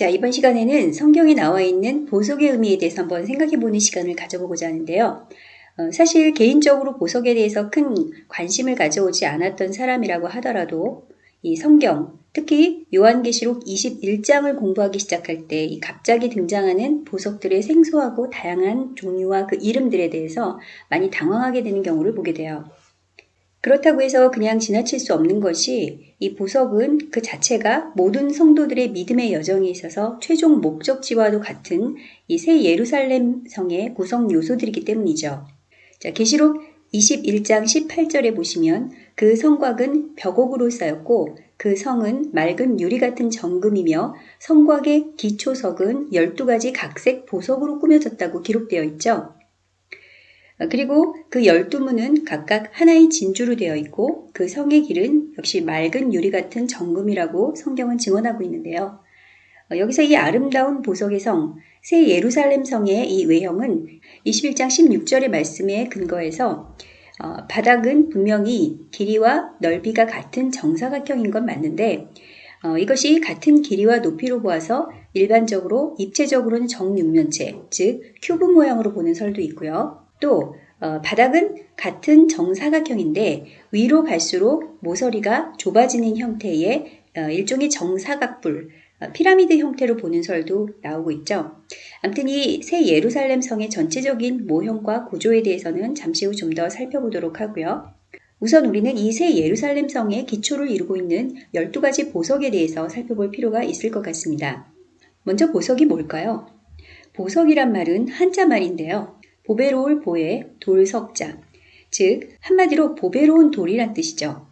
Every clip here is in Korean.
자, 이번 시간에는 성경에 나와 있는 보석의 의미에 대해서 한번 생각해 보는 시간을 가져보고자 하는데요. 어, 사실 개인적으로 보석에 대해서 큰 관심을 가져오지 않았던 사람이라고 하더라도 이 성경, 특히 요한계시록 21장을 공부하기 시작할 때 이 갑자기 등장하는 보석들의 생소하고 다양한 종류와 그 이름들에 대해서 많이 당황하게 되는 경우를 보게 돼요. 그렇다고 해서 그냥 지나칠 수 없는 것이 이 보석은 그 자체가 모든 성도들의 믿음의 여정에 있어서 최종 목적지와도 같은 이 새 예루살렘 성의 구성 요소들이기 때문이죠. 자, 계시록 21장 18절에 보시면 그 성곽은 벽옥으로 쌓였고 그 성은 맑은 유리 같은 정금이며 성곽의 기초석은 12가지 각색 보석으로 꾸며졌다고 기록되어 있죠. 어, 그리고 그 열두 문은 각각 하나의 진주로 되어 있고 그 성의 길은 역시 맑은 유리 같은 정금이라고 성경은 증언하고 있는데요. 어, 여기서 이 아름다운 보석의 성, 새 예루살렘 성의 이 외형은 21장 16절의 말씀에 근거해서 어, 바닥은 분명히 길이와 넓이가 같은 정사각형인 건 맞는데 어, 이것이 같은 길이와 높이로 보아서 일반적으로 입체적으로는 정육면체, 즉 큐브 모양으로 보는 설도 있고요. 또 어, 바닥은 같은 정사각형인데 위로 갈수록 모서리가 좁아지는 형태의 어, 일종의 정사각불, 어, 피라미드 형태로 보는 설도 나오고 있죠. 아무튼 이 새 예루살렘 성의 전체적인 모형과 구조에 대해서는 잠시 후 좀 더 살펴보도록 하고요. 우선 우리는 이 새 예루살렘 성의 기초를 이루고 있는 12가지 보석에 대해서 살펴볼 필요가 있을 것 같습니다. 먼저 보석이 뭘까요? 보석이란 말은 한자 말인데요. 보배로울 보에 돌석자, 즉 한마디로 보배로운 돌이란 뜻이죠.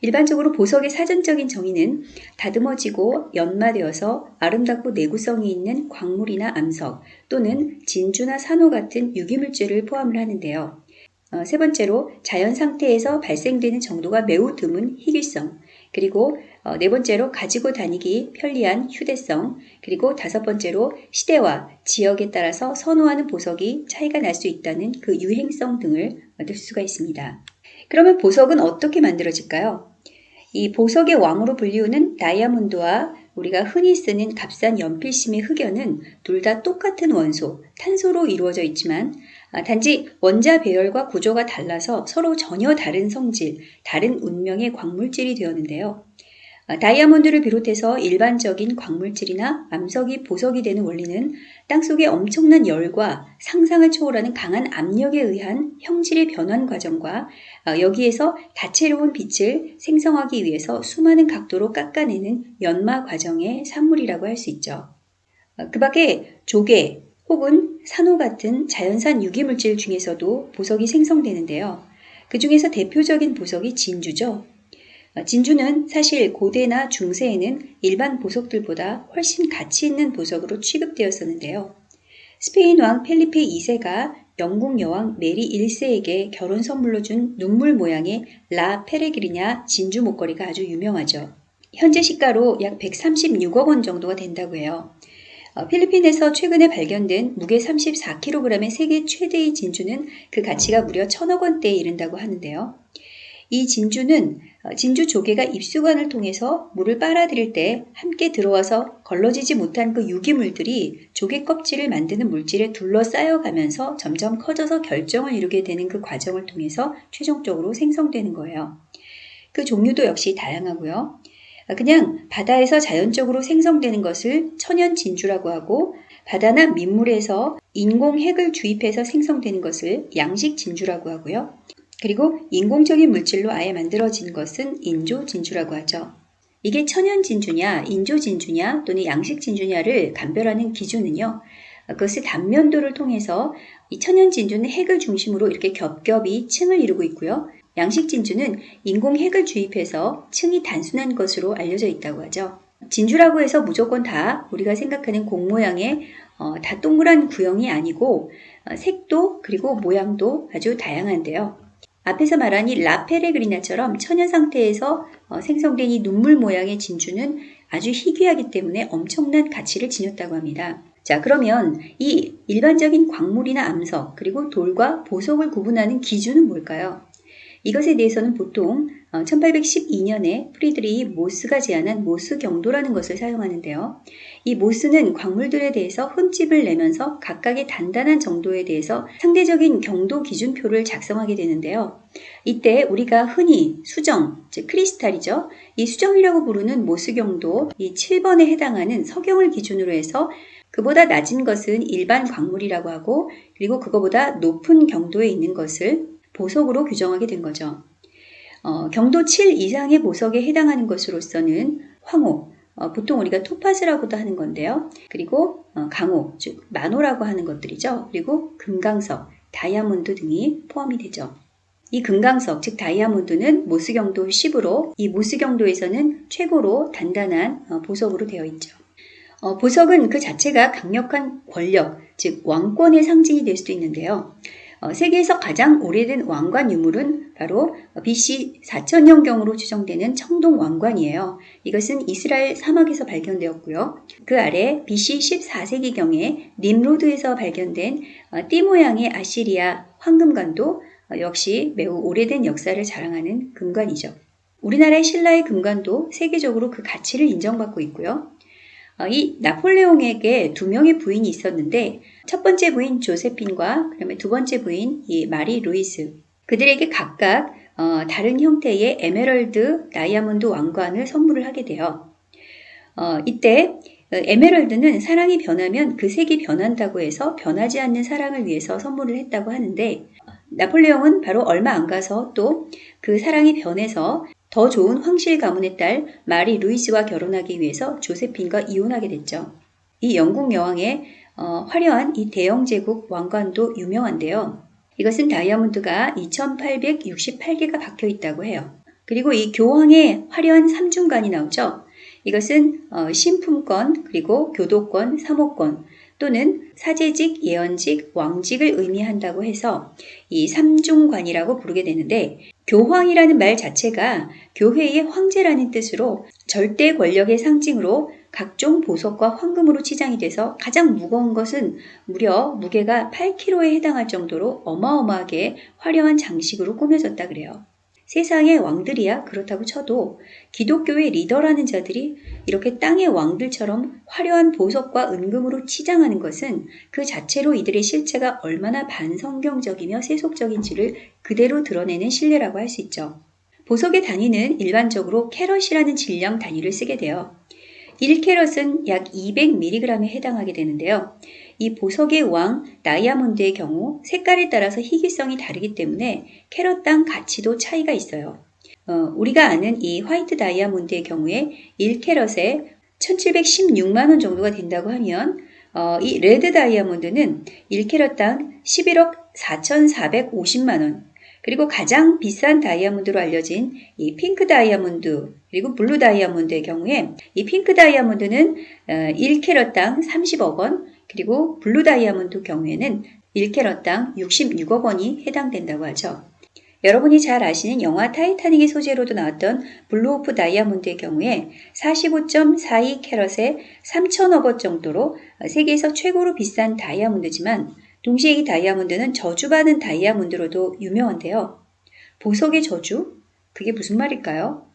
일반적으로 보석의 사전적인 정의는 다듬어지고 연마되어서 아름답고 내구성이 있는 광물이나 암석 또는 진주나 산호 같은 유기물질을 포함을 하는데요. 어, 세 번째로 자연 상태에서 발생되는 정도가 매우 드문 희귀성, 그리고 어, 네 번째로 가지고 다니기 편리한 휴대성, 그리고 다섯 번째로 시대와 지역에 따라서 선호하는 보석이 차이가 날 수 있다는 그 유행성 등을 얻을 수가 있습니다. 그러면 보석은 어떻게 만들어질까요? 이 보석의 왕으로 불리우는 다이아몬드와 우리가 흔히 쓰는 값싼 연필심의 흑연은 둘 다 똑같은 원소, 탄소로 이루어져 있지만 아, 단지 원자 배열과 구조가 달라서 서로 전혀 다른 성질, 다른 운명의 광물질이 되었는데요. 아, 다이아몬드를 비롯해서 일반적인 광물질이나 암석이 보석이 되는 원리는 땅속의 엄청난 열과 상상을 초월하는 강한 압력에 의한 형질의 변환 과정과 아, 여기에서 다채로운 빛을 생성하기 위해서 수많은 각도로 깎아내는 연마 과정의 산물이라고 할 수 있죠. 그 밖에 조개, 혹은 산호 같은 자연산 유기물질 중에서도 보석이 생성되는데요. 그 중에서 대표적인 보석이 진주죠. 어, 진주는 사실 고대나 중세에는 일반 보석들보다 훨씬 가치 있는 보석으로 취급되었었는데요. 스페인 왕 펠리페 2세가 영국 여왕 메리 1세에게 결혼 선물로 준 눈물 모양의 라 페레그리냐 진주 목걸이가 아주 유명하죠. 현재 시가로 약 136억 원 정도가 된다고 해요. 어, 필리핀에서 최근에 발견된 무게 34kg의 세계 최대의 진주는 그 가치가 무려 천억 원대에 이른다고 하는데요. 이 진주는 어, 진주 조개가 입수관을 통해서 물을 빨아들일 때 함께 들어와서 걸러지지 못한 그 유기물들이 조개 껍질을 만드는 물질에 둘러싸여 가면서 점점 커져서 결정을 이루게 되는 그 과정을 통해서 최종적으로 생성되는 거예요. 그 종류도 역시 다양하고요. 그냥 바다에서 자연적으로 생성되는 것을 천연 진주라고 하고 바다나 민물에서 인공 핵을 주입해서 생성되는 것을 양식 진주라고 하고요. 그리고 인공적인 물질로 아예 만들어진 것은 인조 진주라고 하죠. 이게 천연 진주냐, 인조 진주냐 또는 양식 진주냐를 감별하는 기준은요. 그것의 단면도를 통해서 이 천연 진주는 핵을 중심으로 이렇게 겹겹이 층을 이루고 있고요. 양식 진주는 인공 핵을 주입해서 층이 단순한 것으로 알려져 있다고 하죠. 진주라고 해서 무조건 다 우리가 생각하는 공 모양의 어, 다 동그란 구형이 아니고 어, 색도 그리고 모양도 아주 다양한데요. 앞에서 말한 이 라페레그리나처럼 천연 상태에서 어, 생성된 이 눈물 모양의 진주는 아주 희귀하기 때문에 엄청난 가치를 지녔다고 합니다. 자, 그러면 이 일반적인 광물이나 암석, 그리고 돌과 보석을 구분하는 기준은 뭘까요? 이것에 대해서는 보통 1812년에 프리드리히 모스가 제안한 모스 경도라는 것을 사용하는데요. 이 모스는 광물들에 대해서 흠집을 내면서 각각의 단단한 정도에 대해서 상대적인 경도 기준표를 작성하게 되는데요. 이때 우리가 흔히 수정, 즉 크리스탈이죠. 이 수정이라고 부르는 모스 경도 이 7번에 해당하는 석영을 기준으로 해서 그보다 낮은 것은 일반 광물이라고 하고 그리고 그거보다 높은 경도에 있는 것을 보석으로 규정하게 된 거죠. 어, 경도 7 이상의 보석에 해당하는 것으로서는 황호, 어, 보통 우리가 토파즈라고도 하는 건데요. 그리고 어, 강호, 즉 만호라고 하는 것들이죠. 그리고 금강석, 다이아몬드 등이 포함이 되죠. 이 금강석, 즉 다이아몬드는 모스경도 10으로 이 모스경도에서는 최고로 단단한 어, 보석으로 되어 있죠. 어, 보석은 그 자체가 강력한 권력, 즉 왕권의 상징이 될 수도 있는데요. 어, 세계에서 가장 오래된 왕관 유물은 바로 BC 4000년경으로 추정되는 청동 왕관이에요. 이것은 이스라엘 사막에서 발견되었고요. 그 아래 BC 14세기경에 님로드에서 발견된 어, 띠 모양의 아시리아 황금관도 어, 역시 매우 오래된 역사를 자랑하는 금관이죠. 우리나라의 신라의 금관도 세계적으로 그 가치를 인정받고 있고요. 어, 이 나폴레옹에게 두 명의 부인이 있었는데 첫 번째 부인 조세핀과 그다음에 두 번째 부인 이 마리 루이스 그들에게 각각 어, 다른 형태의 에메랄드 다이아몬드 왕관을 선물을 하게 돼요. 어, 이때 에메랄드는 사랑이 변하면 그 색이 변한다고 해서 변하지 않는 사랑을 위해서 선물을 했다고 하는데 나폴레옹은 바로 얼마 안 가서 또 그 사랑이 변해서 더 좋은 황실 가문의 딸 마리 루이스와 결혼하기 위해서 조세핀과 이혼하게 됐죠. 이 영국 여왕의 어, 화려한 이 대영 제국 왕관도 유명한데요. 이것은 다이아몬드가 2868개가 박혀 있다고 해요. 그리고 이 교황의 화려한 삼중관이 나오죠. 이것은 어, 신품권, 그리고 교도권, 사모권, 또는 사제직, 예언직, 왕직을 의미한다고 해서 이 삼중관이라고 부르게 되는데 교황이라는 말 자체가 교회의 황제라는 뜻으로 절대 권력의 상징으로 각종 보석과 황금으로 치장이 돼서 가장 무거운 것은 무려 무게가 8kg에 해당할 정도로 어마어마하게 화려한 장식으로 꾸며졌다 그래요. 세상의 왕들이야 그렇다고 쳐도 기독교의 리더라는 자들이 이렇게 땅의 왕들처럼 화려한 보석과 은금으로 치장하는 것은 그 자체로 이들의 실체가 얼마나 반성경적이며 세속적인지를 그대로 드러내는 신뢰라고 할 수 있죠. 보석의 단위는 일반적으로 캐럿이라는 질량 단위를 쓰게 돼요. 1캐럿은 약 200mg에 해당하게 되는데요. 이 보석의 왕 다이아몬드의 경우 색깔에 따라서 희귀성이 다르기 때문에 캐럿당 가치도 차이가 있어요. 어, 우리가 아는 이 white 다이아몬드의 경우에 1캐럿에 1716만원 정도가 된다고 하면 어, 이 red 다이아몬드는 1캐럿당 11억 4,450만원 그리고 가장 비싼 다이아몬드로 알려진 이 핑크 다이아몬드 그리고 blue 다이아몬드의 경우에 이 핑크 다이아몬드는 1캐럿당 어, 30억 원 그리고 blue 다이아몬드 경우에는 1캐럿당 66억 원이 해당된다고 하죠. 여러분이 잘 아시는 영화 타이타닉의 소재로도 나왔던 블루 호프 다이아몬드의 경우에 45.42 캐럿에 3천억 원 정도로 세계에서 최고로 비싼 다이아몬드지만 동시에 이 다이아몬드는 저주받은 다이아몬드로도 유명한데요. 보석의 저주? 그게 무슨 말일까요?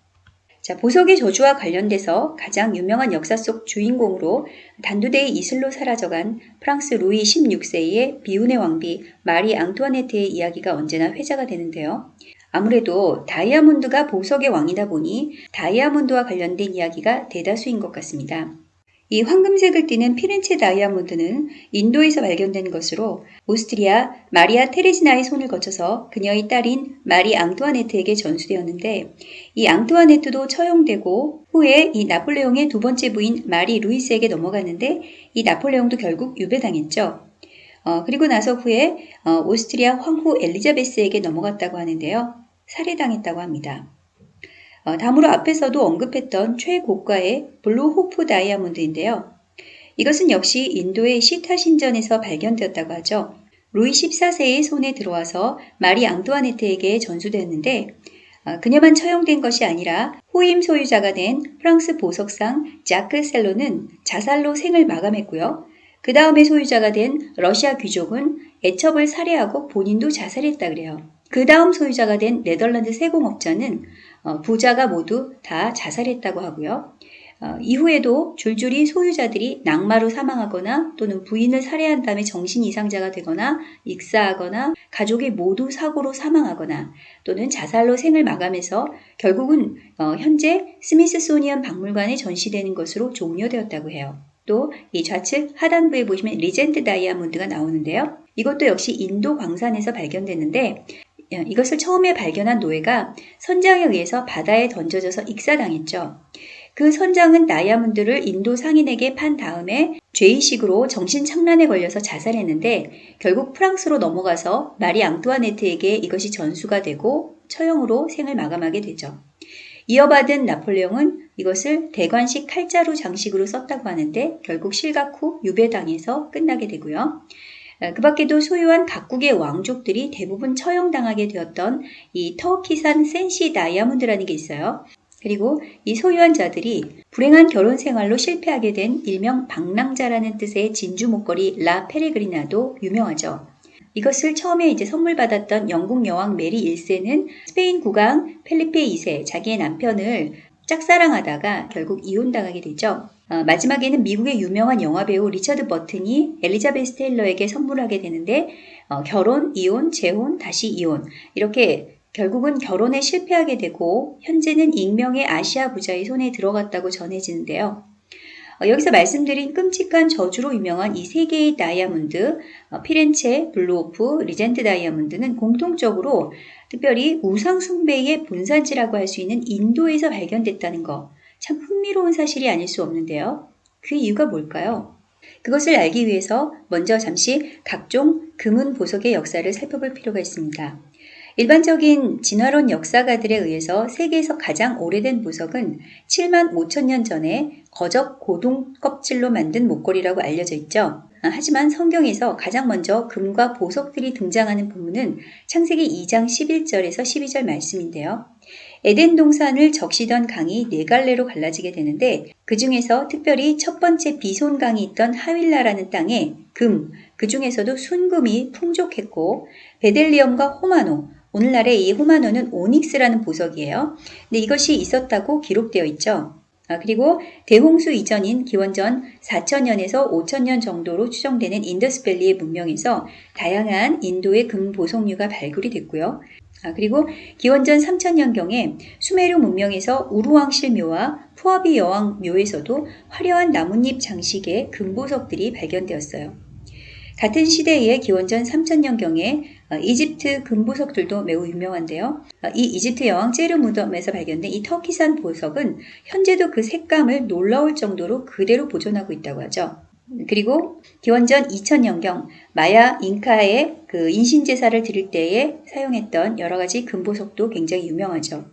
자, 보석의 저주와 관련돼서 가장 유명한 역사 속 주인공으로 단두대의 이슬로 사라져간 프랑스 루이 16세의 비운의 왕비 마리 앙투아네트의 이야기가 언제나 회자가 되는데요. 아무래도 다이아몬드가 보석의 왕이다 보니 다이아몬드와 관련된 이야기가 대다수인 것 같습니다. 이 황금색을 띠는 피렌체 다이아몬드는 인도에서 발견된 것으로 오스트리아 마리아 테레지나의 손을 거쳐서 그녀의 딸인 마리 앙투아네트에게 전수되었는데 이 앙투아네트도 처형되고 후에 이 나폴레옹의 두 번째 부인 마리 루이스에게 넘어갔는데 이 나폴레옹도 결국 유배당했죠. 어, 그리고 나서 후에 어, 오스트리아 황후 엘리자베스에게 넘어갔다고 하는데요. 살해당했다고 합니다. 어, 다음으로 앞에서도 언급했던 최고가의 블루 호프 다이아몬드인데요. 이것은 역시 인도의 시타 신전에서 발견되었다고 하죠. 루이 14세의 손에 들어와서 마리 앙투아네트에게 전수되었는데 어, 그녀만 처형된 것이 아니라 후임 소유자가 된 프랑스 보석상 자크 셀로는 자살로 생을 마감했고요. 그 다음에 소유자가 된 러시아 귀족은 애첩을 살해하고 본인도 자살했다 그래요. 그 다음 소유자가 된 네덜란드 세공업자는 어, 부자가 모두 다 자살했다고 하고요. 어, 이후에도 줄줄이 소유자들이 낙마로 사망하거나 또는 부인을 살해한 다음에 정신 이상자가 되거나 익사하거나 가족이 모두 사고로 사망하거나 또는 자살로 생을 마감해서 결국은 어, 현재 스미스소니언 박물관에 전시되는 것으로 종료되었다고 해요. 또 이 좌측 하단부에 보시면 리젠트 다이아몬드가 나오는데요. 이것도 역시 인도 광산에서 발견됐는데 어, 이것을 처음에 발견한 노예가 선장에 의해서 바다에 던져져서 익사당했죠. 그 선장은 다이아몬드를 인도 상인에게 판 다음에 죄의식으로 정신 착란에 걸려서 자살했는데 결국 프랑스로 넘어가서 마리 앙투아네트에게 이것이 전수가 되고 처형으로 생을 마감하게 되죠. 이어받은 나폴레옹은 이것을 대관식 칼자루 장식으로 썼다고 하는데 결국 실각 후 유배당해서 끝나게 되고요. 그 밖에도 소유한 각국의 왕족들이 대부분 처형당하게 되었던 이 터키산 센시 다이아몬드라는 게 있어요. 그리고 이 소유한 자들이 불행한 결혼 생활로 실패하게 된 일명 방랑자라는 뜻의 진주 목걸이 라 페레그리나도 유명하죠. 이것을 처음에 이제 선물 받았던 영국 여왕 메리 1세는 스페인 국왕 펠리페 2세 자기의 남편을 짝사랑하다가 결국 이혼당하게 되죠. 어, 마지막에는 미국의 유명한 영화배우 리처드 버튼이 엘리자베스 테일러에게 선물하게 되는데 어, 결혼, 이혼, 재혼, 다시 이혼 이렇게 결국은 결혼에 실패하게 되고 현재는 익명의 아시아 부자의 손에 들어갔다고 전해지는데요. 어, 여기서 말씀드린 끔찍한 저주로 유명한 이 세 개의 다이아몬드, 어, 피렌체, 블루 호프, 리젠트 다이아몬드는 공통적으로 특별히 우상숭배의 본산지라고 할 수 있는 인도에서 발견됐다는 거. 참 흥미로운 사실이 아닐 수 없는데요. 그 이유가 뭘까요? 그것을 알기 위해서 먼저 잠시 각종 금은 보석의 역사를 살펴볼 필요가 있습니다. 일반적인 진화론 역사가들에 의해서 세계에서 가장 오래된 보석은 7만 5천 년 전에 거적 고동 껍질로 만든 목걸이라고 알려져 있죠. 아, 하지만 성경에서 가장 먼저 금과 보석들이 등장하는 부분은 창세기 2장 11절에서 12절 말씀인데요. 에덴 동산을 적시던 강이 네 갈래로 갈라지게 되는데 그 중에서 특별히 첫 번째 비손 강이 있던 하윌라라는 땅에 금, 그 중에서도 순금이 풍족했고 베델리엄과 호마노, 오늘날의 이 호마노는 오닉스라는 보석이에요. 근데 이것이 있었다고 기록되어 있죠. 아, 그리고 대홍수 이전인 기원전 4천년에서 5천년 정도로 추정되는 인더스밸리의 문명에서 다양한 인도의 금보석류가 발굴이 됐고요. 아, 그리고 기원전 3천년경에 수메르 문명에서 우루왕실 묘와 푸아비 여왕 묘에서도 화려한 나뭇잎 장식의 금보석들이 발견되었어요. 같은 시대의 기원전 3000년경에 어, 이집트 금보석들도 매우 유명한데요. 어, 이 이집트 여왕 제르 무덤에서 발견된 이 터키산 보석은 현재도 그 색감을 놀라울 정도로 그대로 보존하고 있다고 하죠. 그리고 기원전 2000년경 마야 잉카의 그 인신제사를 드릴 때에 사용했던 여러 가지 금보석도 굉장히 유명하죠.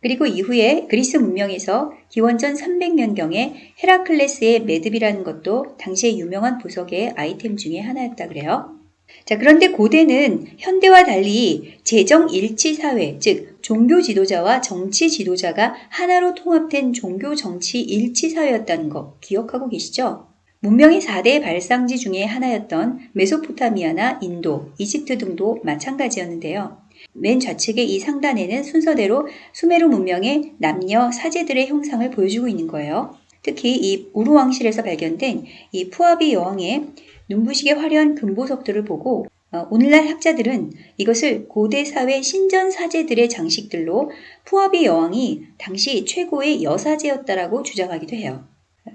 그리고 이후에 그리스 문명에서 기원전 300년경에 헤라클레스의 매듭이라는 것도 당시의 유명한 보석의 아이템 중에 하나였다 그래요. 자, 그런데 고대는 현대와 달리 재정 일치 사회, 즉 종교 지도자와 정치 지도자가 하나로 통합된 종교 정치 일치 사회였다는 거 기억하고 계시죠? 문명의 4대 발상지 중에 하나였던 메소포타미아나 인도, 이집트 등도 마찬가지였는데요. 맨 좌측의 이 상단에는 순서대로 수메르 문명의 남녀 사제들의 형상을 보여주고 있는 거예요. 특히 이 우루왕실에서 발견된 이 푸아비 여왕의 눈부시게 화려한 금보석들을 보고 어, 오늘날 학자들은 이것을 고대 사회 신전 사제들의 장식들로 푸아비 여왕이 당시 최고의 여사제였다라고 주장하기도 해요.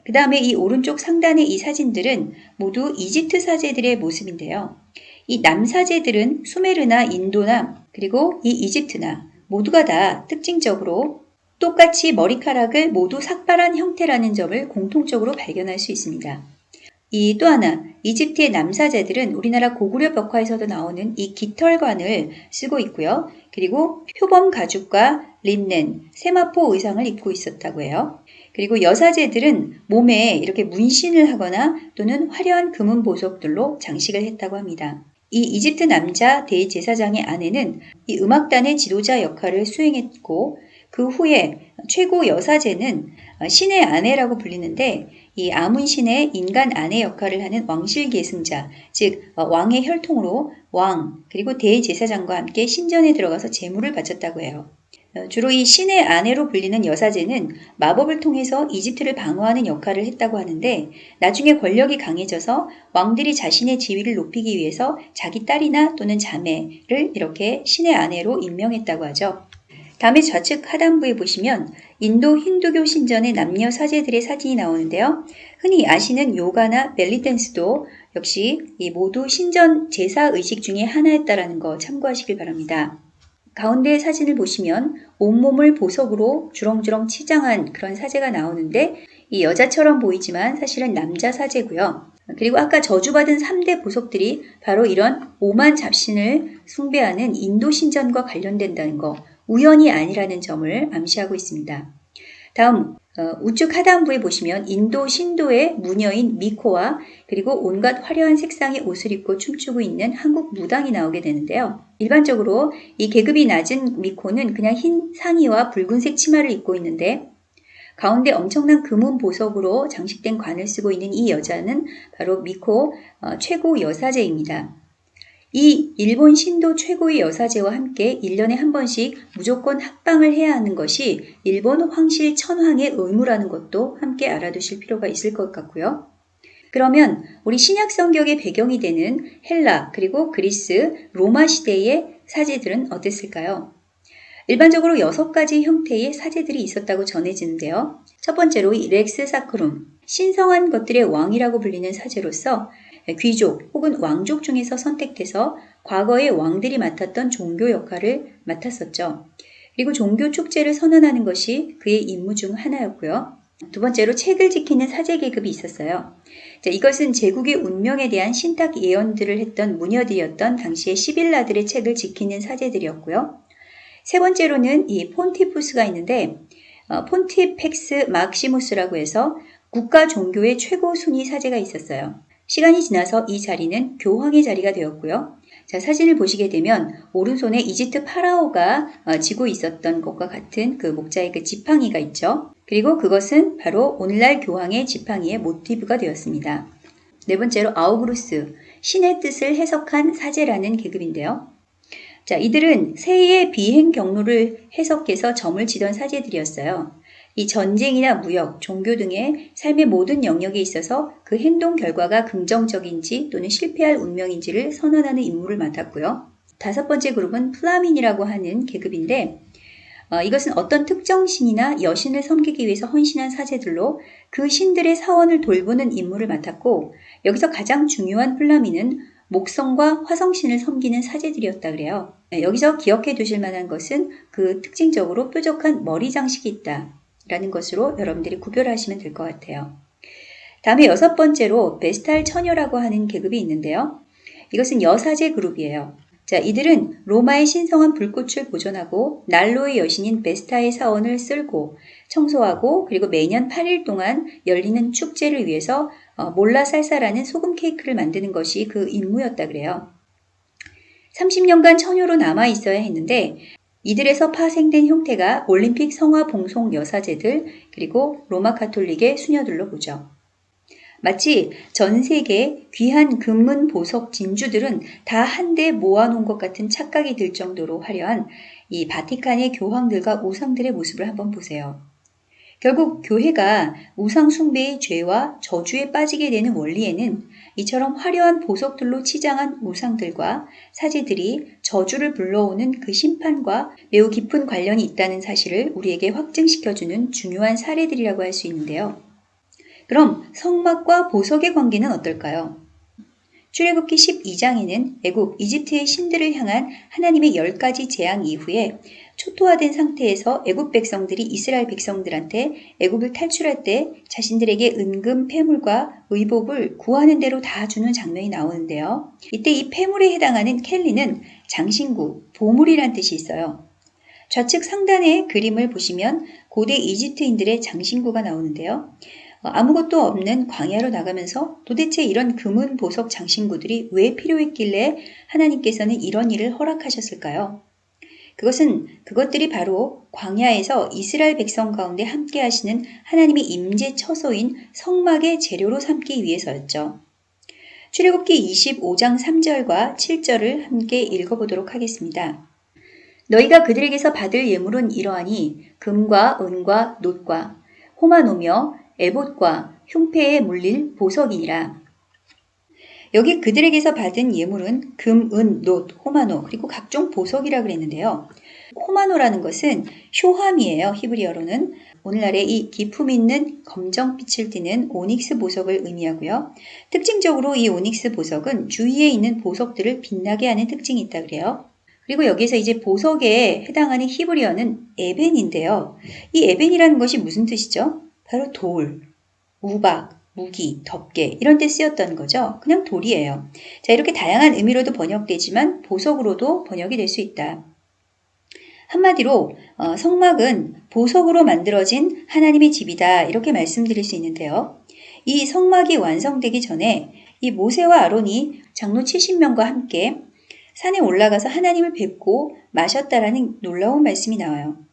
그 다음에 이 오른쪽 상단의 이 사진들은 모두 이집트 사제들의 모습인데요. 이 남사제들은 수메르나 인도나 그리고 이 이집트나 모두가 다 특징적으로 똑같이 머리카락을 모두 삭발한 형태라는 점을 공통적으로 발견할 수 있습니다. 이 또 하나, 이집트의 남사제들은 우리나라 고구려 벽화에서도 나오는 이 깃털관을 쓰고 있고요. 그리고 표범 가죽과 린넨, 세마포 의상을 입고 있었다고 해요. 그리고 여사제들은 몸에 이렇게 문신을 하거나 또는 화려한 금은 보석들로 장식을 했다고 합니다. 이 이집트 남자 대제사장의 아내는 이 음악단의 지도자 역할을 수행했고 그 후에 최고 여사제는 신의 아내라고 불리는데 이 아문신의 인간 아내 역할을 하는 왕실 계승자, 즉 왕의 혈통으로 왕 그리고 대제사장과 함께 신전에 들어가서 제물을 바쳤다고 해요. 어, 주로 이 신의 아내로 불리는 여사제는 마법을 통해서 이집트를 방어하는 역할을 했다고 하는데 나중에 권력이 강해져서 왕들이 자신의 지위를 높이기 위해서 자기 딸이나 또는 자매를 이렇게 신의 아내로 임명했다고 하죠. 다음에 좌측 하단부에 보시면 인도 힌두교 신전의 남녀 사제들의 사진이 나오는데요. 흔히 아시는 요가나 벨리댄스도 역시 이 모두 신전 제사 의식 중에 하나였다라는 거 참고하시길 바랍니다. 가운데 사진을 보시면 온몸을 보석으로 주렁주렁 치장한 그런 사제가 나오는데 이 여자처럼 보이지만 사실은 남자 사제고요. 그리고 아까 저주받은 3대 보석들이 바로 이런 오만 잡신을 숭배하는 인도 신전과 관련된다는 거 우연이 아니라는 점을 암시하고 있습니다. 다음 어, 우측 하단부에 보시면 인도 신도의 무녀인 미코와 그리고 온갖 화려한 색상의 옷을 입고 춤추고 있는 한국 무당이 나오게 되는데요. 일반적으로 이 계급이 낮은 미코는 그냥 흰 상의와 붉은색 치마를 입고 있는데 가운데 엄청난 금은 보석으로 장식된 관을 쓰고 있는 이 여자는 바로 미코 어, 최고 여사제입니다. 이 일본 신도 최고의 여사제와 함께 1년에 한 번씩 무조건 합방을 해야 하는 것이 일본 황실 천황의 의무라는 것도 함께 알아두실 필요가 있을 것 같고요. 그러면 우리 신약 성경의 배경이 되는 헬라 그리고 그리스 로마 시대의 사제들은 어땠을까요? 일반적으로 여섯 가지 형태의 사제들이 있었다고 전해지는데요. 첫 번째로 이 렉스 사크룸, 신성한 것들의 왕이라고 불리는 사제로서 귀족 혹은 왕족 중에서 선택돼서 과거의 왕들이 맡았던 종교 역할을 맡았었죠. 그리고 종교 축제를 선언하는 것이 그의 임무 중 하나였고요. 두 번째로 책을 지키는 사제 계급이 있었어요. 자, 이것은 제국의 운명에 대한 신탁 예언들을 했던 무녀들이었던 당시의 시빌라들의 책을 지키는 사제들이었고요. 세 번째로는 이 폰티푸스가 있는데 어, 폰티펙스 막시무스라고 해서 국가 종교의 최고 순위 사제가 있었어요. 시간이 지나서 이 자리는 교황의 자리가 되었고요. 자, 사진을 보시게 되면 오른손에 이집트 파라오가 어, 지고 있었던 것과 같은 그 목자의 그 지팡이가 있죠. 그리고 그것은 바로 오늘날 교황의 지팡이의 모티브가 되었습니다. 네 번째로 아우그루스, 신의 뜻을 해석한 사제라는 계급인데요. 자, 이들은 새의 비행 경로를 해석해서 점을 치던 사제들이었어요. 이 전쟁이나 무역, 종교 등의 삶의 모든 영역에 있어서 그 행동 결과가 긍정적인지 또는 실패할 운명인지를 선언하는 임무를 맡았고요. 다섯 번째 그룹은 플라민이라고 하는 계급인데 어, 이것은 어떤 특정 신이나 여신을 섬기기 위해서 헌신한 사제들로 그 신들의 사원을 돌보는 임무를 맡았고 여기서 가장 중요한 플라민은 목성과 화성신을 섬기는 사제들이었다 그래요. 네, 여기서 기억해 두실 만한 것은 그 특징적으로 뾰족한 머리 장식이 있다. 라는 것으로 여러분들이 구별하시면 될 것 같아요. 다음에 여섯 번째로 베스탈 처녀라고 하는 계급이 있는데요. 이것은 여사제 그룹이에요. 자, 이들은 로마의 신성한 불꽃을 보존하고 난로의 여신인 베스타의 사원을 쓸고 청소하고 그리고 매년 8일 동안 열리는 축제를 위해서 어, 몰라살사라는 소금 케이크를 만드는 것이 그 임무였다 그래요. 30년간 처녀로 남아 있어야 했는데 이들에서 파생된 형태가 올림픽 성화 봉송 여사제들 그리고 로마 카톨릭의 수녀들로 보죠. 마치 전 세계 귀한 금문 보석 진주들은 다 한데 모아놓은 것 같은 착각이 들 정도로 화려한 이 바티칸의 교황들과 우상들의 모습을 한번 보세요. 결국 교회가 우상 숭배의 죄와 저주에 빠지게 되는 원리에는 이처럼 화려한 보석들로 치장한 우상들과 사제들이 저주를 불러오는 그 심판과 매우 깊은 관련이 있다는 사실을 우리에게 확증시켜주는 중요한 사례들이라고 할 수 있는데요. 그럼 성막과 보석의 관계는 어떨까요? 출애굽기 12장에는 애굽 이집트의 신들을 향한 하나님의 열 가지 재앙 이후에 초토화된 상태에서 애굽 백성들이 이스라엘 백성들한테 애굽을 탈출할 때 자신들에게 은금, 폐물과 의복을 구하는 대로 다 주는 장면이 나오는데요. 이때 이 폐물에 해당하는 켈리는 장신구, 보물이란 뜻이 있어요. 좌측 상단의 그림을 보시면 고대 이집트인들의 장신구가 나오는데요. 어, 아무것도 없는 광야로 나가면서 도대체 이런 금은 보석 장신구들이 왜 필요했길래 하나님께서는 이런 일을 허락하셨을까요? 그것은 그것들이 바로 광야에서 이스라엘 백성 가운데 함께 하시는 하나님의 임재 처소인 성막의 재료로 삼기 위해서였죠. 출애굽기 25장 3절과 7절을 함께 읽어보도록 하겠습니다. 너희가 그들에게서 받을 예물은 이러하니 금과 은과 놋과 호마노며 에봇과 흉패에 물릴 보석이니라. 여기 그들에게서 받은 예물은 금, 은, 놋, 호마노 그리고 각종 보석이라 그랬는데요. 호마노라는 것은 효함이에요. 히브리어로는 오늘날의 이 기품 있는 검정빛을 띠는 오닉스 보석을 의미하고요. 특징적으로 이 오닉스 보석은 주위에 있는 보석들을 빛나게 하는 특징이 있다 그래요. 그리고 여기서 이제 보석에 해당하는 히브리어는 에벤인데요. 이 에벤이라는 것이 무슨 뜻이죠? 바로 돌, 우박, 무기, 덮개 이런 데 쓰였던 거죠. 그냥 돌이에요. 자 이렇게 다양한 의미로도 번역되지만 보석으로도 번역이 될 수 있다. 한마디로 어, 성막은 보석으로 만들어진 하나님의 집이다 이렇게 말씀드릴 수 있는데요. 이 성막이 완성되기 전에 이 모세와 아론이 장로 70명과 함께 산에 올라가서 하나님을 뵙고 마셨다라는 놀라운 말씀이 나와요.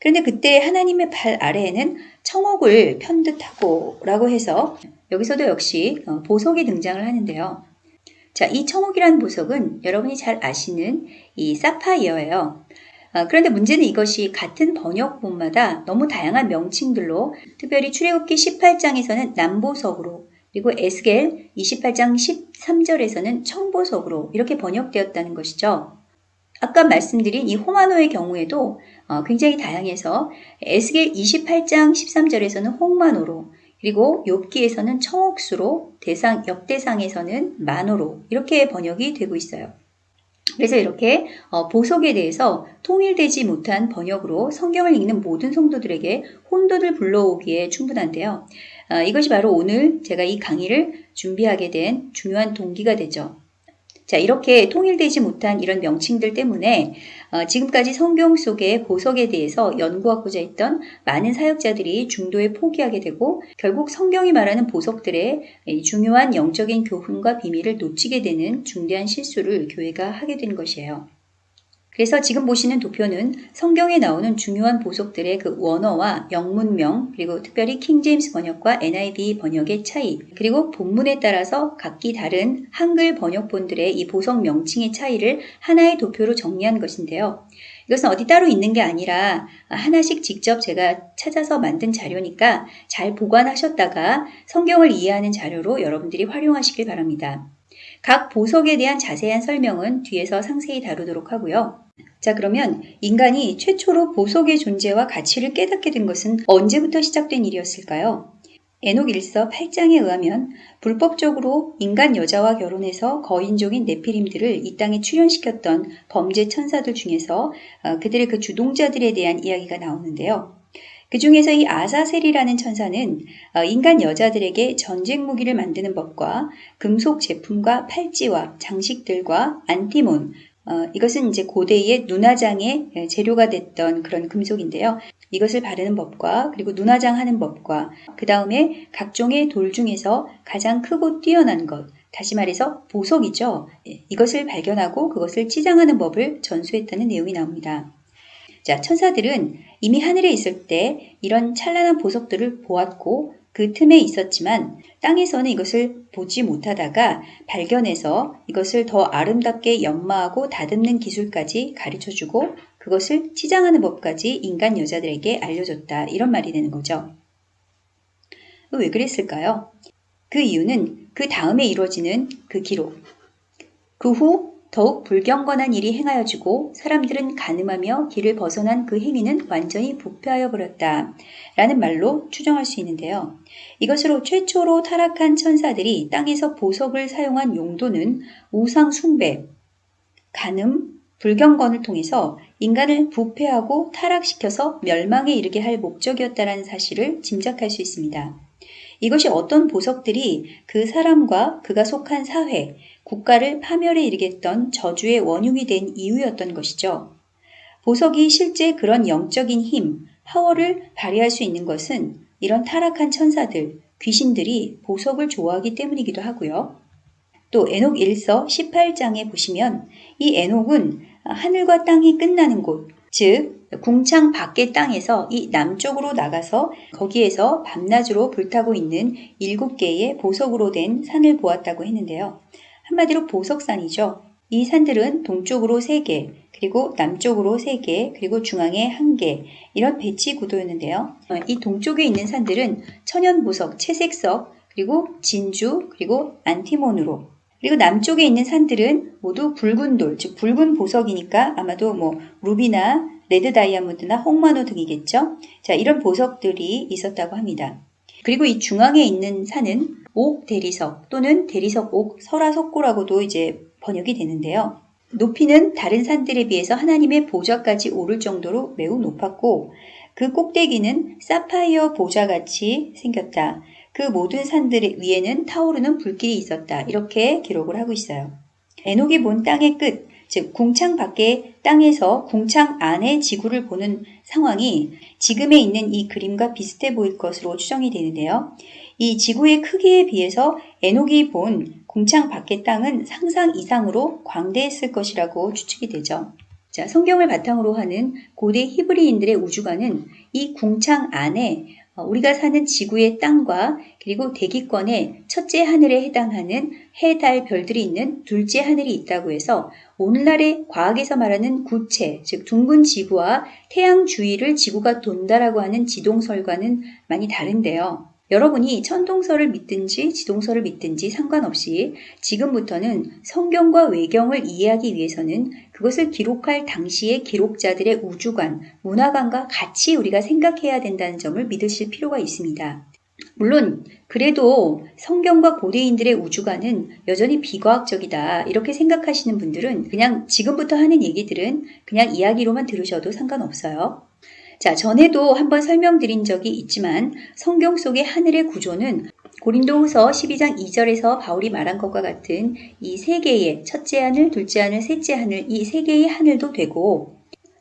그런데 그때 하나님의 발 아래에는 청옥을 편듯하고 라고 해서 여기서도 역시 어, 보석이 등장을 하는데요. 자, 이 청옥이라는 보석은 여러분이 잘 아시는 이 사파이어예요. 아, 그런데 문제는 이것이 같은 번역본마다 너무 다양한 명칭들로 특별히 출애굽기 18장에서는 남보석으로 그리고 에스겔 28장 13절에서는 청보석으로 이렇게 번역되었다는 것이죠. 아까 말씀드린 이 호마노의 경우에도 어, 굉장히 다양해서 에스겔 28장 13절에서는 홍마노로 그리고 욥기에서는 청옥수로 대상 역대상에서는 만호로 이렇게 번역이 되고 있어요. 그래서 이렇게 어, 보석에 대해서 통일되지 못한 번역으로 성경을 읽는 모든 성도들에게 혼돈을 불러오기에 충분한데요. 어, 이것이 바로 오늘 제가 이 강의를 준비하게 된 중요한 동기가 되죠. 자, 이렇게 통일되지 못한 이런 명칭들 때문에 어, 지금까지 성경 속의 보석에 대해서 연구하고자 했던 많은 사역자들이 중도에 포기하게 되고 결국 성경이 말하는 보석들의 중요한 영적인 교훈과 비밀을 놓치게 되는 중대한 실수를 교회가 하게 된 것이에요. 그래서 지금 보시는 도표는 성경에 나오는 중요한 보석들의 그 원어와 영문명, 그리고 특별히 킹제임스 번역과 NIV 번역의 차이, 그리고 본문에 따라서 각기 다른 한글 번역본들의 이 보석 명칭의 차이를 하나의 도표로 정리한 것인데요. 이것은 어디 따로 있는 게 아니라 하나씩 직접 제가 찾아서 만든 자료니까 잘 보관하셨다가 성경을 이해하는 자료로 여러분들이 활용하시길 바랍니다. 각 보석에 대한 자세한 설명은 뒤에서 상세히 다루도록 하고요. 자, 그러면 인간이 최초로 보석의 존재와 가치를 깨닫게 된 것은 언제부터 시작된 일이었을까요? 에녹 일서 8장에 의하면 불법적으로 인간 여자와 결혼해서 거인종인 네피림들을 이 땅에 출현시켰던 범죄 천사들 중에서 어, 그들의 그 주동자들에 대한 이야기가 나오는데요. 그 중에서 이 아사셀이라는 천사는 어, 인간 여자들에게 전쟁 무기를 만드는 법과 금속 제품과 팔찌와 장식들과 안티몬, 어, 이것은 이제 고대의 눈화장의 예, 재료가 됐던 그런 금속인데요. 이것을 바르는 법과 그리고 눈화장 하는 법과 그 다음에 각종의 돌 중에서 가장 크고 뛰어난 것, 다시 말해서 보석이죠. 예, 이것을 발견하고 그것을 치장하는 법을 전수했다는 내용이 나옵니다. 자, 천사들은 이미 하늘에 있을 때 이런 찬란한 보석들을 보았고 그 틈에 있었지만 땅에서는 이것을 보지 못하다가 발견해서 이것을 더 아름답게 연마하고 다듬는 기술까지 가르쳐 주고 그것을 치장하는 법까지 인간 여자들에게 알려줬다. 이런 말이 되는 거죠. 왜 그랬을까요? 그 이유는 그 다음에 이루어지는 그 기록. 그 후 더욱 불경건한 일이 행하여지고 사람들은 가늠하며 길을 벗어난 그 행위는 완전히 부패하여 버렸다. 라는 말로 추정할 수 있는데요. 이것으로 최초로 타락한 천사들이 땅에서 보석을 사용한 용도는 우상 숭배, 가늠, 불경건을 통해서 인간을 부패하고 타락시켜서 멸망에 이르게 할 목적이었다라는 사실을 짐작할 수 있습니다. 이것이 어떤 보석들이 그 사람과 그가 속한 사회, 국가를 파멸에 이르겠던 저주의 원흉이 된 이유였던 것이죠. 보석이 실제 그런 영적인 힘, 파워를 발휘할 수 있는 것은 이런 타락한 천사들, 귀신들이 보석을 좋아하기 때문이기도 하고요. 또 에녹 1서 18장에 보시면 이 에녹은 하늘과 땅이 끝나는 곳, 즉 궁창 밖의 땅에서 이 남쪽으로 나가서 거기에서 밤낮으로 불타고 있는 일곱 개의 보석으로 된 산을 보았다고 했는데요. 한마디로 보석산이죠. 이 산들은 동쪽으로 3개, 그리고 남쪽으로 3개, 그리고 중앙에 1개 이런 배치 구도였는데요. 어, 이 동쪽에 있는 산들은 천연보석, 채색석, 그리고 진주, 그리고 안티몬으로 그리고 남쪽에 있는 산들은 모두 붉은 돌, 즉 붉은 보석이니까 아마도 뭐 루비나 red 다이아몬드나 홍마노 등이겠죠. 자, 이런 보석들이 있었다고 합니다. 그리고 이 중앙에 있는 산은 옥 대리석 또는 대리석 옥 설화석고라고도 이제 번역이 되는데요. 높이는 다른 산들에 비해서 하나님의 보좌까지 오를 정도로 매우 높았고 그 꼭대기는 사파이어 보좌같이 생겼다. 그 모든 산들 위에는 타오르는 불길이 있었다. 이렇게 기록을 하고 있어요. 에녹이 본 땅의 끝, 즉 궁창 밖의 땅에서 궁창 안의 지구를 보는 상황이 지금에 있는 이 그림과 비슷해 보일 것으로 추정이 되는데요. 이 지구의 크기에 비해서 에녹이 본 궁창 밖의 땅은 상상 이상으로 광대했을 것이라고 추측이 되죠. 자, 성경을 바탕으로 하는 고대 히브리인들의 우주관은 이 궁창 안에 어, 우리가 사는 지구의 땅과 그리고 대기권의 첫째 하늘에 해당하는 해, 달, 별들이 있는 둘째 하늘이 있다고 해서 오늘날의 과학에서 말하는 구체, 즉 둥근 지구와 태양 주위를 지구가 돈다라고 하는 지동설과는 많이 다른데요. 여러분이 천동설을 믿든지 지동설을 믿든지 상관없이 지금부터는 성경과 외경을 이해하기 위해서는 그것을 기록할 당시의 기록자들의 우주관, 문화관과 같이 우리가 생각해야 된다는 점을 믿으실 필요가 있습니다. 물론 그래도 성경과 고대인들의 우주관은 여전히 비과학적이다 이렇게 생각하시는 분들은 그냥 지금부터 하는 얘기들은 그냥 이야기로만 들으셔도 상관없어요. 자, 전에도 한번 설명드린 적이 있지만 성경 속의 하늘의 구조는 고린도후서 12장 2절에서 바울이 말한 것과 같은 이 세 개의 첫째 하늘, 둘째 하늘, 셋째 하늘 이 세 개의 하늘도 되고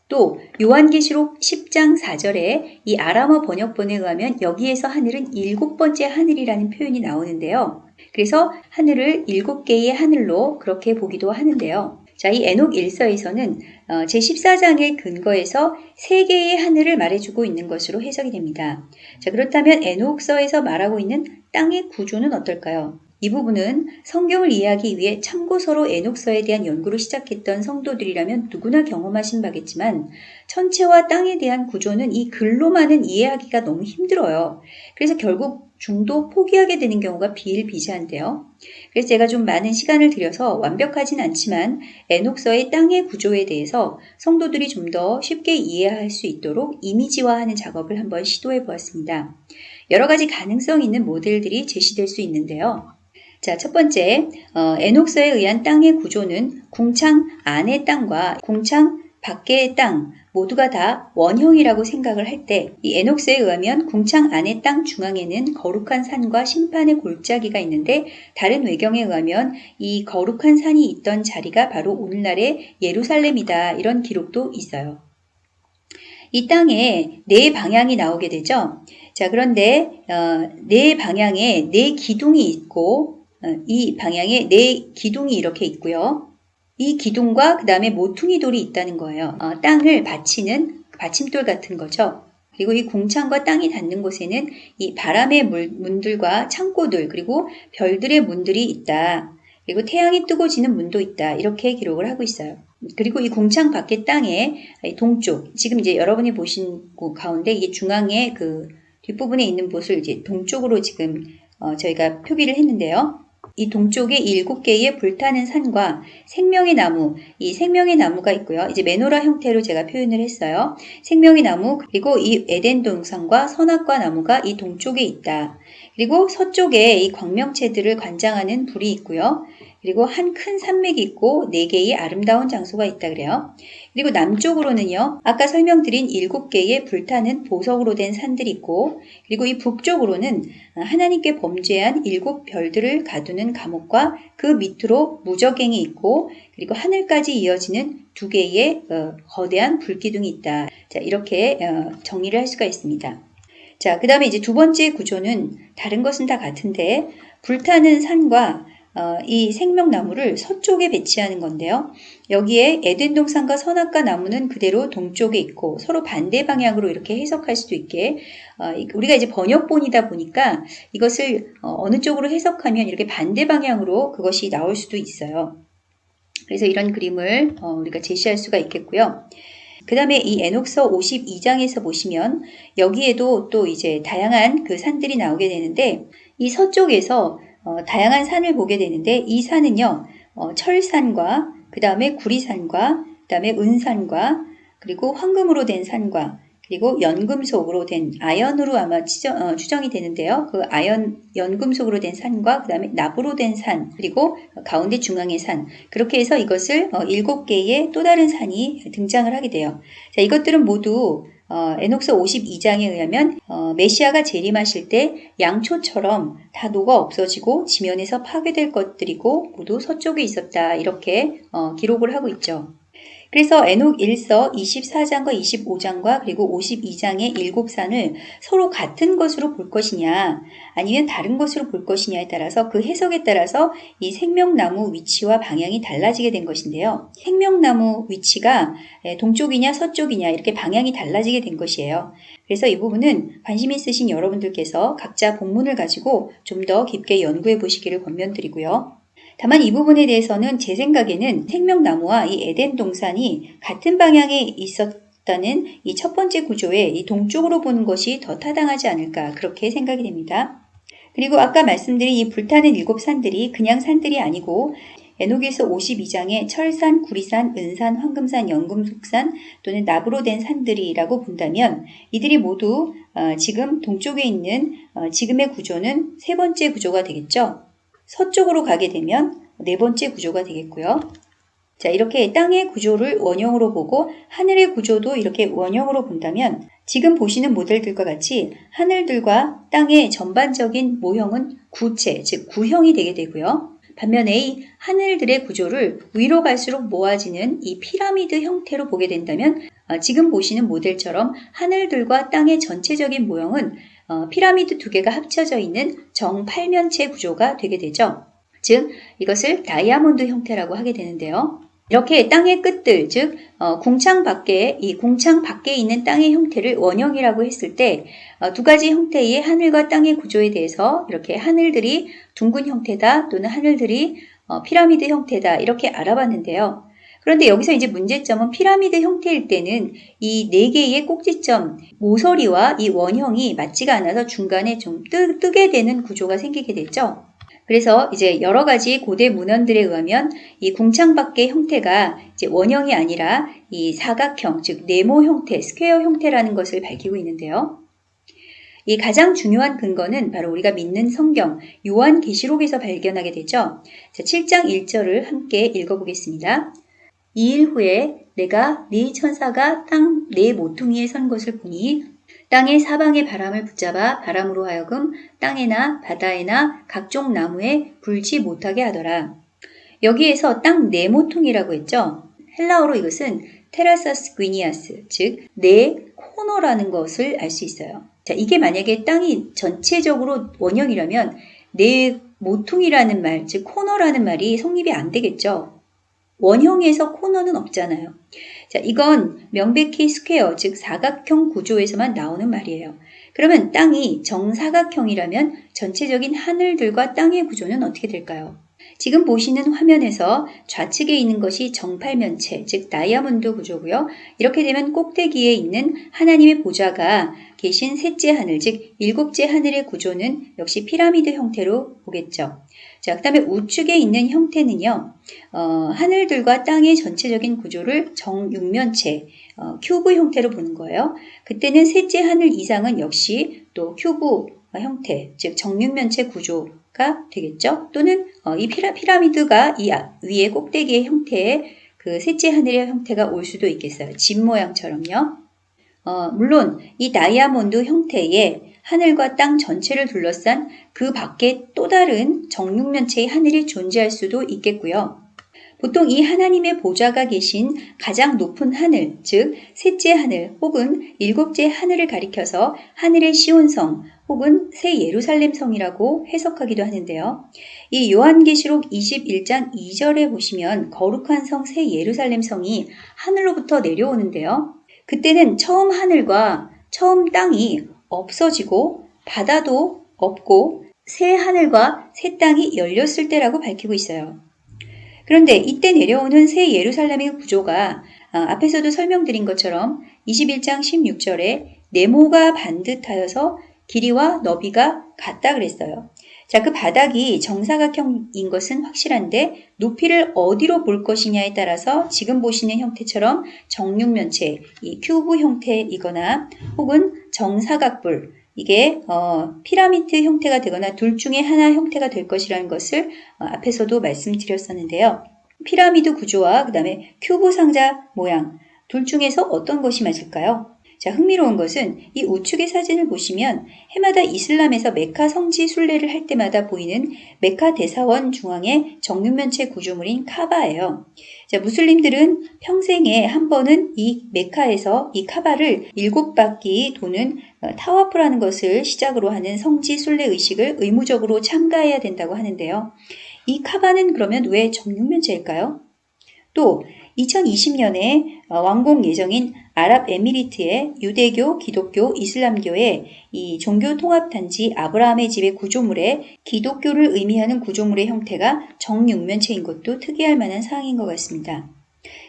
또 요한계시록 10장 4절에 이 아람어 번역본에 의하면 여기에서 하늘은 일곱 번째 하늘이라는 표현이 나오는데요. 그래서 하늘을 일곱 개의 하늘로 그렇게 보기도 하는데요. 자, 이 에녹 일서에서는 어, 제14장의 근거에서 세 개의 하늘을 말해주고 있는 것으로 해석이 됩니다. 자, 그렇다면 에녹서에서 말하고 있는 땅의 구조는 어떨까요? 이 부분은 성경을 이해하기 위해 참고서로 에녹서에 대한 연구를 시작했던 성도들이라면 누구나 경험하신 바겠지만 천체와 땅에 대한 구조는 이 글로만은 이해하기가 너무 힘들어요. 그래서 결국 중도 포기하게 되는 경우가 비일비재한데요. 그래서 제가 좀 많은 시간을 들여서 완벽하진 않지만 에녹서의 땅의 구조에 대해서 성도들이 좀 더 쉽게 이해할 수 있도록 이미지화하는 작업을 한번 시도해 보았습니다. 여러 가지 가능성 있는 모델들이 제시될 수 있는데요. 자, 첫 번째, 어, 에녹서에 의한 땅의 구조는 궁창 안의 땅과 궁창 밖의 땅 모두가 다 원형이라고 생각을 할 때 이 에녹스에 의하면 궁창 안의 땅 중앙에는 거룩한 산과 심판의 골짜기가 있는데 다른 외경에 의하면 이 거룩한 산이 있던 자리가 바로 오늘날의 예루살렘이다 이런 기록도 있어요. 이 땅에 네 방향이 나오게 되죠. 자 그런데 어, 네 방향에 네 기둥이 있고 어, 이 방향에 네 기둥이 이렇게 있고요. 이 기둥과 그 다음에 모퉁이 돌이 있다는 거예요. 어, 땅을 받치는 받침돌 같은 거죠. 그리고 이 궁창과 땅이 닿는 곳에는 이 바람의 물, 문들과 창고들 그리고 별들의 문들이 있다. 그리고 태양이 뜨고 지는 문도 있다. 이렇게 기록을 하고 있어요. 그리고 이 궁창 밖의 땅에 동쪽, 지금 이제 여러분이 보신 곳 가운데 이게 중앙에 그 뒷부분에 있는 곳을 이제 동쪽으로 지금 어, 저희가 표기를 했는데요. 이 동쪽에 일곱 개의 불타는 산과 생명의 나무, 이 생명의 나무가 있고요. 이제 메노라 형태로 제가 표현을 했어요. 생명의 나무, 그리고 이 에덴 동산과 선악과 나무가 이 동쪽에 있다. 그리고 서쪽에 이 광명체들을 관장하는 불이 있고요. 그리고 한 큰 산맥이 있고 네 개의 아름다운 장소가 있다 그래요. 그리고 남쪽으로는요. 아까 설명드린 일곱 개의 불타는 보석으로 된 산들이 있고 그리고 이 북쪽으로는 하나님께 범죄한 일곱 별들을 가두는 감옥과 그 밑으로 무적행이 있고 그리고 하늘까지 이어지는 두 개의 어, 거대한 불기둥이 있다. 자, 이렇게 어, 정리를 할 수가 있습니다. 자, 그 다음에 이제 두 번째 구조는 다른 것은 다 같은데 불타는 산과 어, 이 생명나무를 서쪽에 배치하는 건데요. 여기에 에덴 동산과 선악과 나무는 그대로 동쪽에 있고 서로 반대 방향으로 이렇게 해석할 수도 있게 어, 우리가 이제 번역본이다 보니까 이것을 어, 어느 쪽으로 해석하면 이렇게 반대 방향으로 그것이 나올 수도 있어요. 그래서 이런 그림을 어, 우리가 제시할 수가 있겠고요. 그 다음에 이 에녹서 52장에서 보시면 여기에도 또 이제 다양한 그 산들이 나오게 되는데 이 서쪽에서 어, 다양한 산을 보게 되는데 이 산은요 어, 철산과 그 다음에 구리산과 그 다음에 은산과 그리고 황금으로 된 산과 그리고 연금속으로 된 아연으로 아마 치정, 어, 추정이 되는데요. 그 아연 연금속으로 된 산과 그 다음에 납으로 된 산 그리고 가운데 중앙의 산 그렇게 해서 이것을 어, 일곱 개의 또 다른 산이 등장을 하게 돼요. 자, 이것들은 모두 어, 에녹서 52장에 의하면 어, 메시아가 재림하실 때 양초처럼 다 녹아 없어지고 지면에서 파괴될 것들이고 모두 서쪽에 있었다 이렇게 어, 기록을 하고 있죠. 그래서 에녹 1서 24장과 25장과 그리고 52장의 일곱 산을 서로 같은 것으로 볼 것이냐 아니면 다른 것으로 볼 것이냐에 따라서 그 해석에 따라서 이 생명나무 위치와 방향이 달라지게 된 것인데요. 생명나무 위치가 동쪽이냐 서쪽이냐 이렇게 방향이 달라지게 된 것이에요. 그래서 이 부분은 관심 있으신 여러분들께서 각자 본문을 가지고 좀 더 깊게 연구해 보시기를 권면드리고요. 다만 이 부분에 대해서는 제 생각에는 생명나무와 이 에덴 동산이 같은 방향에 있었다는 이 첫 번째 구조에 이 동쪽으로 보는 것이 더 타당하지 않을까 그렇게 생각이 됩니다. 그리고 아까 말씀드린 이 불타는 일곱 산들이 그냥 산들이 아니고 에녹에서 52장의 철산, 구리산, 은산, 황금산, 연금속산 또는 납으로 된 산들이라고 본다면 이들이 모두 어, 지금 동쪽에 있는 어, 지금의 구조는 세 번째 구조가 되겠죠. 서쪽으로 가게 되면 네 번째 구조가 되겠고요. 자, 이렇게 땅의 구조를 원형으로 보고 하늘의 구조도 이렇게 원형으로 본다면 지금 보시는 모델들과 같이 하늘들과 땅의 전반적인 모형은 구체, 즉 구형이 되게 되고요. 반면에 이 하늘들의 구조를 위로 갈수록 모아지는 이 피라미드 형태로 보게 된다면 어, 지금 보시는 모델처럼 하늘들과 땅의 전체적인 모형은 어, 피라미드 두 개가 합쳐져 있는 정팔면체 구조가 되게 되죠. 즉 이것을 다이아몬드 형태라고 하게 되는데요. 이렇게 땅의 끝들, 즉 어, 궁창 밖에 이 궁창 밖에 있는 땅의 형태를 원형이라고 했을 때두 어, 가지 형태의 하늘과 땅의 구조에 대해서 이렇게 하늘들이 둥근 형태다 또는 하늘들이 어, 피라미드 형태다 이렇게 알아봤는데요. 그런데 여기서 이제 문제점은 피라미드 형태일 때는 이 네 개의 꼭지점 모서리와 이 원형이 맞지가 않아서 중간에 좀 뜨, 뜨게 되는 구조가 생기게 되죠. 그래서 이제 여러 가지 고대 문헌들에 의하면 이 궁창밖의 형태가 이제 원형이 아니라 이 사각형, 즉 네모 형태, square 형태라는 것을 밝히고 있는데요. 이 가장 중요한 근거는 바로 우리가 믿는 성경 요한계시록에서 발견하게 되죠. 자, 7장 1절을 함께 읽어보겠습니다. 이 일 후에 내가 네 천사가 땅 네 모퉁이에 선 것을 보니 땅의 사방의 바람을 붙잡아 바람으로 하여금 땅에나 바다에나 각종 나무에 불지 못하게 하더라. 여기에서 땅 네 모퉁이라고 했죠. 헬라어로 이것은 테라사스 귀니아스, 즉, 네 코너라는 것을 알 수 있어요. 자, 이게 만약에 땅이 전체적으로 원형이라면 네 모퉁이라는 말, 즉, 코너라는 말이 성립이 안 되겠죠. 원형에서 코너는 없잖아요. 자, 이건 명백히 square, 즉 사각형 구조에서만 나오는 말이에요. 그러면 땅이 정사각형이라면 전체적인 하늘들과 땅의 구조는 어떻게 될까요? 지금 보시는 화면에서 좌측에 있는 것이 정팔면체, 즉 다이아몬드 구조고요. 이렇게 되면 꼭대기에 있는 하나님의 보좌가 계신 셋째 하늘, 즉 일곱째 하늘의 구조는 역시 피라미드 형태로 보겠죠. 자, 그 다음에 우측에 있는 형태는요, 어, 하늘들과 땅의 전체적인 구조를 정육면체, 어, 큐브 형태로 보는 거예요. 그때는 셋째 하늘 이상은 역시 또 큐브 형태, 즉 정육면체 구조가 되겠죠. 또는 어, 이 피라, 피라미드가 이 위에 꼭대기의 형태의 그 셋째 하늘의 형태가 올 수도 있겠어요. 집 모양처럼요. 어, 물론 이 다이아몬드 형태의 하늘과 땅 전체를 둘러싼 그 밖에 또 다른 정육면체의 하늘이 존재할 수도 있겠고요. 보통 이 하나님의 보좌가 계신 가장 높은 하늘, 즉 셋째 하늘 혹은 일곱째 하늘을 가리켜서 하늘의 시온성 혹은 새 예루살렘 성이라고 해석하기도 하는데요. 이 요한계시록 21장 2절에 보시면 거룩한 성 새 예루살렘 성이 하늘로부터 내려오는데요. 그때는 처음 하늘과 처음 땅이 없어지고 바다도 없고 새 하늘과 새 땅이 열렸을 때라고 밝히고 있어요. 그런데 이때 내려오는 새 예루살렘의 구조가 아, 앞에서도 설명드린 것처럼 21장 16절에 네모가 반듯하여서 길이와 너비가 같다 그랬어요. 자, 그 바닥이 정사각형인 것은 확실한데 높이를 어디로 볼 것이냐에 따라서 지금 보시는 형태처럼 정육면체, 이 큐브 형태이거나 혹은 정사각불, 이게 어, 피라미드 형태가 되거나 둘 중에 하나 형태가 될 것이라는 것을 어, 앞에서도 말씀드렸었는데요. 피라미드 구조와 그 다음에 큐브 상자 모양 둘 중에서 어떤 것이 맞을까요? 자, 흥미로운 것은 이 우측의 사진을 보시면 해마다 이슬람에서 메카 성지 순례를 할 때마다 보이는 메카 대사원 중앙의 정육면체 구조물인 카바예요. 자, 무슬림들은 평생에 한 번은 이 메카에서 이 카바를 일곱 바퀴 도는 어, 타와프라는 것을 시작으로 하는 성지 순례 의식을 의무적으로 참가해야 된다고 하는데요. 이 카바는 그러면 왜 정육면체일까요? 또 2020년에 어, 완공 예정인 아랍에미리트의 유대교, 기독교, 이슬람교의 이 종교 통합 단지 아브라함의 집의 구조물에 기독교를 의미하는 구조물의 형태가 정육면체인 것도 특이할 만한 사항인 것 같습니다.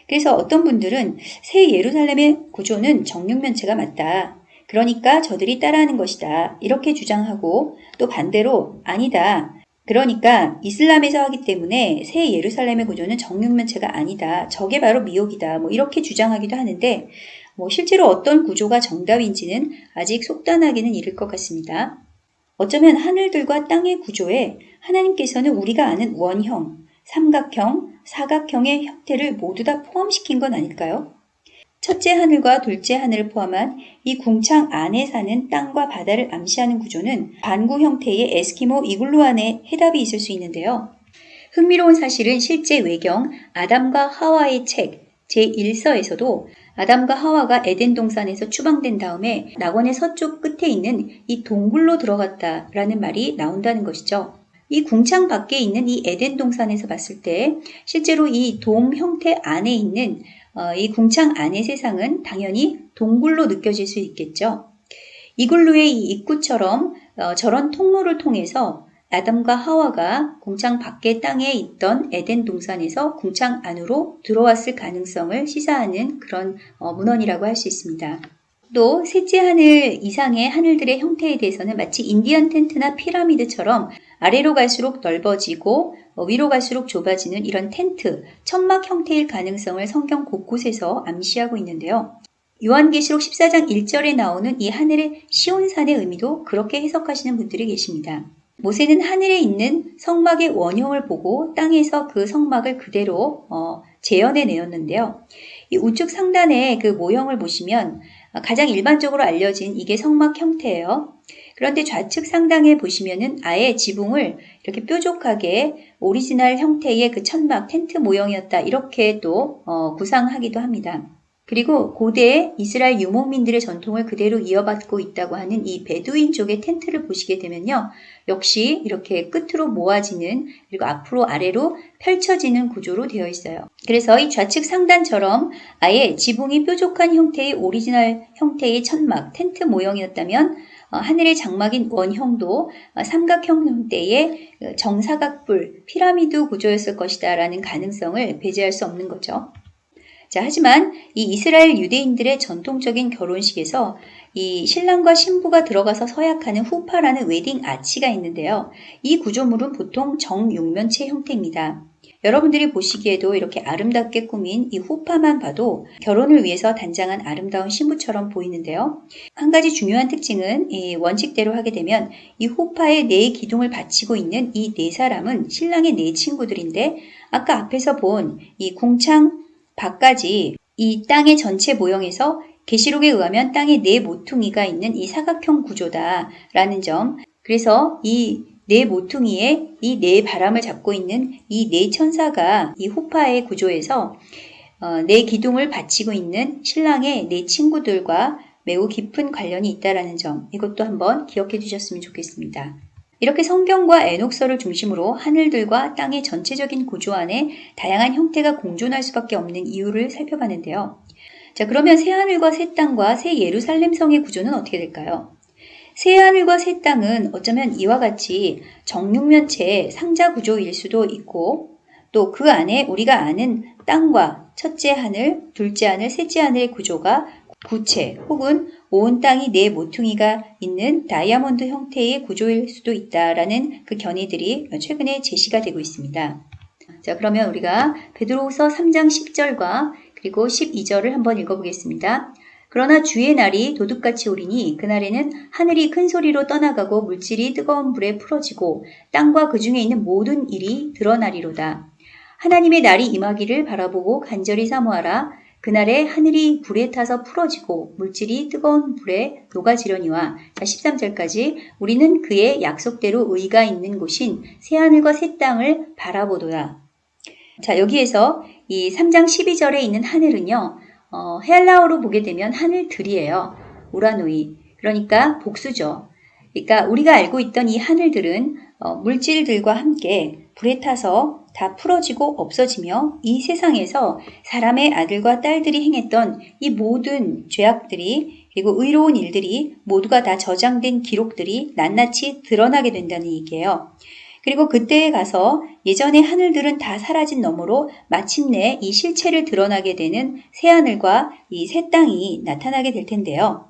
그래서 어떤 분들은 새 예루살렘의 구조는 정육면체가 맞다. 그러니까 저들이 따라하는 것이다. 이렇게 주장하고 또 반대로 아니다. 그러니까 이슬람에서 하기 때문에 새 예루살렘의 구조는 정육면체가 아니다. 저게 바로 미혹이다. 뭐 이렇게 주장하기도 하는데 뭐 실제로 어떤 구조가 정답인지는 아직 속단하기는 이를 것 같습니다. 어쩌면 하늘들과 땅의 구조에 하나님께서는 우리가 아는 원형, 삼각형, 사각형의 형태를 모두 다 포함시킨 건 아닐까요? 첫째 하늘과 둘째 하늘을 포함한 이 궁창 안에 사는 땅과 바다를 암시하는 구조는 반구 형태의 에스키모 이글루 안에 해답이 있을 수 있는데요. 흥미로운 사실은 실제 외경 아담과 하와의 책 제1서에서도 아담과 하와가 에덴 동산에서 추방된 다음에 낙원의 서쪽 끝에 있는 이 동굴로 들어갔다라는 말이 나온다는 것이죠. 이 궁창 밖에 있는 이 에덴 동산에서 봤을 때 실제로 이 돔 형태 안에 있는 어, 이 궁창 안의 세상은 당연히 동굴로 느껴질 수 있겠죠. 이글루의 이 입구처럼 어, 저런 통로를 통해서 아담과 하와가 궁창 밖의 땅에 있던 에덴 동산에서 궁창 안으로 들어왔을 가능성을 시사하는 그런 어, 문헌이라고 할 수 있습니다. 또 셋째 하늘 이상의 하늘들의 형태에 대해서는 마치 인디언 텐트나 피라미드처럼 아래로 갈수록 넓어지고 어, 위로 갈수록 좁아지는 이런 텐트, 천막 형태일 가능성을 성경 곳곳에서 암시하고 있는데요. 요한계시록 14장 1절에 나오는 이 하늘의 시온산의 의미도 그렇게 해석하시는 분들이 계십니다. 모세는 하늘에 있는 성막의 원형을 보고 땅에서 그 성막을 그대로 어, 재현해 내었는데요. 이 우측 상단의 그 모형을 보시면 가장 일반적으로 알려진 이게 성막 형태예요. 그런데 좌측 상단에 보시면은 아예 지붕을 이렇게 뾰족하게 오리지널 형태의 그 천막 텐트 모형이었다 이렇게 또 어, 구상하기도 합니다. 그리고 고대 이스라엘 유목민들의 전통을 그대로 이어받고 있다고 하는 이 베두인 쪽의 텐트를 보시게 되면요. 역시 이렇게 끝으로 모아지는 그리고 앞으로 아래로 펼쳐지는 구조로 되어 있어요. 그래서 이 좌측 상단처럼 아예 지붕이 뾰족한 형태의 오리지널 형태의 천막, 텐트 모형이었다면 어, 하늘의 장막인 원형도 어, 삼각형 형태의 정사각뿔, 피라미드 구조였을 것이다 라는 가능성을 배제할 수 없는 거죠. 자, 하지만 이 이스라엘 유대인들의 전통적인 결혼식에서 이 신랑과 신부가 들어가서 서약하는 후파라는 웨딩 아치가 있는데요. 이 구조물은 보통 정육면체 형태입니다. 여러분들이 보시기에도 이렇게 아름답게 꾸민 이 후파만 봐도 결혼을 위해서 단장한 아름다운 신부처럼 보이는데요. 한 가지 중요한 특징은 이 원칙대로 하게 되면 이 후파에 네 기둥을 바치고 있는 이 네 사람은 신랑의 네 친구들인데 아까 앞에서 본이 궁창 밖까지 이 땅의 전체 모형에서 계시록에 의하면 땅에 네 모퉁이가 있는 이 사각형 구조다라는 점. 그래서 이 네 모퉁이에 이 네 바람을 잡고 있는 이 네 천사가 이 호파의 구조에서 어, 네 기둥을 바치고 있는 신랑의 네 친구들과 매우 깊은 관련이 있다라는 점. 이것도 한번 기억해 주셨으면 좋겠습니다. 이렇게 성경과 에녹서를 중심으로 하늘들과 땅의 전체적인 구조 안에 다양한 형태가 공존할 수밖에 없는 이유를 살펴봤는데요. 자, 그러면 새 하늘과 새 땅과 새 예루살렘 성의 구조는 어떻게 될까요? 새 하늘과 새 땅은 어쩌면 이와 같이 정육면체 상자 구조일 수도 있고 또 그 안에 우리가 아는 땅과 첫째 하늘, 둘째 하늘, 셋째 하늘의 구조가 구체 혹은 온 땅이 네 모퉁이가 있는 다이아몬드 형태의 구조일 수도 있다라는 그 견해들이 최근에 제시가 되고 있습니다. 자, 그러면 우리가 베드로후서 3장 10절과 그리고 12절을 한번 읽어보겠습니다. 그러나 주의 날이 도둑같이 오리니 그날에는 하늘이 큰 소리로 떠나가고 물질이 뜨거운 불에 풀어지고 땅과 그 중에 있는 모든 일이 드러나리로다. 하나님의 날이 임하기를 바라보고 간절히 사모하라. 그날에 하늘이 불에 타서 풀어지고 물질이 뜨거운 불에 녹아지려니와 자 13절까지 우리는 그의 약속대로 의가 있는 곳인 새하늘과 새 땅을 바라보도다. 자 여기에서 이 3장 12절에 있는 하늘은요. 어, 헬라어로 보게 되면 하늘들이에요. 우라노이. 그러니까 복수죠. 그러니까 우리가 알고 있던 이 하늘들은 어, 물질들과 함께 불에 타서 다 풀어지고 없어지며 이 세상에서 사람의 아들과 딸들이 행했던 이 모든 죄악들이 그리고 의로운 일들이 모두가 다 저장된 기록들이 낱낱이 드러나게 된다는 얘기예요. 그리고 그때에 가서 예전의 하늘들은 다 사라진 너머로 마침내 이 실체를 드러나게 되는 새하늘과 이 새 땅이 나타나게 될 텐데요.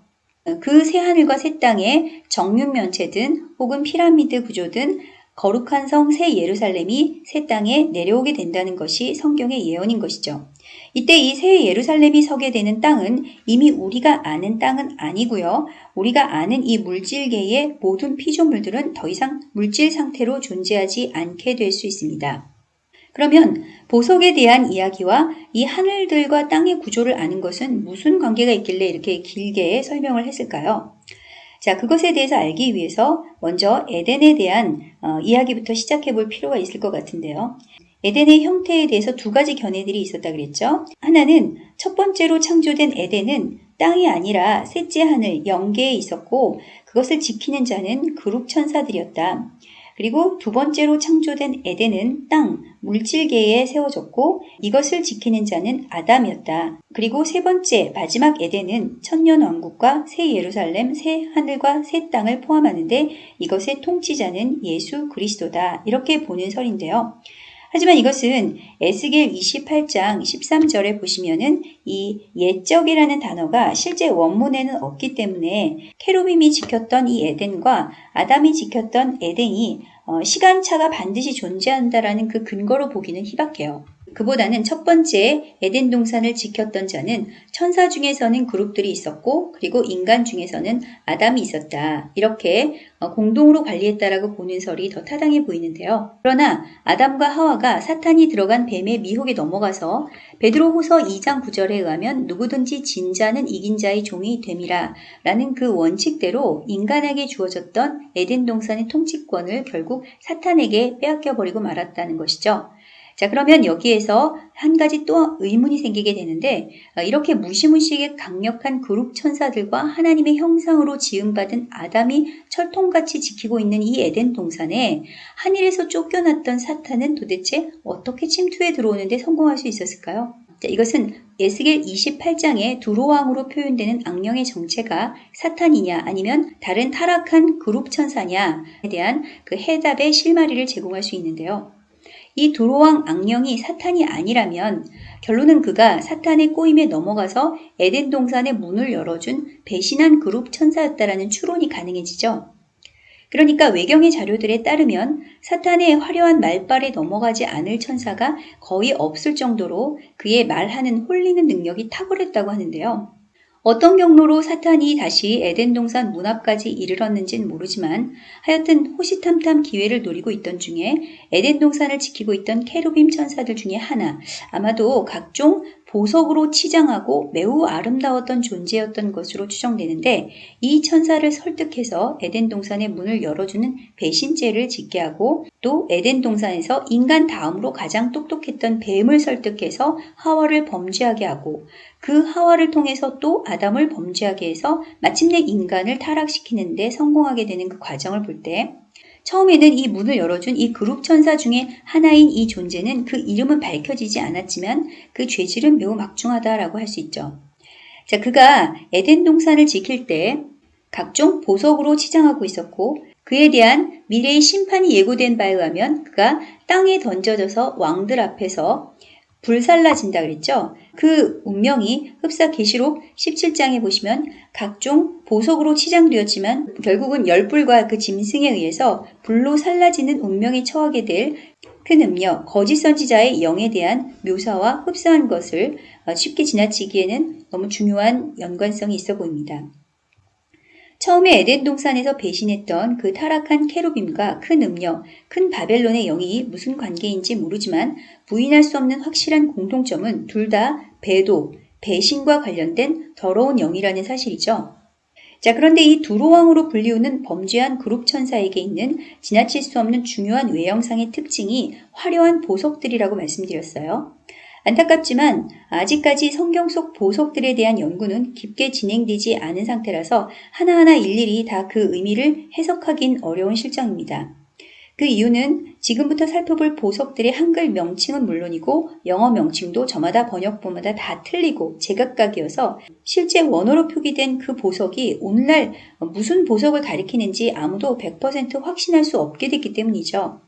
그 새하늘과 새 땅에 정육면체든 혹은 피라미드 구조든 거룩한 성 새 예루살렘이 새 땅에 내려오게 된다는 것이 성경의 예언인 것이죠. 이때 이 새 예루살렘이 서게 되는 땅은 이미 우리가 아는 땅은 아니고요. 우리가 아는 이 물질계의 모든 피조물들은 더 이상 물질 상태로 존재하지 않게 될 수 있습니다. 그러면 보석에 대한 이야기와 이 하늘들과 땅의 구조를 아는 것은 무슨 관계가 있길래 이렇게 길게 설명을 했을까요? 자, 그것에 대해서 알기 위해서 먼저 에덴에 대한 어, 이야기부터 시작해 볼 필요가 있을 것 같은데요. 에덴의 형태에 대해서 두 가지 견해들이 있었다 그랬죠. 하나는 첫 번째로 창조된 에덴은 땅이 아니라 셋째 하늘 영계에 있었고 그것을 지키는 자는 그룹 천사들이었다. 그리고 두 번째로 창조된 에덴은 땅, 물질계에 세워졌고 이것을 지키는 자는 아담이었다. 그리고 세 번째, 마지막 에덴은 천년 왕국과 새 예루살렘, 새 하늘과 새 땅을 포함하는데 이것의 통치자는 예수 그리스도다. 이렇게 보는 설인데요. 하지만 이것은 에스겔 28장 13절에 보시면은 이 옛적이라는 단어가 실제 원문에는 없기 때문에 케루빔이 지켰던 이 에덴과 아담이 지켰던 에덴이 어, 시간차가 반드시 존재한다라는 그 근거로 보기는 희박해요. 그보다는 첫 번째 에덴 동산을 지켰던 자는 천사 중에서는 그룹들이 있었고 그리고 인간 중에서는 아담이 있었다. 이렇게 어, 공동으로 관리했다라고 보는 설이 더 타당해 보이는데요. 그러나 아담과 하와가 사탄이 들어간 뱀의 미혹에 넘어가서 베드로후서 2장 9절에 의하면 누구든지 진 자는 이긴 자의 종이 됨이라 라는 그 원칙대로 인간에게 주어졌던 에덴 동산의 통치권을 결국 사탄에게 빼앗겨 버리고 말았다는 것이죠. 자, 그러면 여기에서 한 가지 또 의문이 생기게 되는데, 어, 이렇게 무시무시하게 강력한 그룹 천사들과 하나님의 형상으로 지음받은 아담이 철통같이 지키고 있는 이 에덴 동산에 하늘에서 쫓겨났던 사탄은 도대체 어떻게 침투해 들어오는데 성공할 수 있었을까요? 자, 이것은 에스겔 28장의 두로왕으로 표현되는 악령의 정체가 사탄이냐 아니면 다른 타락한 그룹 천사냐에 대한 그 해답의 실마리를 제공할 수 있는데요. 이 두로왕 악령이 사탄이 아니라면 결론은 그가 사탄의 꼬임에 넘어가서 에덴 동산의 문을 열어준 배신한 그룹 천사였다라는 추론이 가능해지죠. 그러니까 외경의 자료들에 따르면 사탄의 화려한 말발에 넘어가지 않을 천사가 거의 없을 정도로 그의 말하는 홀리는 능력이 탁월했다고 하는데요. 어떤 경로로 사탄이 다시 에덴 동산 문 앞까지 이르렀는지는 모르지만 하여튼 호시탐탐 기회를 노리고 있던 중에 에덴 동산을 지키고 있던 케루빔 천사들 중에 하나 아마도 각종 보석으로 치장하고 매우 아름다웠던 존재였던 것으로 추정되는데 이 천사를 설득해서 에덴 동산의 문을 열어주는 배신죄를 짓게 하고 또 에덴 동산에서 인간 다음으로 가장 똑똑했던 뱀을 설득해서 하와를 범죄하게 하고 그 하와를 통해서 또 아담을 범죄하게 해서 마침내 인간을 타락시키는데 성공하게 되는 그 과정을 볼 때 처음에는 이 문을 열어준 이 그룹 천사 중에 하나인 이 존재는 그 이름은 밝혀지지 않았지만 그 죄질은 매우 막중하다라고 할 수 있죠. 자, 그가 에덴 동산을 지킬 때 각종 보석으로 치장하고 있었고 그에 대한 미래의 심판이 예고된 바에 의하면 그가 땅에 던져져서 왕들 앞에서 불살라진다 그랬죠. 그 운명이 흡사 계시록 17장에 보시면 각종 보석으로 치장되었지만 결국은 열불과 그 짐승에 의해서 불로 살라지는 운명에 처하게 될 큰 음력, 거짓 선지자의 영에 대한 묘사와 흡사한 것을 쉽게 지나치기에는 너무 중요한 연관성이 있어 보입니다. 처음에 에덴 동산에서 배신했던 그 타락한 케루빔과 큰 음력, 큰 바벨론의 영이 무슨 관계인지 모르지만 부인할 수 없는 확실한 공통점은 둘 다 배도, 배신과 관련된 더러운 영이라는 사실이죠. 자, 그런데 이 두로왕으로 불리우는 범죄한 그룹 천사에게 있는 지나칠 수 없는 중요한 외형상의 특징이 화려한 보석들이라고 말씀드렸어요. 안타깝지만 아직까지 성경 속 보석들에 대한 연구는 깊게 진행되지 않은 상태라서 하나하나 일일이 다 그 의미를 해석하긴 어려운 실정입니다. 그 이유는 지금부터 살펴볼 보석들의 한글 명칭은 물론이고 영어 명칭도 저마다 번역본마다 다 틀리고 제각각이어서 실제 원어로 표기된 그 보석이 오늘날 무슨 보석을 가리키는지 아무도 100% 확신할 수 없게 됐기 때문이죠.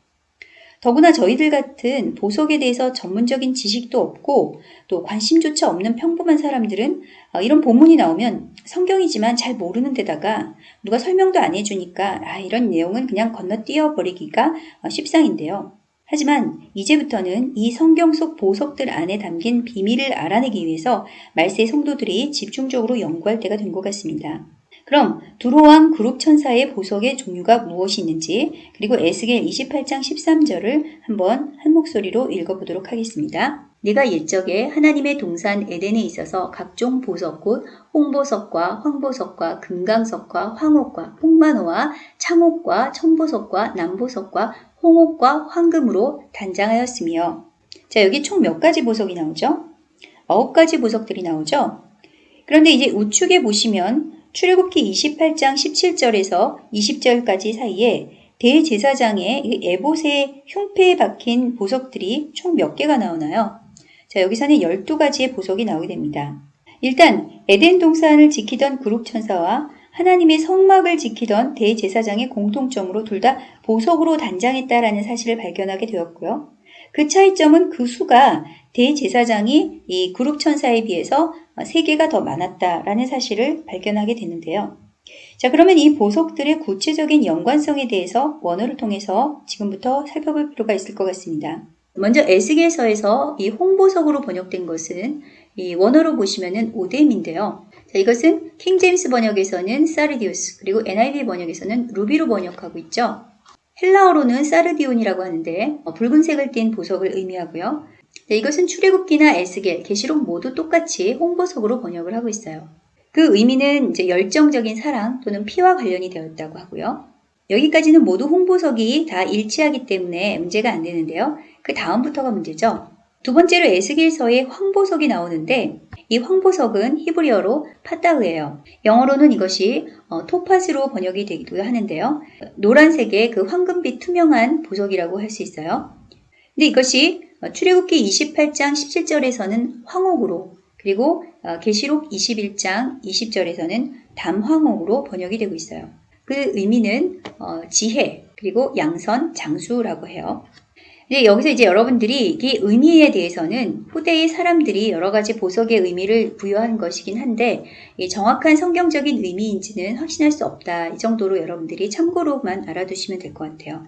더구나 저희들 같은 보석에 대해서 전문적인 지식도 없고 또 관심조차 없는 평범한 사람들은 어, 이런 본문이 나오면 성경이지만 잘 모르는 데다가 누가 설명도 안 해주니까 아, 이런 내용은 그냥 건너뛰어 버리기가 어, 십상인데요. 하지만 이제부터는 이 성경 속 보석들 안에 담긴 비밀을 알아내기 위해서 말세 성도들이 집중적으로 연구할 때가 된 것 같습니다. 그럼 두로왕 그룹 천사의 보석의 종류가 무엇이 있는지 그리고 에스겔 28장 13절을 한번 한 목소리로 읽어보도록 하겠습니다. 네가 옛적에 하나님의 동산 에덴에 있어서 각종 보석 곧 홍보석과 황보석과 금강석과 황옥과 홍만호와 창옥과 청보석과 남보석과 홍옥과 황금으로 단장하였으며 자 여기 총 몇 가지 보석이 나오죠? 아홉 가지 보석들이 나오죠? 그런데 이제 우측에 보시면 출애굽기 28장 17절에서 20절까지 사이에 대제사장의 에봇의 흉패에 박힌 보석들이 총 몇 개가 나오나요? 자, 여기서는 12가지의 보석이 나오게 됩니다. 일단 에덴 동산을 지키던 그룹 천사와 하나님의 성막을 지키던 대제사장의 공통점으로 둘 다 보석으로 단장했다라는 사실을 발견하게 되었고요. 그 차이점은 그 수가 대제사장이 이 그룹 천사에 비해서 3개가 더 많았다라는 사실을 발견하게 되는데요. 자, 그러면 이 보석들의 구체적인 연관성에 대해서 원어를 통해서 지금부터 살펴볼 필요가 있을 것 같습니다. 먼저 에스겔서에서 이 홍보석으로 번역된 것은 이 원어로 보시면은 오뎀인데요. 자, 이것은 킹제임스 번역에서는 사르디우스 그리고 NIV 번역에서는 루비로 번역하고 있죠. 헬라어로는 사르디온이라고 하는데 어, 붉은색을 띤 보석을 의미하고요. 네, 이것은 출애굽기나 에스겔, 계시록 모두 똑같이 홍보석으로 번역을 하고 있어요. 그 의미는 이제 열정적인 사랑 또는 피와 관련이 되었다고 하고요. 여기까지는 모두 홍보석이 다 일치하기 때문에 문제가 안 되는데요. 그 다음부터가 문제죠. 두 번째로 에스겔서에 황보석이 나오는데 이 황보석은 히브리어로 파타흐예요. 영어로는 이것이 어, 토파즈로 번역이 되기도 하는데요. 노란색의 그 황금빛 투명한 보석이라고 할 수 있어요. 근데 이것이 어, 출애굽기 28장 17절에서는 황옥으로 그리고 어, 계시록 21장 20절에서는 담황옥으로 번역이 되고 있어요. 그 의미는 어, 지혜 그리고 양선 장수라고 해요. 근데 여기서 이제 여러분들이 이 의미에 대해서는 후대의 사람들이 여러 가지 보석의 의미를 부여한 것이긴 한데 정확한 성경적인 의미인지는 확신할 수 없다. 이 정도로 여러분들이 참고로만 알아두시면 될 것 같아요.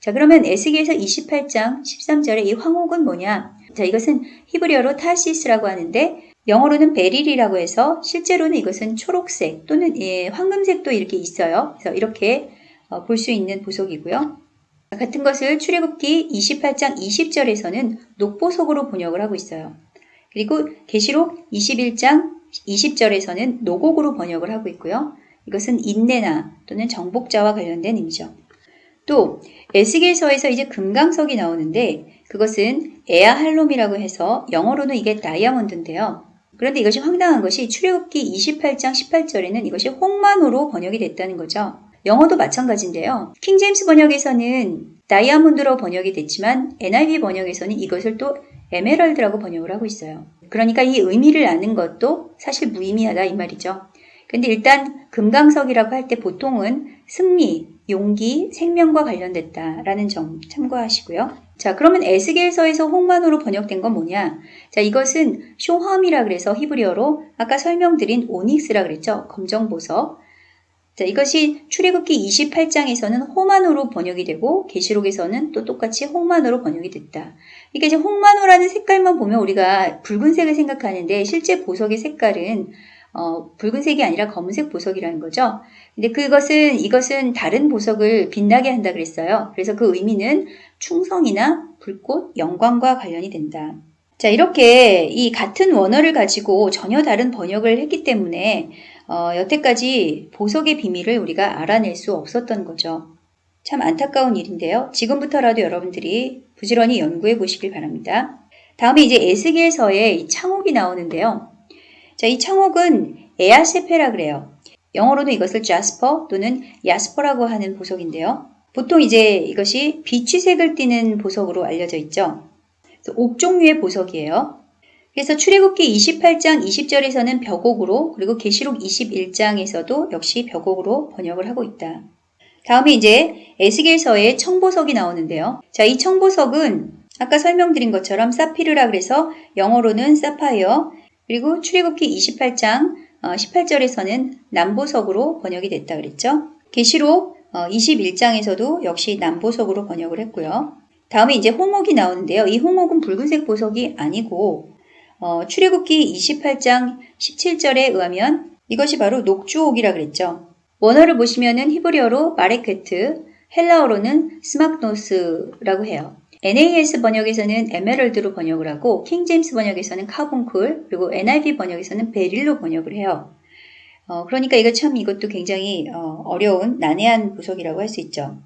자, 그러면 에스겔서 28장 13절에 이 황옥은 뭐냐? 자, 이것은 히브리어로 타시스라고 하는데 영어로는 베릴이라고 해서 실제로는 이것은 초록색 또는 예, 황금색도 이렇게 있어요. 그래서 이렇게 어, 볼 수 있는 보석이고요. 같은 것을 출애굽기 28장 20절에서는 녹보석으로 번역을 하고 있어요. 그리고 계시록 21장 20절에서는 노곡으로 번역을 하고 있고요. 이것은 인내나 또는 정복자와 관련된 의미죠. 또 에스겔서에서 이제 금강석이 나오는데 그것은 에아할롬이라고 해서 영어로는 이게 다이아몬드인데요. 그런데 이것이 황당한 것이 출애굽기 28장 18절에는 이것이 홍만호로 번역이 됐다는 거죠. 영어도 마찬가지인데요. 킹제임스 번역에서는 다이아몬드로 번역이 됐지만 NIV 번역에서는 이것을 또 에메랄드라고 번역을 하고 있어요. 그러니까 이 의미를 아는 것도 사실 무의미하다 이 말이죠. 근데 일단 금강석이라고 할 때 보통은 승리, 용기, 생명과 관련됐다라는 점 참고하시고요. 자, 그러면 에스겔서에서 홍만호로 번역된 건 뭐냐? 자, 이것은 쇼함이라 그래서 히브리어로 아까 설명드린 오닉스라 그랬죠. 검정 보석. 자, 이것이 출애굽기 28장에서는 호만호로 번역이 되고 계시록에서는 또 똑같이 홍만호로 번역이 됐다. 이게 이제 홍만호라는 색깔만 보면 우리가 붉은색을 생각하는데 실제 보석의 색깔은 어, 붉은색이 아니라 검은색 보석이라는 거죠. 근데 그것은 이것은 다른 보석을 빛나게 한다 그랬어요. 그래서 그 의미는 충성이나 불꽃, 영광과 관련이 된다. 자, 이렇게 이 같은 원어를 가지고 전혀 다른 번역을 했기 때문에 어, 여태까지 보석의 비밀을 우리가 알아낼 수 없었던 거죠. 참 안타까운 일인데요. 지금부터라도 여러분들이 부지런히 연구해 보시길 바랍니다. 다음에 이제 에스겔서에 창옥이 나오는데요. 자, 이 창옥은 에아세페라 그래요. 영어로는 이것을 자스퍼 또는 야스퍼라고 하는 보석인데요. 보통 이제 이것이 비취색을 띠는 보석으로 알려져 있죠. 옥 종류의 보석이에요. 그래서 출애굽기 28장 20절에서는 벽옥으로 그리고 계시록 21장에서도 역시 벽옥으로 번역을 하고 있다. 다음에 이제 에스겔서에 청보석이 나오는데요. 자, 이 청보석은 아까 설명드린 것처럼 사피르라 그래서 영어로는 사파이어 그리고 출애굽기 28장 18절에서는 남보석으로 번역이 됐다 그랬죠. 계시록 21장에서도 역시 남보석으로 번역을 했고요. 다음에 이제 홍옥이 나오는데요. 이 홍옥은 붉은색 보석이 아니고 어, 출애굽기 28장 17절에 의하면 이것이 바로 녹주옥이라 그랬죠. 원어를 보시면은 히브리어로 바레케트, 헬라어로는 스막도스라고 해요. NAS 번역에서는 에메랄드로 번역을 하고 킹 제임스 번역에서는 carbuncle 그리고 NIV 번역에서는 beryl로 번역을 해요. 어, 그러니까 이거 참 이것도 굉장히 어려운 난해한 보석이라고 할 수 있죠.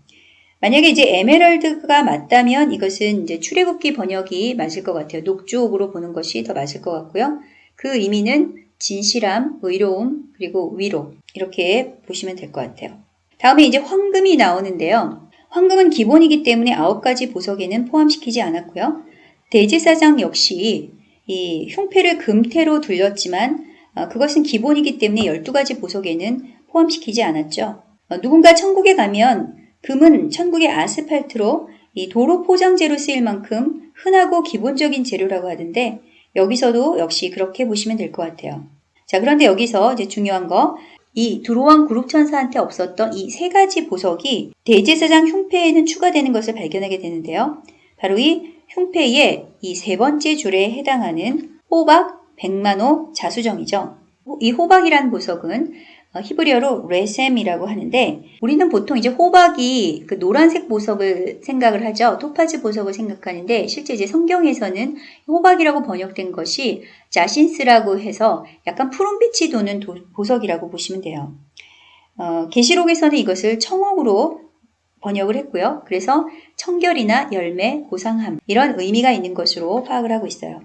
만약에 이제 에메랄드가 맞다면 이것은 이제 출애굽기 번역이 맞을 것 같아요. 녹주옥으로 보는 것이 더 맞을 것 같고요. 그 의미는 진실함, 의로움, 그리고 위로 이렇게 보시면 될 것 같아요. 다음에 이제 황금이 나오는데요. 황금은 기본이기 때문에 아홉 가지 보석에는 포함시키지 않았고요. 대제사장 역시 이 흉패를 금태로 둘렸지만 어, 그것은 기본이기 때문에 12가지 보석에는 포함시키지 않았죠. 어, 누군가 천국에 가면 금은 천국의 아스팔트로 이 도로 포장재로 쓰일 만큼 흔하고 기본적인 재료라고 하던데 여기서도 역시 그렇게 보시면 될 것 같아요. 자, 그런데 여기서 이제 중요한 거, 이 두로왕 그룹 천사한테 없었던 이 세 가지 보석이 대제사장 흉패에는 추가되는 것을 발견하게 되는데요. 바로 이 흉패의 이 세 번째 줄에 해당하는 호박, 백만호, 자수정이죠. 이 호박이란 보석은 어, 히브리어로 레셈이라고 하는데 우리는 보통 이제 호박이 그 노란색 보석을 생각을 하죠. 토파즈 보석을 생각하는데 실제 이제 성경에서는 호박이라고 번역된 것이 자신스라고 해서 약간 푸른빛이 도는 도, 보석이라고 보시면 돼요. 어, 계시록에서는 이것을 청옥으로 번역을 했고요. 그래서 청결이나 열매, 고상함 이런 의미가 있는 것으로 파악을 하고 있어요.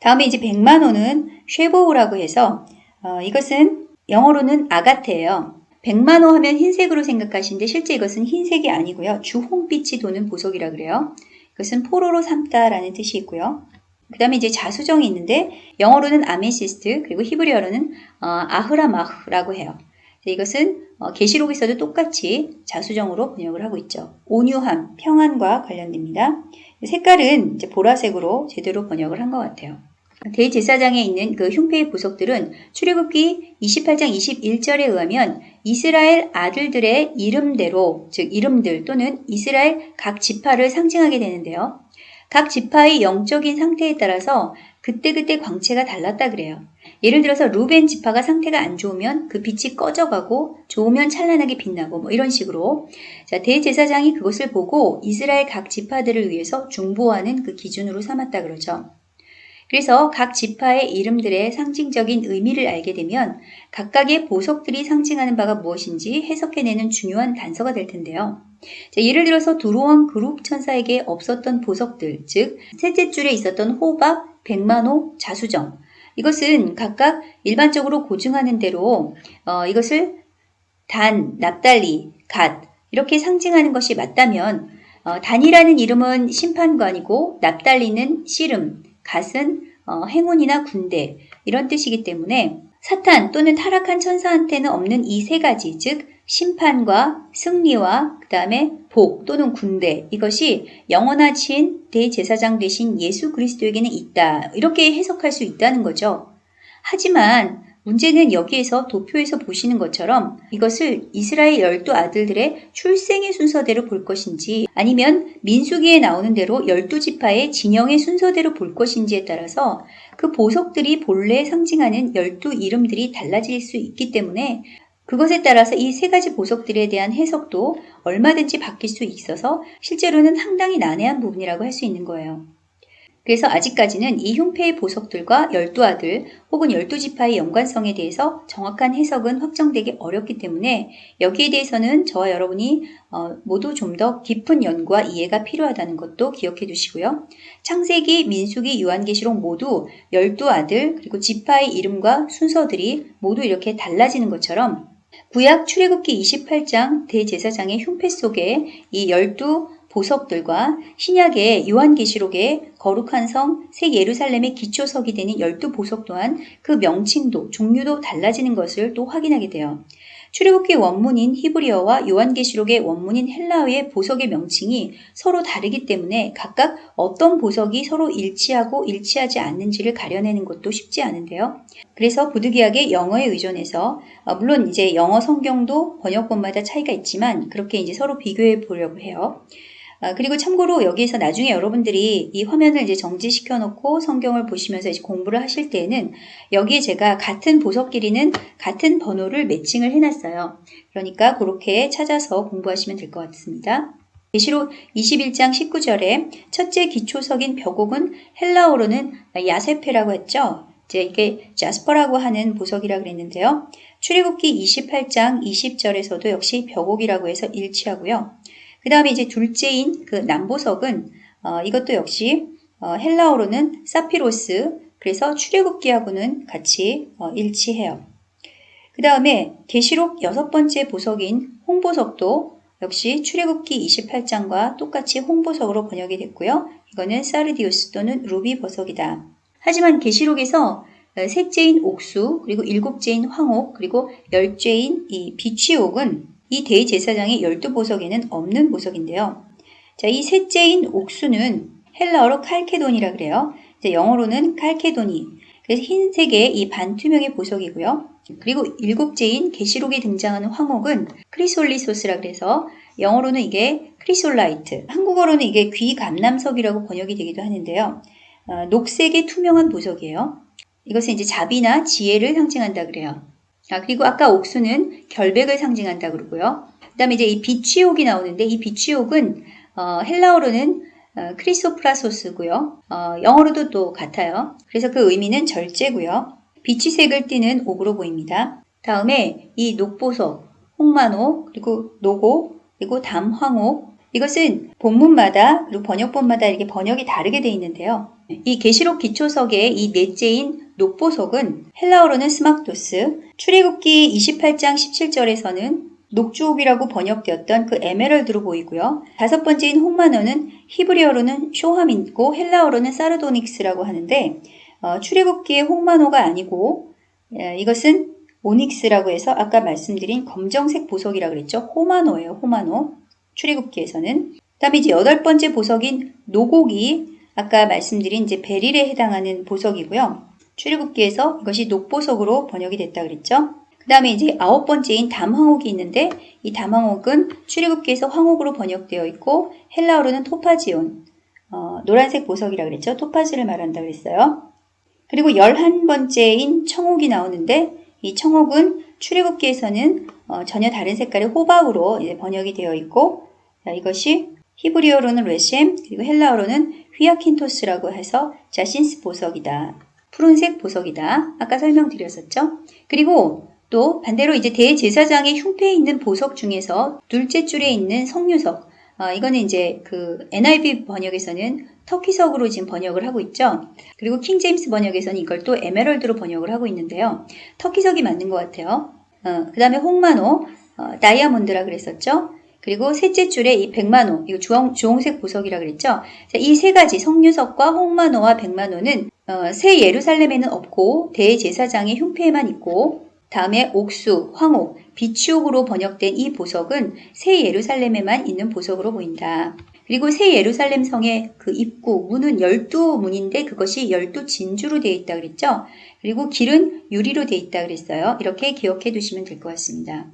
다음에 이제 백마노는 쉐보우라고 해서 어, 이것은 영어로는 agate예요. 백마노 하면 흰색으로 생각하시는데 실제 이것은 흰색이 아니고요. 주홍빛이 도는 보석이라 그래요. 이것은 포로로 삼다라는 뜻이 있고요. 그 다음에 이제 자수정이 있는데 영어로는 amethyst 그리고 히브리어로는 어, 아흐라마흐라고 해요. 이것은 어, 계시록에서도 똑같이 자수정으로 번역을 하고 있죠. 온유함, 평안과 관련됩니다. 색깔은 이제 보라색으로 제대로 번역을 한 것 같아요. 대제사장에 있는 그 흉패의 보석들은 출애굽기 28장 21절에 의하면 이스라엘 아들들의 이름대로 즉 이름들 또는 이스라엘 각 지파를 상징하게 되는데요. 각 지파의 영적인 상태에 따라서 그때그때 광채가 달랐다 그래요. 예를 들어서 루벤 지파가 상태가 안 좋으면 그 빛이 꺼져가고 좋으면 찬란하게 빛나고 뭐 이런 식으로 자 대제사장이 그것을 보고 이스라엘 각 지파들을 위해서 중보하는 그 기준으로 삼았다 그러죠. 그래서 각 지파의 이름들의 상징적인 의미를 알게 되면 각각의 보석들이 상징하는 바가 무엇인지 해석해내는 중요한 단서가 될 텐데요. 자, 예를 들어서 두로왕 그룹 천사에게 없었던 보석들, 즉 셋째 줄에 있었던 호박, 백만호, 자수정. 이것은 각각 일반적으로 고증하는 대로 어, 이것을 단, 납달리, 갓 이렇게 상징하는 것이 맞다면 어, 단이라는 이름은 심판관이고 납달리는 씨름, 갓은 어, 행운이나 군대 이런 뜻이기 때문에 사탄 또는 타락한 천사한테는 없는 이 세 가지, 즉 심판과 승리와 그 다음에 복 또는 군대 이것이 영원하신 대제사장 되신 예수 그리스도에게는 있다. 이렇게 해석할 수 있다는 거죠. 하지만 문제는 여기에서 도표에서 보시는 것처럼 이것을 이스라엘 열두 아들들의 출생의 순서대로 볼 것인지 아니면 민수기에 나오는 대로 열두 지파의 진영의 순서대로 볼 것인지에 따라서 그 보석들이 본래 상징하는 열두 이름들이 달라질 수 있기 때문에 그것에 따라서 이 세 가지 보석들에 대한 해석도 얼마든지 바뀔 수 있어서 실제로는 상당히 난해한 부분이라고 할 수 있는 거예요. 그래서 아직까지는 이 흉패의 보석들과 열두 아들 혹은 열두 지파의 연관성에 대해서 정확한 해석은 확정되기 어렵기 때문에 여기에 대해서는 저와 여러분이 어, 모두 좀 더 깊은 연구와 이해가 필요하다는 것도 기억해 두시고요. 창세기, 민수기, 요한계시록 모두 열두 아들 그리고 지파의 이름과 순서들이 모두 이렇게 달라지는 것처럼 구약 출애굽기 28장 대제사장의 흉패 속에 이 열두 보석들과 신약의 요한계시록의 거룩한 성 새 예루살렘의 기초석이 되는 열두 보석 또한 그 명칭도 종류도 달라지는 것을 또 확인하게 돼요. 출애굽기 원문인 히브리어와 요한계시록의 원문인 헬라어의 보석의 명칭이 서로 다르기 때문에 각각 어떤 보석이 서로 일치하고 일치하지 않는지를 가려내는 것도 쉽지 않은데요. 그래서 부득이하게 영어에 의존해서 어, 물론 이제 영어 성경도 번역본마다 차이가 있지만 그렇게 이제 서로 비교해 보려고 해요. 아, 그리고 참고로 여기에서 나중에 여러분들이 이 화면을 이제 정지시켜 놓고 성경을 보시면서 이제 공부를 하실 때에는 여기에 제가 같은 보석 길이는 같은 번호를 매칭을 해놨어요. 그러니까 그렇게 찾아서 공부하시면 될 것 같습니다. 계시록 21장 19절에 첫째 기초석인 벽옥은 헬라어로는 야세페라고 했죠. 이제 이게 자스퍼라고 하는 보석이라 고 그랬는데요. 출애굽기 28장 20절에서도 역시 벽옥이라고 해서 일치하고요. 그 다음에 이제 둘째인 그 남보석은 어, 이것도 역시 어, 헬라어로는 사피로스 그래서 출애굽기하고는 같이 어, 일치해요. 그 다음에 계시록 여섯 번째 보석인 홍보석도 역시 출애굽기 28장과 똑같이 홍보석으로 번역이 됐고요. 이거는 사르디우스 또는 루비 보석이다. 하지만 계시록에서 어, 셋째인 옥수 그리고 일곱째인 황옥 그리고 열째인 이 비취옥은 이 대제사장의 열두 보석에는 없는 보석인데요. 자, 이 셋째인 옥수는 헬라어로 칼케돈이라 그래요. 영어로는 칼케도니. 그래서 흰색의 이 반투명의 보석이고요. 그리고 일곱째인 계시록에 등장하는 황옥은 크리솔리소스라 그래서 영어로는 이게 chrysolite, 한국어로는 이게 귀감람석이라고 번역이 되기도 하는데요. 어, 녹색의 투명한 보석이에요. 이것은 이제 자비나 지혜를 상징한다 그래요. 아, 그리고 아까 옥수는 결백을 상징한다 그러고요. 그 다음에 이제 이 비취옥이 나오는데 이 비취옥은 어, 헬라어로는 어, 크리소프라소스고요. 어, 영어로도 또 같아요. 그래서 그 의미는 절제고요. 비취색을 띠는 옥으로 보입니다. 다음에 이 녹보석, 홍마노, 그리고 녹옥, 그리고 담황옥 이것은 본문마다 그리고 번역본마다 이렇게 번역이 다르게 되어 있는데요. 이 계시록 기초석의 이 넷째인 녹보석은 헬라어로는 스막도스, 출애굽기 28장 17절에서는 녹주옥이라고 번역되었던 그 에메랄드로 보이고요. 다섯 번째인 홍마노는 히브리어로는 쇼함이고 헬라어로는 사르도닉스라고 하는데 어, 출애굽기의 홍마노가 아니고 에, 이것은 오닉스라고 해서 아까 말씀드린 검정색 보석이라고 그랬죠. 호마노예요. 호마노. 출애굽기에서는. 그다음에 이제 여덟 번째 보석인 노곡이 아까 말씀드린 이제 베릴에 해당하는 보석이고요. 출애굽기에서 이것이 녹보석으로 번역이 됐다 그랬죠. 그 다음에 이제 아홉 번째인 담황옥이 있는데 이 담황옥은 출애굽기에서 황옥으로 번역되어 있고 헬라어로는 토파지온, 어, 노란색 보석이라 그랬죠. 토파즈를 말한다 그랬어요. 그리고 열한 번째인 청옥이 나오는데 이 청옥은 출애굽기에서는 어, 전혀 다른 색깔의 호박으로 번역이 되어 있고 자, 이것이 히브리어로는 레셈 그리고 헬라어로는 휘아킨토스라고 해서 자신스 보석이다. 푸른색 보석이다. 아까 설명드렸었죠? 그리고 또 반대로 이제 대제사장의 흉패에 있는 보석 중에서 둘째 줄에 있는 성유석. 어, 이거는 이제 그 NIV 번역에서는 터키석으로 지금 번역을 하고 있죠. 그리고 킹제임스 번역에서는 이걸 또 에메랄드로 번역을 하고 있는데요. 터키석이 맞는 것 같아요. 어, 그 다음에 홍마노, 어, 다이아몬드라 그랬었죠. 그리고 셋째 줄에 이 백만호, 이거 주홍, 주홍색 보석이라 그랬죠? 이 세 가지 성류석과 홍만호와 백만호는 어, 새 예루살렘에는 없고 대제사장의 흉패에만 있고 다음에 옥수, 황옥, 비추옥으로 번역된 이 보석은 새 예루살렘에만 있는 보석으로 보인다. 그리고 새 예루살렘 성의 그 입구, 문은 열두 문인데 그것이 열두 진주로 되어 있다 그랬죠? 그리고 길은 유리로 되어 있다 그랬어요. 이렇게 기억해 두시면 될 것 같습니다.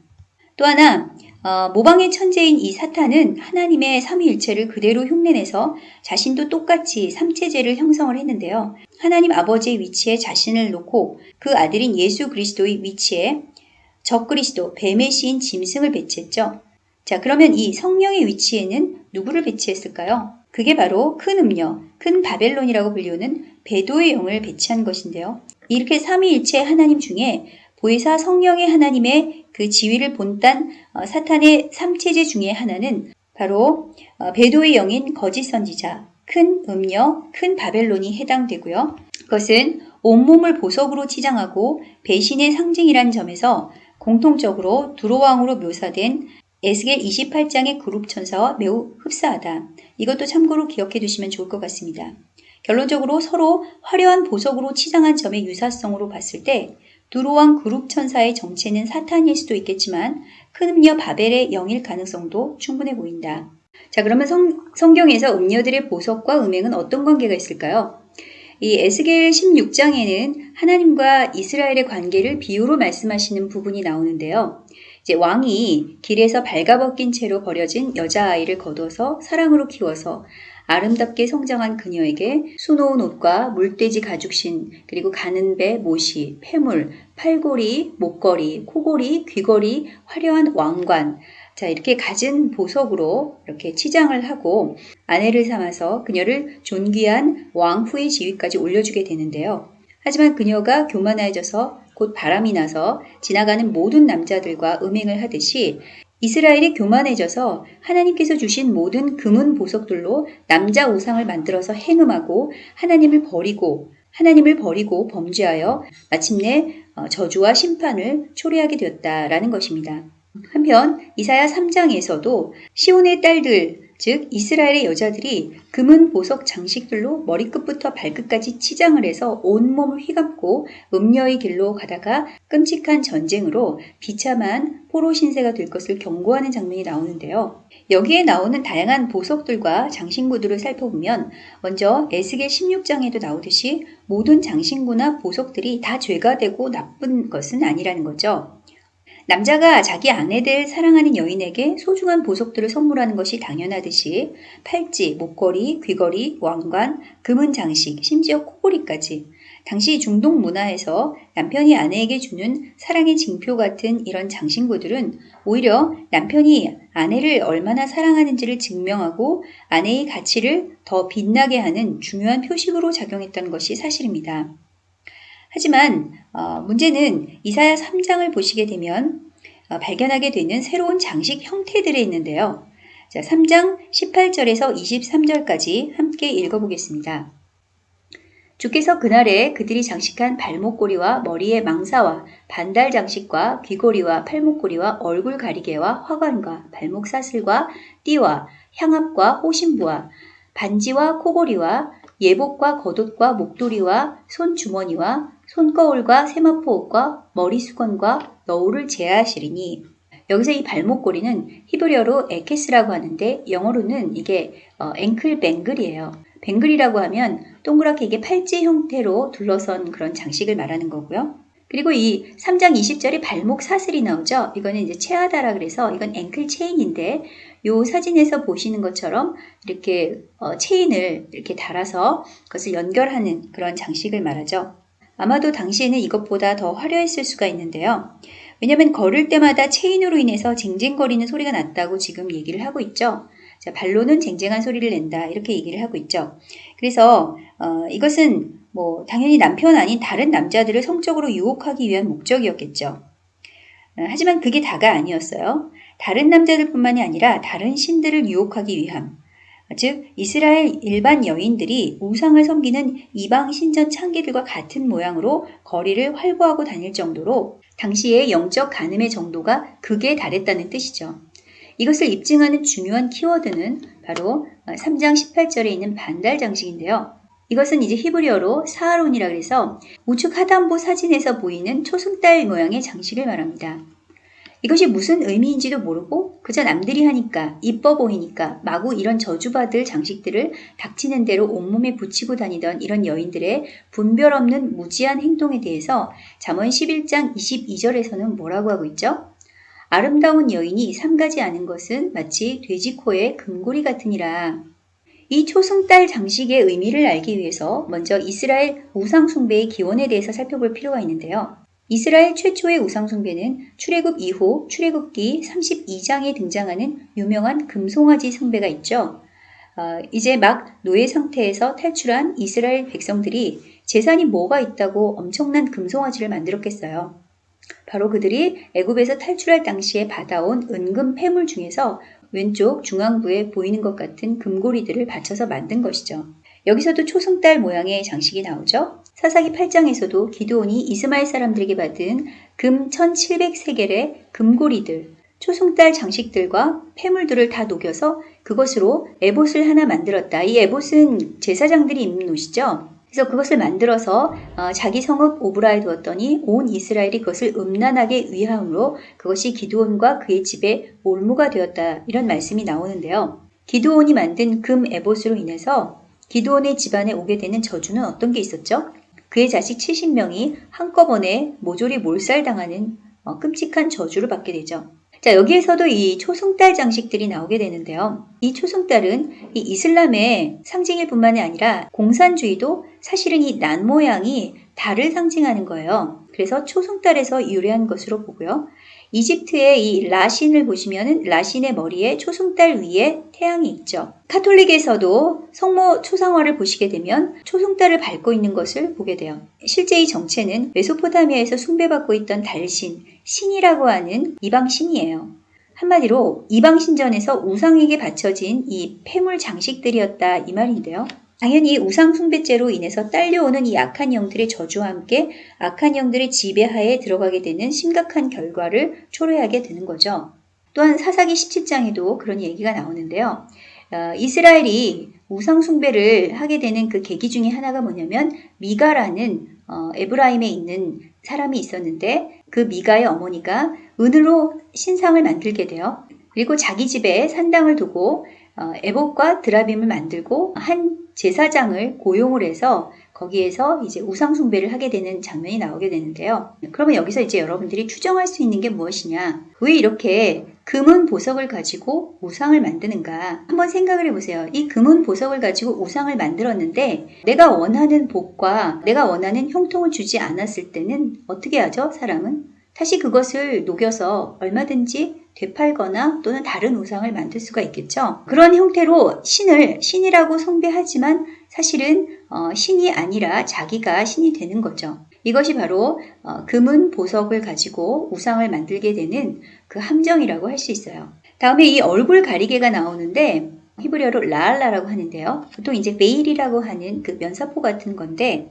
또 하나, 어, 모방의 천재인 이 사탄은 하나님의 삼위일체를 그대로 흉내내서 자신도 똑같이 삼체제를 형성을 했는데요. 하나님 아버지의 위치에 자신을 놓고 그 아들인 예수 그리스도의 위치에 적그리스도, 뱀의 시인 짐승을 배치했죠. 자, 그러면 이 성령의 위치에는 누구를 배치했을까요? 그게 바로 큰 음녀, 큰 바벨론이라고 불리우는 배도의 영을 배치한 것인데요. 이렇게 삼위일체 하나님 중에 보혜사 성령의 하나님의 그 지위를 본딴 어, 사탄의 삼체제 중에 하나는 바로 어, 배도의 영인 거짓 선지자, 큰 음녀, 큰 바벨론이 해당되고요. 그것은 온몸을 보석으로 치장하고 배신의 상징이란 점에서 공통적으로 두로왕으로 묘사된 에스겔 28장의 그룹 천사와 매우 흡사하다. 이것도 참고로 기억해 두시면 좋을 것 같습니다. 결론적으로 서로 화려한 보석으로 치장한 점의 유사성으로 봤을 때 두로왕 그룹 천사의 정체는 사탄일 수도 있겠지만 큰 음녀 바벨의 영일 가능성도 충분해 보인다. 자 그러면 성, 성경에서 음녀들의 보석과 음행은 어떤 관계가 있을까요? 이 에스겔 16장에는 하나님과 이스라엘의 관계를 비유로 말씀하시는 부분이 나오는데요. 이제 왕이 길에서 발가벗긴 채로 버려진 여자아이를 거둬서 사랑으로 키워서 아름답게 성장한 그녀에게 수놓은 옷과 물돼지 가죽신, 그리고 가는 배, 모시, 폐물, 팔고리, 목걸이, 코걸이, 귀걸이, 화려한 왕관, 자, 이렇게 갖은 보석으로 이렇게 치장을 하고 아내를 삼아서 그녀를 존귀한 왕후의 지위까지 올려주게 되는데요. 하지만 그녀가 교만해져서 곧 바람이 나서 지나가는 모든 남자들과 음행을 하듯이 이스라엘이 교만해져서 하나님께서 주신 모든 금은 보석들로 남자 우상을 만들어서 행음하고 하나님을 버리고 하나님을 버리고 범죄하여 마침내 어, 저주와 심판을 초래하게 되었다라는 것입니다. 한편 이사야 3장에서도 시온의 딸들 즉 이스라엘의 여자들이 금은 보석 장식들로 머리끝부터 발끝까지 치장을 해서 온몸을 휘감고 음녀의 길로 가다가 끔찍한 전쟁으로 비참한 포로 신세가 될 것을 경고하는 장면이 나오는데요. 여기에 나오는 다양한 보석들과 장신구들을 살펴보면 먼저 에스겔 16장에도 나오듯이 모든 장신구나 보석들이 다 죄가 되고 나쁜 것은 아니라는 거죠. 남자가 자기 아내들 사랑하는 여인에게 소중한 보석들을 선물하는 것이 당연하듯이 팔찌, 목걸이, 귀걸이, 왕관, 금은 장식, 심지어 코골이까지 당시 중동 문화에서 남편이 아내에게 주는 사랑의 징표 같은 이런 장신구들은 오히려 남편이 아내를 얼마나 사랑하는지를 증명하고 아내의 가치를 더 빛나게 하는 중요한 표식으로 작용했던 것이 사실입니다. 하지만 어, 문제는 이사야 3장을 보시게 되면 어, 발견하게 되는 새로운 장식 형태들이 있는데요. 자, 3장 18절에서 23절까지 함께 읽어보겠습니다. 주께서 그날에 그들이 장식한 발목고리와 머리에 망사와 반달 장식과 귀고리와 팔목고리와 얼굴 가리개와 화관과 발목 사슬과 띠와 향합과 호신부와 반지와 코고리와 예복과 겉옷과 목도리와 손주머니와 손거울과 세마포옷과 머리수건과 너울을 제하시리니 여기서 이 발목걸이는 히브리어로 에케스라고 하는데 영어로는 이게 어, ankle bangle이에요. bangle이라고 하면 동그랗게 이게 팔찌 형태로 둘러선 그런 장식을 말하는 거고요. 그리고 이 3장 20절에 발목 사슬이 나오죠. 이거는 이제 체아다라 그래서 이건 ankle chain인데 이 사진에서 보시는 것처럼 이렇게 어, 체인을 이렇게 달아서 그것을 연결하는 그런 장식을 말하죠. 아마도 당시에는 이것보다 더 화려했을 수가 있는데요. 왜냐하면 걸을 때마다 체인으로 인해서 쟁쟁거리는 소리가 났다고 지금 얘기를 하고 있죠. 자, 발로는 쟁쟁한 소리를 낸다 이렇게 얘기를 하고 있죠. 그래서 어, 이것은 뭐 당연히 남편 아닌 다른 남자들을 성적으로 유혹하기 위한 목적이었겠죠. 어, 하지만 그게 다가 아니었어요. 다른 남자들뿐만이 아니라 다른 신들을 유혹하기 위함. 즉 이스라엘 일반 여인들이 우상을 섬기는 이방 신전 창기들과 같은 모양으로 거리를 활보하고 다닐 정도로 당시의 영적 간음의 정도가 극에 달했다는 뜻이죠. 이것을 입증하는 중요한 키워드는 바로 3장 18절에 있는 반달 장식인데요. 이것은 이제 히브리어로 사하론이라 그래서 우측 하단부 사진에서 보이는 초승달 모양의 장식을 말합니다. 이것이 무슨 의미인지도 모르고 그저 남들이 하니까 이뻐 보이니까 마구 이런 저주받을 장식들을 닥치는 대로 온몸에 붙이고 다니던 이런 여인들의 분별 없는 무지한 행동에 대해서 잠언 11장 22절에서는 뭐라고 하고 있죠? 아름다운 여인이 삼가지 않은 것은 마치 돼지 코의 금고리 같으니라. 이 초승달 장식의 의미를 알기 위해서 먼저 이스라엘 우상숭배의 기원에 대해서 살펴볼 필요가 있는데요. 이스라엘 최초의 우상 숭배는 출애굽 이후 출애굽기 32장에 등장하는 유명한 금송아지 숭배가 있죠. 어, 이제 막 노예 상태에서 탈출한 이스라엘 백성들이 재산이 뭐가 있다고 엄청난 금송아지를 만들었겠어요. 바로 그들이 애굽에서 탈출할 당시에 받아온 은금 폐물 중에서 왼쪽 중앙부에 보이는 것 같은 금고리들을 받쳐서 만든 것이죠. 여기서도 초승달 모양의 장식이 나오죠. 사사기 8장에서도 기도온이 이스마엘 사람들에게 받은 금 1700세겔의 금고리들, 초승달 장식들과 폐물들을 다 녹여서 그것으로 에봇을 하나 만들었다. 이 에봇은 제사장들이 입는 옷이죠. 그래서 그것을 만들어서 어, 자기 성읍 오브라에 두었더니 온 이스라엘이 그것을 음란하게 위함으로 그것이 기드온과 그의 집에 올무가 되었다. 이런 말씀이 나오는데요. 기드온이 만든 금 에봇으로 인해서 기드온의 집안에 오게 되는 저주는 어떤 게 있었죠? 그의 자식 70명이 한꺼번에 모조리 몰살당하는 어, 끔찍한 저주를 받게 되죠. 자, 여기에서도 이 초승달 장식들이 나오게 되는데요. 이 초승달은 이 이슬람의 상징일 뿐만이 아니라 공산주의도 사실은 이 난 모양이 달을 상징하는 거예요. 그래서 초승달에서 유래한 것으로 보고요. 이집트의 이 라신을 보시면은 라신의 머리에 초승달 위에 태양이 있죠. 카톨릭에서도 성모 초상화를 보시게 되면 초승달을 밟고 있는 것을 보게 돼요. 실제 이 정체는 메소포타미아에서 숭배받고 있던 달신, 신이라고 하는 이방 신이에요. 한마디로 이방 신전에서 우상에게 바쳐진 이 폐물 장식들이었다 이 말인데요. 당연히 우상 숭배죄로 인해서 딸려오는 이 악한 영들의 저주와 함께 악한 영들의 지배하에 들어가게 되는 심각한 결과를 초래하게 되는 거죠. 또한 사사기 17장에도 그런 얘기가 나오는데요. 어, 이스라엘이 우상 숭배를 하게 되는 그 계기 중에 하나가 뭐냐면 미가라는 어, 에브라임에 있는 사람이 있었는데 그 미가의 어머니가 은으로 신상을 만들게 돼요. 그리고 자기 집에 산당을 두고 어, 에봇과 드라빔을 만들고 한 제사장을 고용을 해서 거기에서 이제 우상숭배를 하게 되는 장면이 나오게 되는데요. 그러면 여기서 이제 여러분들이 추정할 수 있는 게 무엇이냐? 왜 이렇게 금은 보석을 가지고 우상을 만드는가? 한번 생각을 해보세요. 이 금은 보석을 가지고 우상을 만들었는데 내가 원하는 복과 내가 원하는 형통을 주지 않았을 때는 어떻게 하죠? 사람은? 다시 그것을 녹여서 얼마든지 되팔거나 또는 다른 우상을 만들 수가 있겠죠. 그런 형태로 신을 신이라고 숭배하지만 사실은 어, 신이 아니라 자기가 신이 되는 거죠. 이것이 바로 어, 금은 보석을 가지고 우상을 만들게 되는 그 함정이라고 할 수 있어요. 다음에 이 얼굴 가리개가 나오는데 히브리어로 라알라라고 하는데요. 보통 이제 베일이라고 하는 그 면사포 같은 건데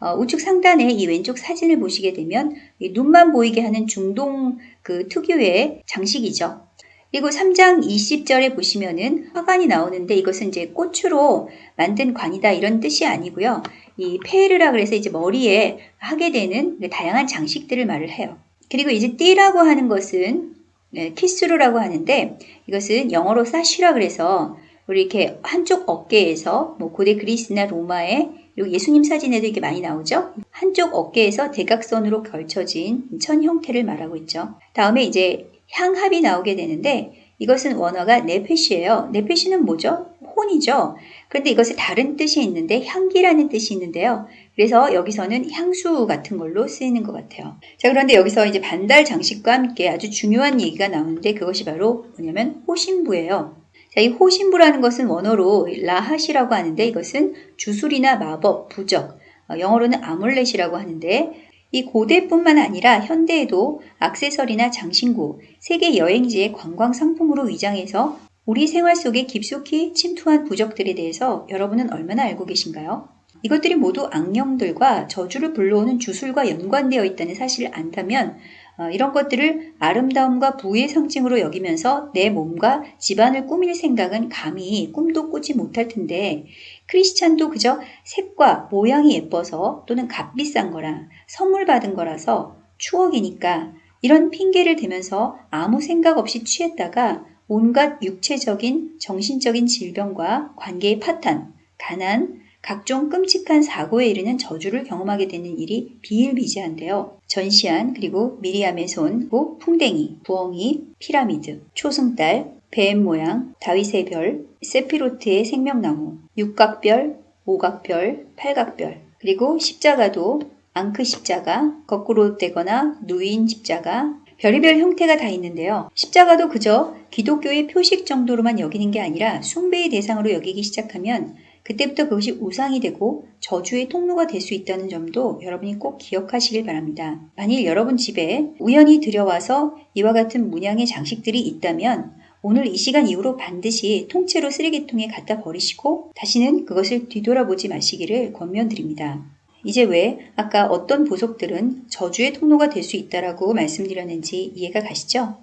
어, 우측 상단에 이 왼쪽 사진을 보시게 되면 눈만 보이게 하는 중동 그 특유의 장식이죠. 그리고 3장 20절에 보시면은 화관이 나오는데 이것은 이제 꽃으로 만든 관이다 이런 뜻이 아니고요. 이 페르라 그래서 이제 머리에 하게 되는 다양한 장식들을 말을 해요. 그리고 이제 띠라고 하는 것은 네, 키스루라고 하는데 이것은 영어로 사쉬라 그래서 우리 이렇게 한쪽 어깨에서 뭐 고대 그리스나 로마의 그리고 예수님 사진에도 이게 많이 나오죠. 한쪽 어깨에서 대각선으로 걸쳐진 천 형태를 말하고 있죠. 다음에 이제 향합이 나오게 되는데 이것은 원어가 네페시예요. 네페시는 뭐죠? 혼이죠. 그런데 이것에 다른 뜻이 있는데 향기라는 뜻이 있는데요. 그래서 여기서는 향수 같은 걸로 쓰이는 것 같아요. 자, 그런데 여기서 이제 반달 장식과 함께 아주 중요한 얘기가 나오는데 그것이 바로 뭐냐면 호신부예요. 자, 이 호신부라는 것은 원어로 라하시라고 하는데 이것은 주술이나 마법, 부적, 어, 영어로는 아몰렛이라고 하는데 이 고대뿐만 아니라 현대에도 악세서리나 장신구, 세계 여행지의 관광 상품으로 위장해서 우리 생활 속에 깊숙이 침투한 부적들에 대해서 여러분은 얼마나 알고 계신가요? 이것들이 모두 악령들과 저주를 불러오는 주술과 연관되어 있다는 사실을 안다면 어, 이런 것들을 아름다움과 부의 상징으로 여기면서 내 몸과 집안을 꾸밀 생각은 감히 꿈도 꾸지 못할 텐데 크리스찬도 그저 색과 모양이 예뻐서 또는 값비싼 거라 선물 받은 거라서 추억이니까 이런 핑계를 대면서 아무 생각 없이 취했다가 온갖 육체적인 정신적인 질병과 관계의 파탄, 가난, 각종 끔찍한 사고에 이르는 저주를 경험하게 되는 일이 비일비재한데요. 전시안, 그리고 미리암의 손, 고 풍뎅이, 부엉이, 피라미드, 초승달, 뱀 모양, 다윗의 별, 세피로트의 생명나무, 육각별, 오각별, 팔각별, 그리고 십자가도 앙크 십자가, 거꾸로 되거나 누인 십자가, 별의별 형태가 다 있는데요. 십자가도 그저 기독교의 표식 정도로만 여기는 게 아니라 숭배의 대상으로 여기기 시작하면 그때부터 그것이 우상이 되고 저주의 통로가 될 수 있다는 점도 여러분이 꼭 기억하시길 바랍니다. 만일 여러분 집에 우연히 들여와서 이와 같은 문양의 장식들이 있다면 오늘 이 시간 이후로 반드시 통째로 쓰레기통에 갖다 버리시고 다시는 그것을 뒤돌아보지 마시기를 권면드립니다. 이제 왜 아까 어떤 보석들은 저주의 통로가 될 수 있다라고 말씀드렸는지 이해가 가시죠?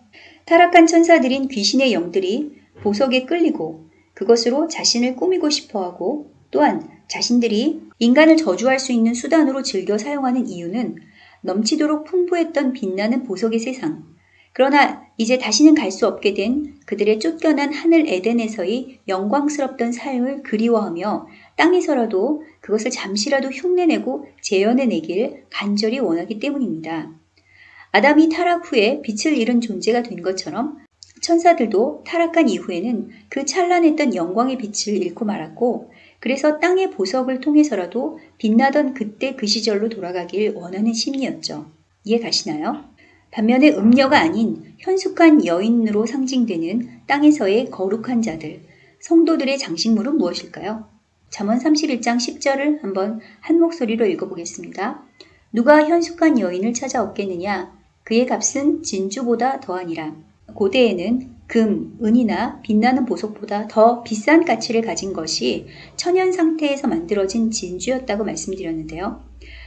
타락한 천사들인 귀신의 영들이 보석에 끌리고 그것으로 자신을 꾸미고 싶어 하고 또한 자신들이 인간을 저주할 수 있는 수단으로 즐겨 사용하는 이유는 넘치도록 풍부했던 빛나는 보석의 세상. 그러나 이제 다시는 갈 수 없게 된 그들의 쫓겨난 하늘 에덴에서의 영광스럽던 삶을 그리워하며 땅에서라도 그것을 잠시라도 흉내내고 재현해내길 간절히 원하기 때문입니다. 아담이 타락 후에 빛을 잃은 존재가 된 것처럼 천사들도 타락한 이후에는 그 찬란했던 영광의 빛을 잃고 말았고 그래서 땅의 보석을 통해서라도 빛나던 그때 그 시절로 돌아가길 원하는 심리였죠. 이해 가시나요? 반면에 음녀가 아닌 현숙한 여인으로 상징되는 땅에서의 거룩한 자들, 성도들의 장식물은 무엇일까요? 잠언 31장 10절을 한번 한 목소리로 읽어보겠습니다. 누가 현숙한 여인을 찾아 얻겠느냐? 그의 값은 진주보다 더하니라. 고대에는 금, 은이나 빛나는 보석보다 더 비싼 가치를 가진 것이 천연 상태에서 만들어진 진주였다고 말씀드렸는데요.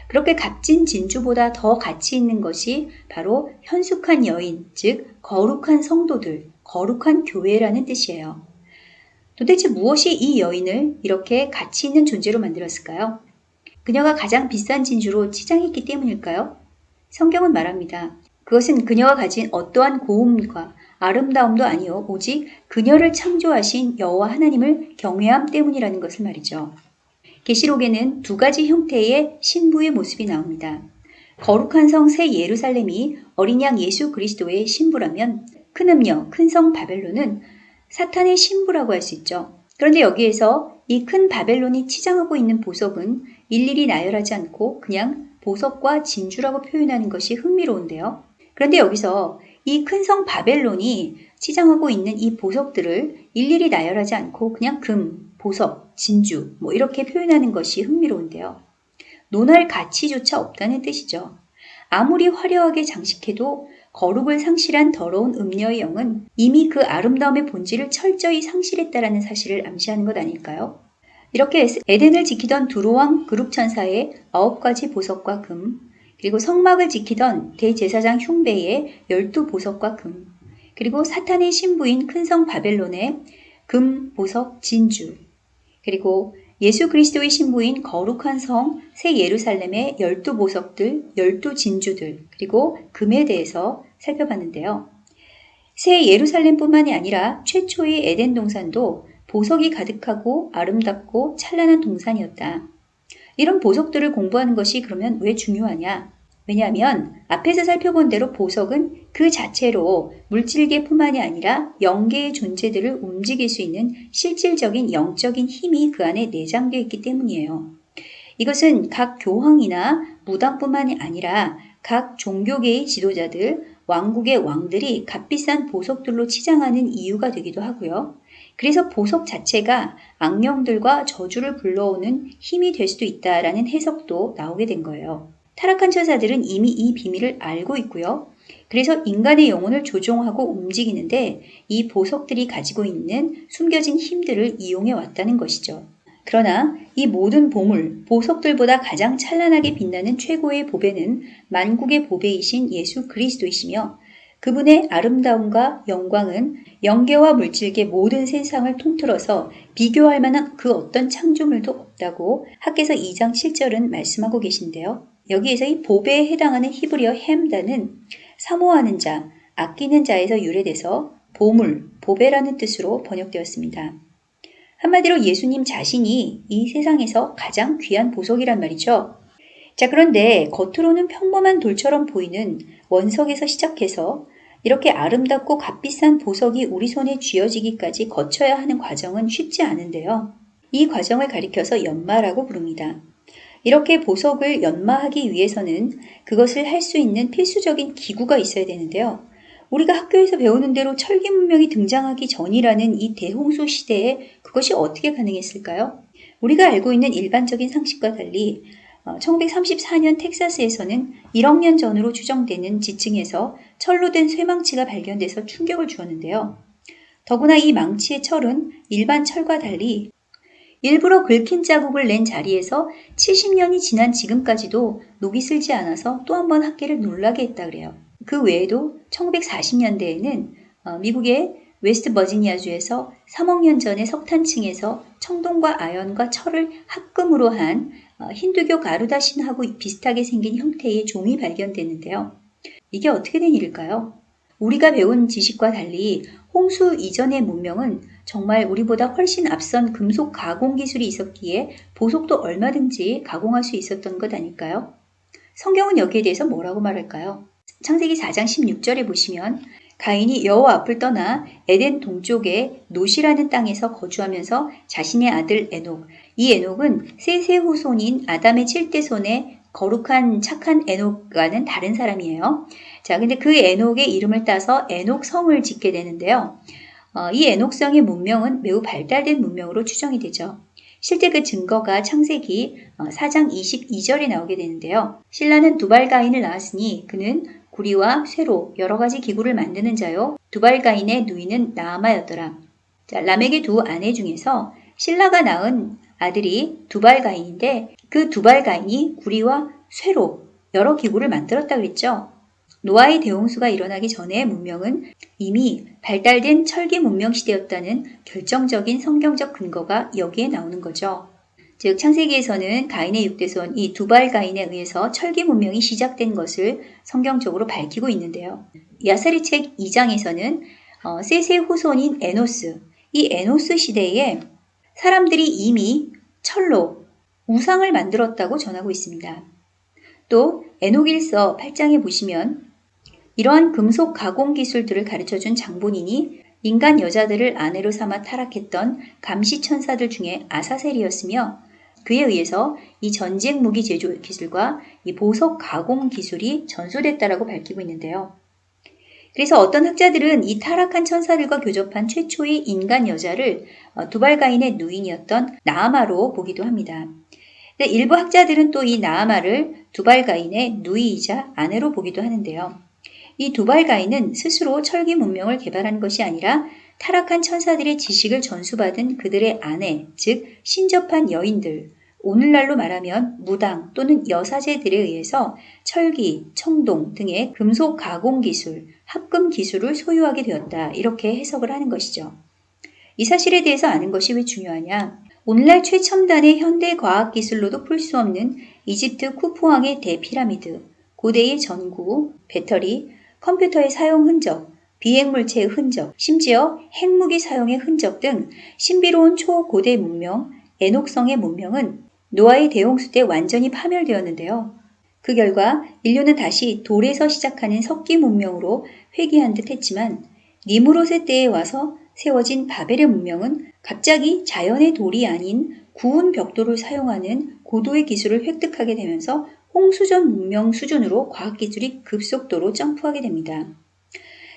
그렇게 값진 진주보다 더 가치 있는 것이 바로 현숙한 여인, 즉 거룩한 성도들, 거룩한 교회라는 뜻이에요. 도대체 무엇이 이 여인을 이렇게 가치 있는 존재로 만들었을까요? 그녀가 가장 비싼 진주로 치장했기 때문일까요? 성경은 말합니다. 그것은 그녀가 가진 어떠한 고음과 아름다움도 아니요 오직 그녀를 창조하신 여호와 하나님을 경외함 때문이라는 것을 말이죠. 계시록에는 두 가지 형태의 신부의 모습이 나옵니다. 거룩한 성 새 예루살렘이 어린 양 예수 그리스도의 신부라면 큰 음녀, 큰 성 바벨론은 사탄의 신부라고 할 수 있죠. 그런데 여기에서 이 큰 바벨론이 치장하고 있는 보석은 일일이 나열하지 않고 그냥 보석과 진주라고 표현하는 것이 흥미로운데요. 그런데 여기서 이 큰 성 바벨론이 치장하고 있는 이 보석들을 일일이 나열하지 않고 그냥 금, 보석, 진주 뭐 이렇게 표현하는 것이 흥미로운데요. 논할 가치조차 없다는 뜻이죠. 아무리 화려하게 장식해도 거룩을 상실한 더러운 음녀의 영은 이미 그 아름다움의 본질을 철저히 상실했다라는 사실을 암시하는 것 아닐까요? 이렇게 에덴을 지키던 두로왕 그룹 천사의 아홉 가지 보석과 금, 그리고 성막을 지키던 대제사장 흉배의 열두 보석과 금, 그리고 사탄의 신부인 큰성 바벨론의 금, 보석, 진주, 그리고 예수 그리스도의 신부인 거룩한 성 새 예루살렘의 열두 보석들, 열두 진주들, 그리고 금에 대해서 살펴봤는데요. 새 예루살렘뿐만이 아니라 최초의 에덴 동산도 보석이 가득하고 아름답고 찬란한 동산이었다. 이런 보석들을 공부하는 것이 그러면 왜 중요하냐? 왜냐하면 앞에서 살펴본 대로 보석은 그 자체로 물질계뿐만이 아니라 영계의 존재들을 움직일 수 있는 실질적인 영적인 힘이 그 안에 내장되어 있기 때문이에요. 이것은 각 교황이나 무당뿐만이 아니라 각 종교계의 지도자들, 왕국의 왕들이 값비싼 보석들로 치장하는 이유가 되기도 하고요. 그래서 보석 자체가 악령들과 저주를 불러오는 힘이 될 수도 있다라는 해석도 나오게 된 거예요. 타락한 천사들은 이미 이 비밀을 알고 있고요. 그래서 인간의 영혼을 조종하고 움직이는데 이 보석들이 가지고 있는 숨겨진 힘들을 이용해 왔다는 것이죠. 그러나 이 모든 보물, 보석들보다 가장 찬란하게 빛나는 최고의 보배는 만국의 보배이신 예수 그리스도이시며 그분의 아름다움과 영광은 영계와 물질계 모든 세상을 통틀어서 비교할 만한 그 어떤 창조물도 없다고 학계서 2장 7절은 말씀하고 계신데요. 여기에서 이 보배에 해당하는 히브리어 햄다는 사모하는 자, 아끼는 자에서 유래돼서 보물, 보배라는 뜻으로 번역되었습니다. 한마디로 예수님 자신이 이 세상에서 가장 귀한 보석이란 말이죠. 자, 그런데 겉으로는 평범한 돌처럼 보이는 원석에서 시작해서 이렇게 아름답고 값비싼 보석이 우리 손에 쥐어지기까지 거쳐야 하는 과정은 쉽지 않은데요. 이 과정을 가리켜서 연마라고 부릅니다. 이렇게 보석을 연마하기 위해서는 그것을 할 수 있는 필수적인 기구가 있어야 되는데요. 우리가 학교에서 배우는 대로 철기 문명이 등장하기 전이라는 이 대홍수 시대에 그것이 어떻게 가능했을까요? 우리가 알고 있는 일반적인 상식과 달리 1934년 어, 텍사스에서는 1억 년 전으로 추정되는 지층에서 철로 된 쇠망치가 발견돼서 충격을 주었는데요. 더구나 이 망치의 철은 일반 철과 달리 일부러 긁힌 자국을 낸 자리에서 70년이 지난 지금까지도 녹이 슬지 않아서 또 한 번 학계를 놀라게 했다 그래요. 그 외에도 1940년대에는 어, 미국의 웨스트 버지니아주에서 3억 년 전에 석탄층에서 청동과 아연과 철을 합금으로 한 어, 힌두교 가루다 신하고 비슷하게 생긴 형태의 종이 발견됐는데요. 이게 어떻게 된 일일까요? 우리가 배운 지식과 달리 홍수 이전의 문명은 정말 우리보다 훨씬 앞선 금속 가공 기술이 있었기에 보석도 얼마든지 가공할 수 있었던 것 아닐까요? 성경은 여기에 대해서 뭐라고 말할까요? 창세기 4장 16절에 보시면 가인이 여호와 앞을 떠나 에덴 동쪽의 노시라는 땅에서 거주하면서 자신의 아들 에녹, 이 에녹은 셋의 후손인 아담의 7대 손의 거룩한 착한 에녹과는 다른 사람이에요. 자, 근데 그 에녹의 이름을 따서 에녹성을 짓게 되는데요. 어, 이 에녹성의 문명은 매우 발달된 문명으로 추정이 되죠. 실제 그 증거가 창세기 4장 어, 22절에 나오게 되는데요. 신라는 두발가인을 낳았으니 그는 구리와 쇠로 여러 가지 기구를 만드는 자요. 두발가인의 누이는 나아마였더라. 자, 람에게 두 아내 중에서 신라가 낳은 아들이 두발가인인데 그 두발가인이 구리와 쇠로 여러 기구를 만들었다 그랬죠. 노아의 대홍수가 일어나기 전에 문명은 이미 발달된 철기 문명 시대였다는 결정적인 성경적 근거가 여기에 나오는 거죠. 즉 창세기에서는 가인의 육대손 이 두발 가인에 의해서 철기 문명이 시작된 것을 성경적으로 밝히고 있는데요. 야사리 책 2장에서는 어, 세세 후손인 에노스 이 에노스 시대에 사람들이 이미 철로 우상을 만들었다고 전하고 있습니다. 또 에녹일서 8장에 보시면 이러한 금속 가공 기술들을 가르쳐준 장본인이 인간 여자들을 아내로 삼아 타락했던 감시 천사들 중에 아사셀이었으며 그에 의해서 이 전쟁 무기 제조 기술과 이 보석 가공 기술이 전수됐다라고 밝히고 있는데요. 그래서 어떤 학자들은 이 타락한 천사들과 교접한 최초의 인간 여자를 어, 두발가인의 누인이었던 나아마로 보기도 합니다. 일부 학자들은 또 이 나아마를 두발가인의 누이이자 아내로 보기도 하는데요. 이 두발가인은 스스로 철기 문명을 개발한 것이 아니라 타락한 천사들의 지식을 전수받은 그들의 아내, 즉 신접한 여인들, 오늘날로 말하면 무당 또는 여사제들에 의해서 철기, 청동 등의 금속 가공 기술, 합금 기술을 소유하게 되었다. 이렇게 해석을 하는 것이죠. 이 사실에 대해서 아는 것이 왜 중요하냐? 오늘날 최첨단의 현대 과학 기술로도 풀 수 없는 이집트 쿠푸왕의 대피라미드, 고대의 전구, 배터리, 컴퓨터의 사용 흔적, 비행물체의 흔적, 심지어 핵무기 사용의 흔적 등 신비로운 초고대 문명, 에녹성의 문명은 노아의 대홍수 때 완전히 파멸되었는데요. 그 결과 인류는 다시 돌에서 시작하는 석기 문명으로 회귀한 듯 했지만 니무롯의 때에 와서 세워진 바벨의 문명은 갑자기 자연의 돌이 아닌 구운 벽돌을 사용하는 고도의 기술을 획득하게 되면서 홍수전 문명 수준으로 과학기술이 급속도로 점프하게 됩니다.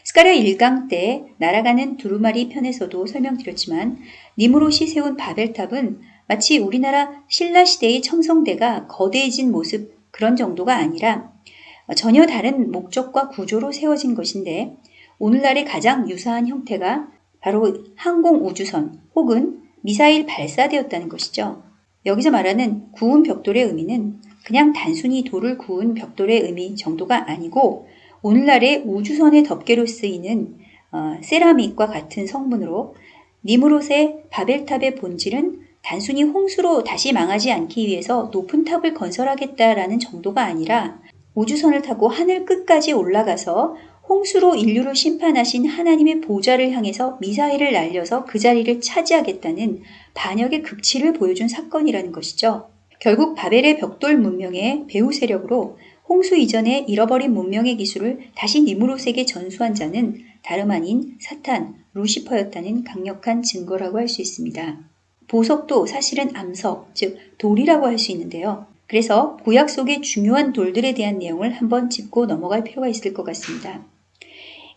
스카랴 1강 때 날아가는 두루마리 편에서도 설명드렸지만 니무롯이 세운 바벨탑은 마치 우리나라 신라시대의 청성대가 거대해진 모습 그런 정도가 아니라 전혀 다른 목적과 구조로 세워진 것인데 오늘날의 가장 유사한 형태가 바로 항공우주선 혹은 미사일 발사되었다는 것이죠. 여기서 말하는 구운 벽돌의 의미는 그냥 단순히 돌을 구운 벽돌의 의미 정도가 아니고 오늘날의 우주선의 덮개로 쓰이는 어, 세라믹과 같은 성분으로 니무롯의 바벨탑의 본질은 단순히 홍수로 다시 망하지 않기 위해서 높은 탑을 건설하겠다라는 정도가 아니라 우주선을 타고 하늘 끝까지 올라가서 홍수로 인류를 심판하신 하나님의 보좌를 향해서 미사일을 날려서 그 자리를 차지하겠다는 반역의 극치를 보여준 사건이라는 것이죠. 결국 바벨의 벽돌 문명의 배후 세력으로 홍수 이전에 잃어버린 문명의 기술을 다시 니무롯에게 전수한 자는 다름 아닌 사탄, 루시퍼였다는 강력한 증거라고 할 수 있습니다. 보석도 사실은 암석, 즉 돌이라고 할 수 있는데요. 그래서 구약 속의 중요한 돌들에 대한 내용을 한번 짚고 넘어갈 필요가 있을 것 같습니다.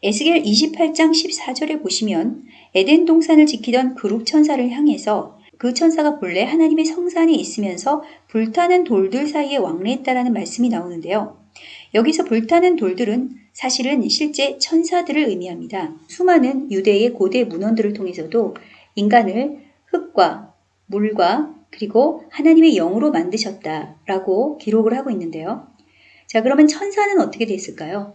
에스겔 28장 14절에 보시면 에덴 동산을 지키던 그룹 천사를 향해서 그 천사가 본래 하나님의 성산에 있으면서 불타는 돌들 사이에 왕래했다라는 말씀이 나오는데요. 여기서 불타는 돌들은 사실은 실제 천사들을 의미합니다. 수많은 유대의 고대 문헌들을 통해서도 인간을 흙과 물과 그리고 하나님의 영으로 만드셨다라고 기록을 하고 있는데요. 자, 그러면 천사는 어떻게 됐을까요?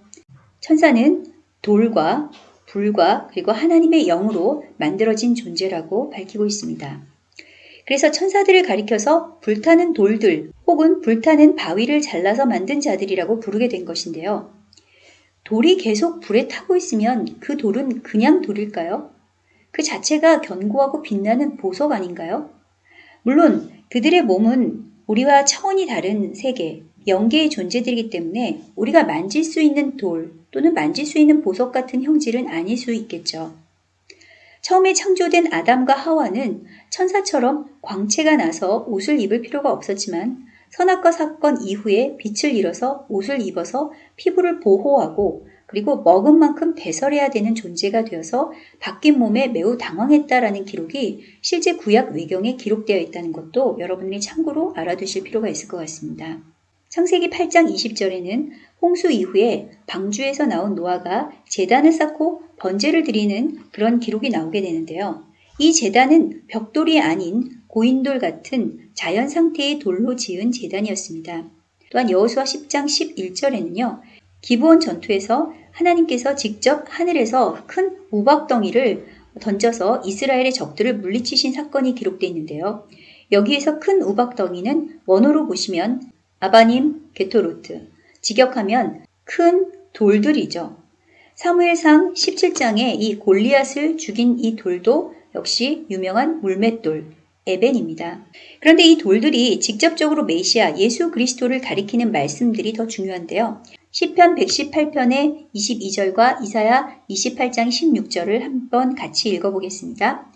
천사는 돌과 불과 그리고 하나님의 영으로 만들어진 존재라고 밝히고 있습니다. 그래서 천사들을 가리켜서 불타는 돌들 혹은 불타는 바위를 잘라서 만든 자들이라고 부르게 된 것인데요. 돌이 계속 불에 타고 있으면 그 돌은 그냥 돌일까요? 그 자체가 견고하고 빛나는 보석 아닌가요? 물론 그들의 몸은 우리와 차원이 다른 세계, 영계의 존재들이기 때문에 우리가 만질 수 있는 돌 또는 만질 수 있는 보석 같은 형질은 아닐 수 있겠죠. 처음에 창조된 아담과 하와는 천사처럼 광채가 나서 옷을 입을 필요가 없었지만 선악과 사건 이후에 빛을 잃어서 옷을 입어서 피부를 보호하고 그리고 먹은 만큼 배설해야 되는 존재가 되어서 바뀐 몸에 매우 당황했다라는 기록이 실제 구약 외경에 기록되어 있다는 것도 여러분들이 참고로 알아두실 필요가 있을 것 같습니다. 창세기 8장 20절에는 홍수 이후에 방주에서 나온 노아가 재단을 쌓고 번제를 드리는 그런 기록이 나오게 되는데요. 이 재단은 벽돌이 아닌 고인돌 같은 자연 상태의 돌로 지은 재단이었습니다. 또한 여호수아 10장 11절에는요. 기브온 전투에서 하나님께서 직접 하늘에서 큰 우박덩이를 던져서 이스라엘의 적들을 물리치신 사건이 기록되어 있는데요. 여기에서 큰 우박덩이는 원어로 보시면 아바님 게토로트, 직역하면 큰 돌들이죠. 사무엘상 17장에 이 골리앗을 죽인 이 돌도 역시 유명한 물맷돌, 에벤입니다. 그런데 이 돌들이 직접적으로 메시아 예수 그리스도를 가리키는 말씀들이 더 중요한데요. 시편 118편의 22절과 이사야 28장 16절을 한번 같이 읽어보겠습니다.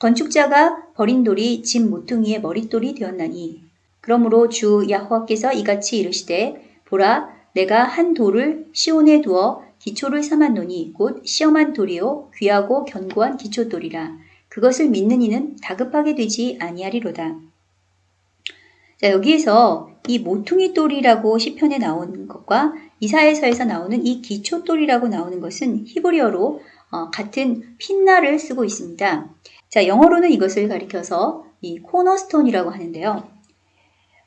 건축자가 버린 돌이 집 모퉁이의 머릿돌이 되었나니 그러므로 주 야호와께서 이같이 이르시되 보라 내가 한 돌을 시온에 두어 기초를 삼았노니 곧 시험한 돌이요 귀하고 견고한 기초돌이라 그것을 믿는 이는 다급하게 되지 아니하리로다. 자 여기에서 이 모퉁이 돌이라고 시편에 나온 것과 이사에서에서 나오는 이 기초돌이라고 나오는 것은 히브리어로 어, 같은 핀나를 쓰고 있습니다. 자, 영어로는 이것을 가리켜서 이 코너스톤이라고 하는데요.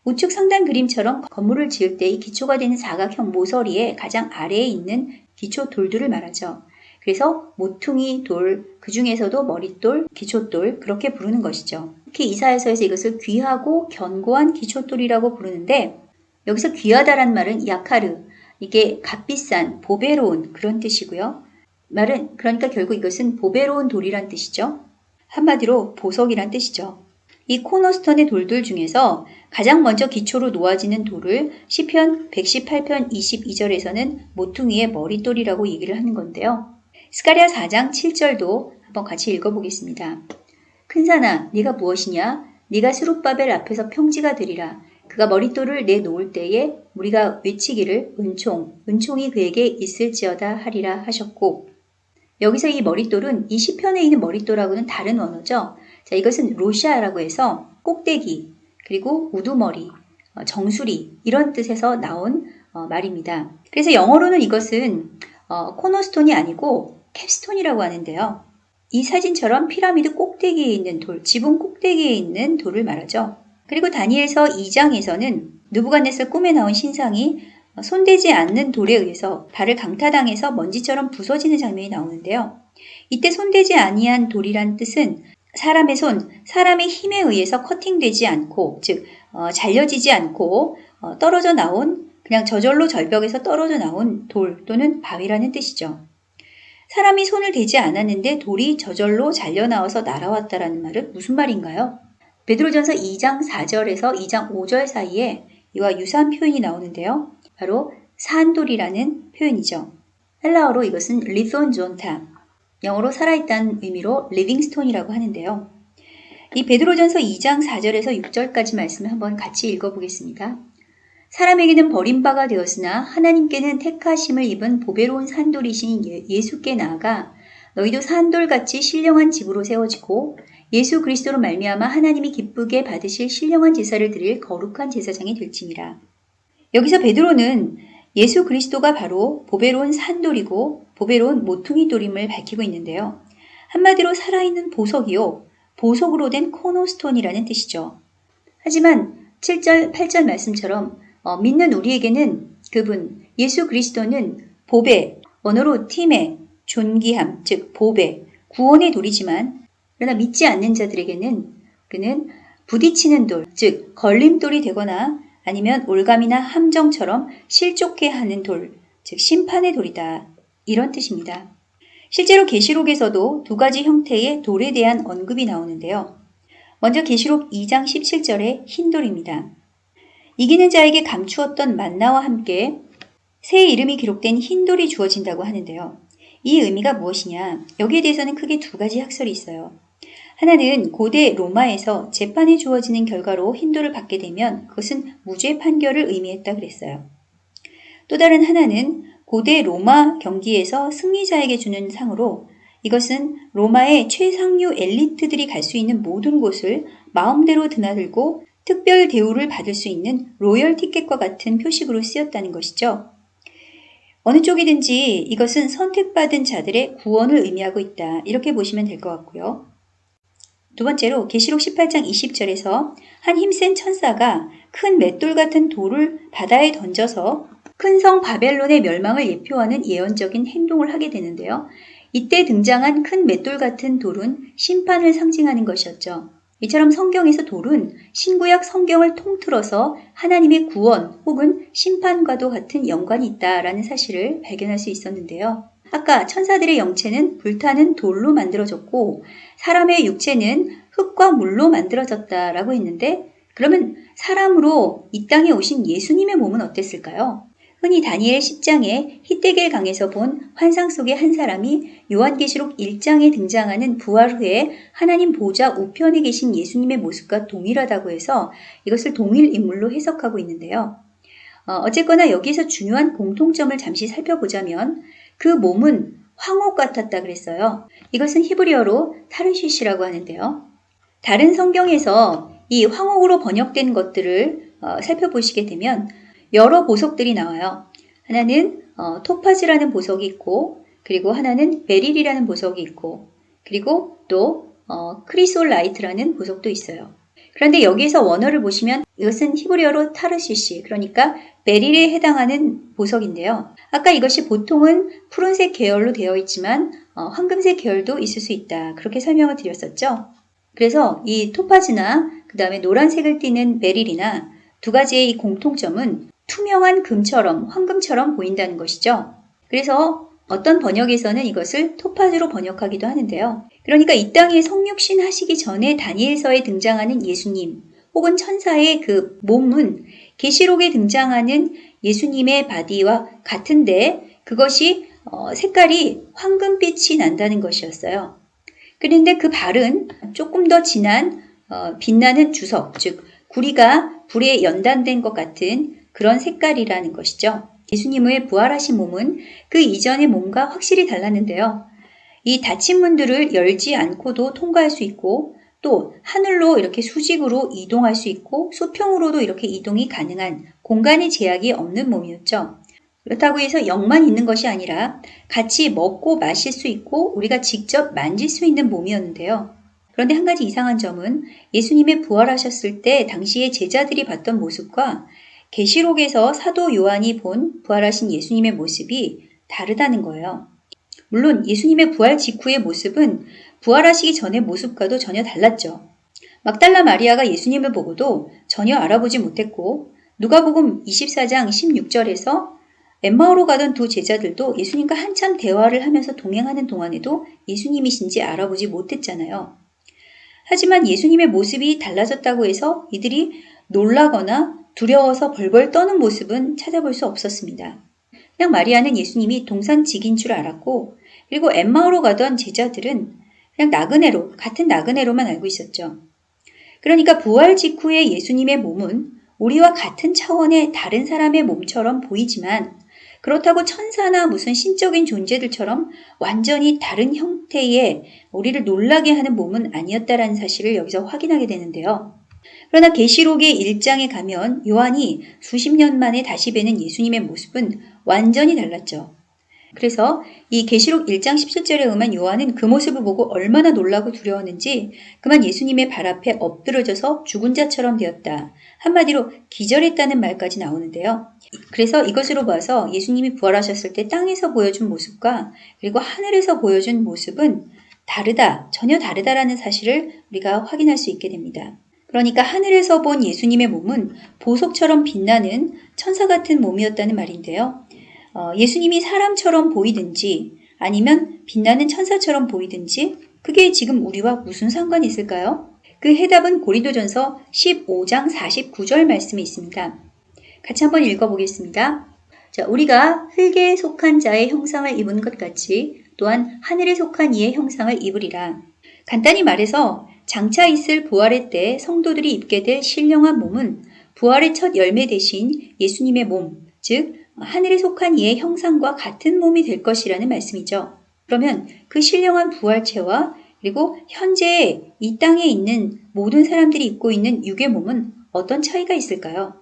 우측 상단 그림처럼 건물을 지을 때 이 기초가 되는 사각형 모서리에 가장 아래에 있는 기초 돌들을 말하죠. 그래서 모퉁이 돌, 그 중에서도 머릿돌, 기초돌 그렇게 부르는 것이죠. 특히 이사에서에서 이것을 귀하고 견고한 기초돌이라고 부르는데 여기서 귀하다란 말은 야카르, 이게 값비싼, 보배로운 그런 뜻이고요. 말은 그러니까 결국 이것은 보배로운 돌이란 뜻이죠. 한마디로 보석이란 뜻이죠. 이 코너스턴의 돌들 중에서 가장 먼저 기초로 놓아지는 돌을 시편 118편 22절에서는 모퉁이의 머릿돌이라고 얘기를 하는 건데요. 스가랴 4장 7절도 한번 같이 읽어보겠습니다. 큰 산아, 네가 무엇이냐? 네가 스룹바벨 앞에서 평지가 되리라. 그가 머릿돌을 내놓을 때에 우리가 외치기를 은총, 은총이 그에게 있을지어다 하리라 하셨고 여기서 이 머릿돌은 이 시편에 있는 머릿돌하고는 다른 언어죠. 자, 이것은 로시아라고 해서 꼭대기, 그리고 우두머리, 어, 정수리 이런 뜻에서 나온 어, 말입니다. 그래서 영어로는 이것은 어, 코너스톤이 아니고 캡스톤이라고 하는데요. 이 사진처럼 피라미드 꼭대기에 있는 돌, 지붕 꼭대기에 있는 돌을 말하죠. 그리고 다니엘서 2장에서는 누부갓네살 꿈에 나온 신상이 손대지 않는 돌에 의해서 발을 강타당해서 먼지처럼 부서지는 장면이 나오는데요. 이때 손대지 아니한 돌이란 뜻은 사람의 손, 사람의 힘에 의해서 커팅되지 않고, 즉 어, 잘려지지 않고 어, 떨어져 나온 그냥 저절로 절벽에서 떨어져 나온 돌 또는 바위라는 뜻이죠. 사람이 손을 대지 않았는데 돌이 저절로 잘려 나와서 날아왔다라는 말은 무슨 말인가요? 베드로전서 2장 4절에서 2장 5절 사이에 이와 유사한 표현이 나오는데요. 바로 산돌이라는 표현이죠. 헬라어로 이것은 λίθον ζῶντα, 영어로 살아있다는 의미로 living stone이라고 하는데요. 이 베드로전서 2장 4절에서 6절까지 말씀을 한번 같이 읽어보겠습니다. 사람에게는 버린 바가 되었으나 하나님께는 택하심을 입은 보배로운 산돌이신 예, 예수께 나아가 너희도 산돌같이 신령한 집으로 세워지고 예수 그리스도로 말미암아 하나님이 기쁘게 받으실 신령한 제사를 드릴 거룩한 제사장이 될지니라. 여기서 베드로는 예수 그리스도가 바로 보배로운 산돌이고 보배로운 모퉁이 돌임을 밝히고 있는데요. 한마디로 살아있는 보석이요. 보석으로 된 코노스톤이라는 뜻이죠. 하지만 7절, 8절 말씀처럼 어, 믿는 우리에게는 그분, 예수 그리스도는 보배, 언어로 팀의 존귀함, 즉 보배, 구원의 돌이지만 그러나 믿지 않는 자들에게는 그는 부딪히는 돌, 즉 걸림돌이 되거나 아니면 올감이나 함정처럼 실족해 하는 돌, 즉 심판의 돌이다. 이런 뜻입니다. 실제로 계시록에서도 두 가지 형태의 돌에 대한 언급이 나오는데요. 먼저 계시록 2장 17절의 흰 돌입니다. 이기는 자에게 감추었던 만나와 함께 새 이름이 기록된 흰 돌이 주어진다고 하는데요. 이 의미가 무엇이냐? 여기에 대해서는 크게 두 가지 학설이 있어요. 하나는 고대 로마에서 재판에 주어지는 결과로 흰돌을 받게 되면 그것은 무죄 판결을 의미했다 그랬어요. 또 다른 하나는 고대 로마 경기에서 승리자에게 주는 상으로 이것은 로마의 최상류 엘리트들이 갈 수 있는 모든 곳을 마음대로 드나들고 특별 대우를 받을 수 있는 로열 티켓과 같은 표식으로 쓰였다는 것이죠. 어느 쪽이든지 이것은 선택받은 자들의 구원을 의미하고 있다. 이렇게 보시면 될 것 같고요. 두 번째로 계시록 18장 20절에서 한 힘센 천사가 큰 맷돌 같은 돌을 바다에 던져서 큰 성 바벨론의 멸망을 예표하는 예언적인 행동을 하게 되는데요. 이때 등장한 큰 맷돌 같은 돌은 심판을 상징하는 것이었죠. 이처럼 성경에서 돌은 신구약 성경을 통틀어서 하나님의 구원 혹은 심판과도 같은 연관이 있다라는 사실을 발견할 수 있었는데요. 아까 천사들의 영체는 불타는 돌로 만들어졌고 사람의 육체는 흙과 물로 만들어졌다라고 했는데 그러면 사람으로 이 땅에 오신 예수님의 몸은 어땠을까요? 흔히 다니엘 10장에 히데겔 강에서 본 환상 속의 한 사람이 요한계시록 1장에 등장하는 부활 후에 하나님 보좌 우편에 계신 예수님의 모습과 동일하다고 해서 이것을 동일 인물로 해석하고 있는데요. 어, 쨌거나 여기서 중요한 공통점을 잠시 살펴보자면 그 몸은 황옥 같았다 그랬어요. 이것은 히브리어로 תרשיש라고 하는데요. 다른 성경에서 이 황옥으로 번역된 것들을 어, 살펴보시게 되면 여러 보석들이 나와요. 하나는 어, 토파즈라는 보석이 있고 그리고 하나는 beryl이라는 보석이 있고 그리고 또 어, chrysolite라는 보석도 있어요. 그런데 여기에서 원어를 보시면 이것은 히브리어로 תרשיש 그러니까 베릴에 해당하는 보석인데요. 아까 이것이 보통은 푸른색 계열로 되어 있지만 어, 황금색 계열도 있을 수 있다. 그렇게 설명을 드렸었죠. 그래서 이 토파즈나 그 다음에 노란색을 띠는 베릴이나 두 가지의 이 공통점은 투명한 금처럼 황금처럼 보인다는 것이죠. 그래서 어떤 번역에서는 이것을 토파즈로 번역하기도 하는데요. 그러니까 이 땅에 성육신 하시기 전에 다니엘서에 등장하는 예수님 혹은 천사의 그 몸은 계시록에 등장하는 예수님의 바디와 같은데 그것이 어, 색깔이 황금빛이 난다는 것이었어요. 그런데 그 발은 조금 더 진한 어, 빛나는 주석, 즉 구리가 불에 연단된 것 같은 그런 색깔이라는 것이죠. 예수님의 부활하신 몸은 그 이전의 몸과 확실히 달랐는데요. 이 닫힌 문들을 열지 않고도 통과할 수 있고 또 하늘로 이렇게 수직으로 이동할 수 있고 수평으로도 이렇게 이동이 가능한 공간의 제약이 없는 몸이었죠. 그렇다고 해서 영만 있는 것이 아니라 같이 먹고 마실 수 있고 우리가 직접 만질 수 있는 몸이었는데요. 그런데 한 가지 이상한 점은 예수님의 부활하셨을 때 당시의 제자들이 봤던 모습과 계시록에서 사도 요한이 본 부활하신 예수님의 모습이 다르다는 거예요. 물론 예수님의 부활 직후의 모습은 부활하시기 전의 모습과도 전혀 달랐죠. 막달라 마리아가 예수님을 보고도 전혀 알아보지 못했고 누가복음 24장 16절에서 엠마오로 가던 두 제자들도 예수님과 한참 대화를 하면서 동행하는 동안에도 예수님이신지 알아보지 못했잖아요. 하지만 예수님의 모습이 달라졌다고 해서 이들이 놀라거나 두려워서 벌벌 떠는 모습은 찾아볼 수 없었습니다. 그냥 마리아는 예수님이 동산직인 줄 알았고 그리고 엠마오로 가던 제자들은 그냥 나그네로 같은 나그네로만 알고 있었죠. 그러니까 부활 직후의 예수님의 몸은 우리와 같은 차원의 다른 사람의 몸처럼 보이지만 그렇다고 천사나 무슨 신적인 존재들처럼 완전히 다른 형태의 우리를 놀라게 하는 몸은 아니었다라는 사실을 여기서 확인하게 되는데요. 그러나 계시록의 1장에 가면 요한이 수십 년 만에 다시 뵈는 예수님의 모습은 완전히 달랐죠. 그래서 이 계시록 1장 17절에 의하면 요한은 그 모습을 보고 얼마나 놀라고 두려웠는지 그만 예수님의 발 앞에 엎드러져서 죽은 자처럼 되었다. 한마디로 기절했다는 말까지 나오는데요. 그래서 이것으로 봐서 예수님이 부활하셨을 때 땅에서 보여준 모습과 그리고 하늘에서 보여준 모습은 다르다, 전혀 다르다라는 사실을 우리가 확인할 수 있게 됩니다. 그러니까 하늘에서 본 예수님의 몸은 보석처럼 빛나는 천사 같은 몸이었다는 말인데요. 어, 예수님이 사람처럼 보이든지 아니면 빛나는 천사처럼 보이든지 그게 지금 우리와 무슨 상관이 있을까요? 그 해답은 고린도전서 15장 49절 말씀에 있습니다. 같이 한번 읽어보겠습니다. 자, 우리가 흙에 속한 자의 형상을 입은 것 같이 또한 하늘에 속한 이의 형상을 입으리라. 간단히 말해서 장차 있을 부활의 때 성도들이 입게 될 신령한 몸은 부활의 첫 열매 대신 예수님의 몸, 즉 하늘에 속한 이의 형상과 같은 몸이 될 것이라는 말씀이죠. 그러면 그 신령한 부활체와 그리고 현재 이 땅에 있는 모든 사람들이 입고 있는 육의 몸은 어떤 차이가 있을까요?